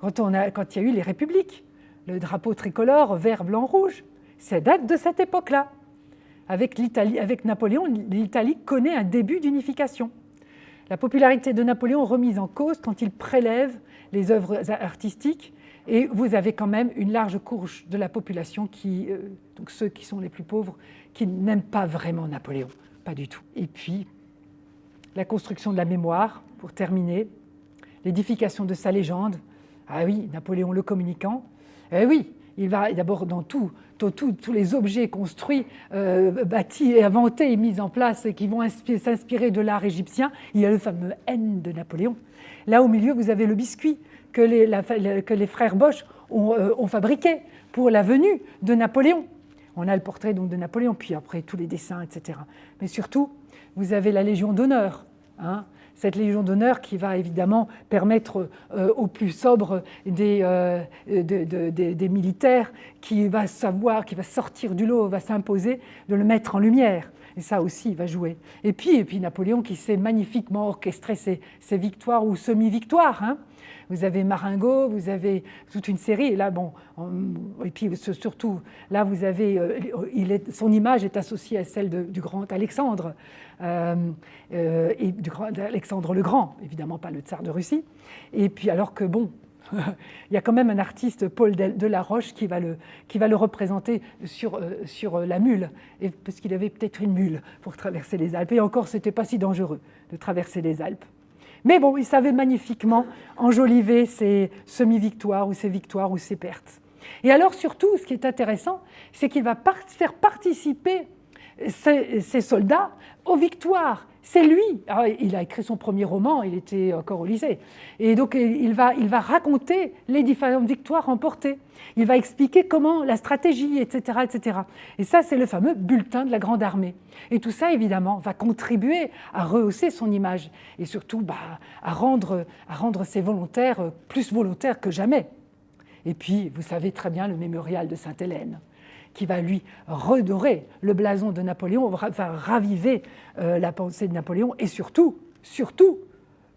quand, on a, quand il y a eu les républiques, le drapeau tricolore vert, blanc, rouge, ça date de cette époque-là. Avec, Napoléon, l'Italie connaît un début d'unification. La popularité de Napoléon remise en cause quand il prélève les œuvres artistiques et vous avez quand même une large couche de la population, qui, euh, donc ceux qui sont les plus pauvres, qui n'aiment pas vraiment Napoléon. Pas du tout. Et puis, la construction de la mémoire, pour terminer, l'édification de sa légende. Ah oui, Napoléon le communicant. Eh oui, il va d'abord dans tout, tous les objets construits, euh, bâtis inventés et mis en place qui vont s'inspirer de l'art égyptien, il y a le fameux N de Napoléon. Là au milieu, vous avez le biscuit que les, que les frères Bosch ont, euh, ont, fabriqué pour la venue de Napoléon. On a le portrait donc de Napoléon, puis après tous les dessins, etc. Mais surtout, vous avez la Légion d'honneur. Hein. Cette Légion d'honneur qui va évidemment permettre euh, aux plus sobres des, euh, des, militaires qui va savoir, qui va sortir du lot, va s'imposer, de le mettre en lumière. Et ça aussi, il va jouer. Et puis, et puis Napoléon qui sait magnifiquement orchestrer ses, victoires ou semi-victoires. Hein vous avez Maringo, vous avez toute une série, et là, bon, et puis surtout, là, vous avez, euh, il est, son image est associée à celle du grand Alexandre, euh, euh, et du grand Alexandre le Grand, évidemment pas le tsar de Russie, et puis alors que, bon, il y a quand même un artiste, Paul de la Roche, qui va le, qui va le représenter sur, sur la mule, parce qu'il avait peut-être une mule pour traverser les Alpes. Et encore, ce n'était pas si dangereux de traverser les Alpes. Mais bon, il savait magnifiquement enjoliver ses semi-victoires ou ses victoires ou ses pertes. Et alors surtout, ce qui est intéressant, c'est qu'il va faire participer ses, soldats aux victoires. C'est lui. Ah, il a écrit son premier roman, il était encore au lycée. Et donc il va, raconter les différentes victoires remportées. Il va expliquer comment la stratégie, etc. etc. Et ça, c'est le fameux bulletin de la Grande Armée. Et tout ça, évidemment, va contribuer à rehausser son image et surtout bah, à, rendre, à rendre ses volontaires plus volontaires que jamais. Et puis, vous savez très bien le mémorial de Sainte-Hélène qui va lui redorer le blason de Napoléon, va raviver euh, la pensée de Napoléon et surtout, surtout,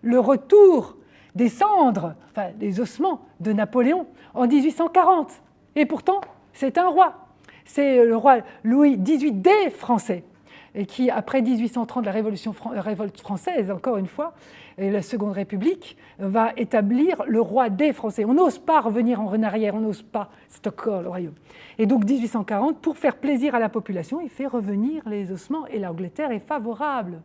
le retour des cendres, enfin des ossements de Napoléon en 1840. Et pourtant, c'est un roi. C'est le roi Louis XVIII des Français et qui, après 1830, la Révolution révolte française, encore une fois, et la Seconde République, va établir le roi des Français. On n'ose pas revenir en arrière, on n'ose pas, c'est encore le royaume. Et donc 1840, pour faire plaisir à la population, il fait revenir les ossements et l'Angleterre est favorable,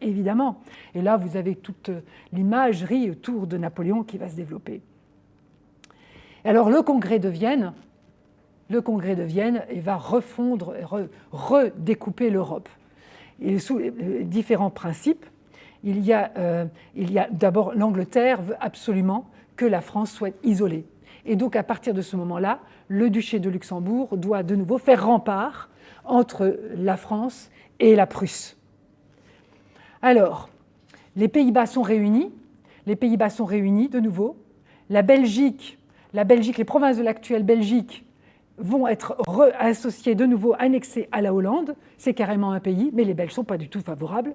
évidemment. Et là, vous avez toute l'imagerie autour de Napoléon qui va se développer. Alors le congrès de Vienne, le congrès de Vienne va refondre, redécouper l'Europe sous différents principes. Il y a, euh, a d'abord l'Angleterre veut absolument que la France soit isolée. Et donc à partir de ce moment-là, le duché de Luxembourg doit de nouveau faire rempart entre la France et la Prusse. Alors, les Pays-Bas sont réunis, les Pays-Bas sont réunis de nouveau, la Belgique, la Belgique, les provinces de l'actuelle Belgique vont être associés de nouveau, annexés à la Hollande. C'est carrément un pays, mais les Belges ne sont pas du tout favorables.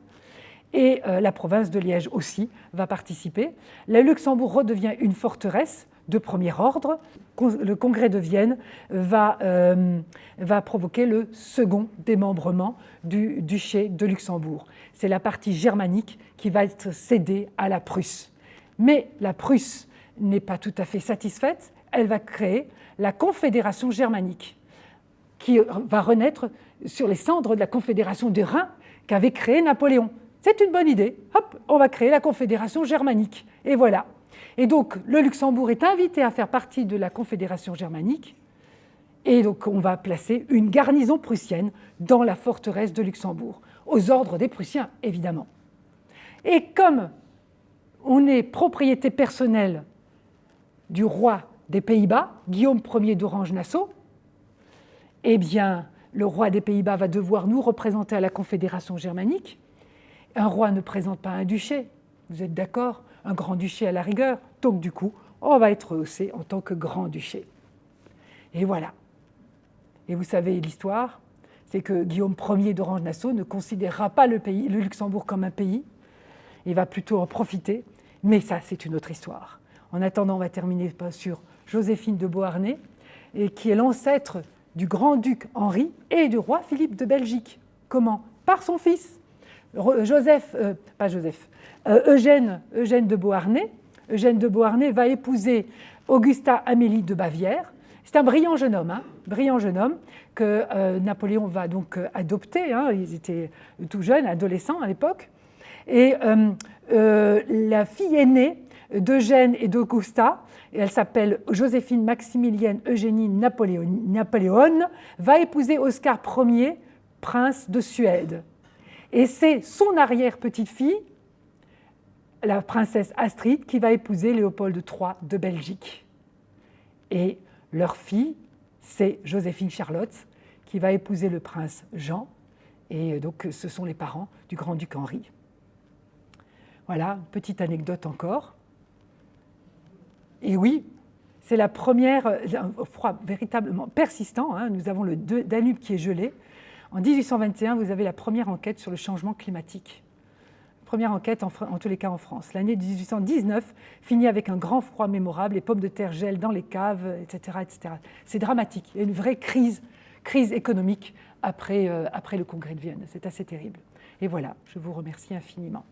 Et euh, la province de Liège aussi va participer. Le Luxembourg redevient une forteresse de premier ordre. Le congrès de Vienne va, euh, va provoquer le second démembrement du duché de Luxembourg. C'est la partie germanique qui va être cédée à la Prusse. Mais la Prusse n'est pas tout à fait satisfaite. Elle va créer la Confédération germanique, qui va renaître sur les cendres de la Confédération du Rhin qu'avait créée Napoléon. C'est une bonne idée. Hop, on va créer la Confédération germanique. Et voilà. Et donc, le Luxembourg est invité à faire partie de la Confédération germanique. Et donc, on va placer une garnison prussienne dans la forteresse de Luxembourg, aux ordres des Prussiens, évidemment. Et comme on est propriété personnelle du roi des Pays-Bas, Guillaume Ier d'Orange-Nassau, eh bien, le roi des Pays-Bas va devoir nous représenter à la Confédération germanique. Un roi ne présente pas un duché, vous êtes d'accord Un grand-duché à la rigueur. Donc, du coup, on va être haussé en tant que grand-duché. Et voilà. Et vous savez l'histoire, c'est que Guillaume Ier d'Orange-Nassau ne considérera pas le, le Luxembourg comme un pays. Il va plutôt en profiter. Mais ça, c'est une autre histoire. En attendant, on va terminer sur Joséphine de Beauharnais, et qui est l'ancêtre du grand-duc Henri et du roi Philippe de Belgique. Comment? Par son fils, Joseph, euh, pas Joseph, euh, Eugène, Eugène de Beauharnais. Eugène de Beauharnais va épouser Augusta Amélie de Bavière. C'est un brillant jeune homme, hein, brillant jeune homme que euh, Napoléon va donc adopter. Hein, ils étaient tout jeunes, adolescents à l'époque. Et la fille aînée d'Eugène et d'Augusta, elle s'appelle Joséphine Maximilienne Eugénie Napoléon, Napoléon, va épouser Oscar Ier, prince de Suède. Et c'est son arrière-petite-fille, la princesse Astrid, qui va épouser Léopold III de Belgique. Et leur fille, c'est Joséphine Charlotte, qui va épouser le prince Jean. Et donc, ce sont les parents du grand-duc Henri. Voilà, petite anecdote encore. Et oui, c'est la première, un froid véritablement persistant. Hein. Nous avons le Danube qui est gelé. En 1821, vous avez la première enquête sur le changement climatique. Première enquête, en, tous les cas en France. L'année 1819 finit avec un grand froid mémorable, les pommes de terre gèlent dans les caves, etc. etc. C'est dramatique. Il y a une vraie crise, crise économique après, euh, après le congrès de Vienne. C'est assez terrible. Et voilà, je vous remercie infiniment.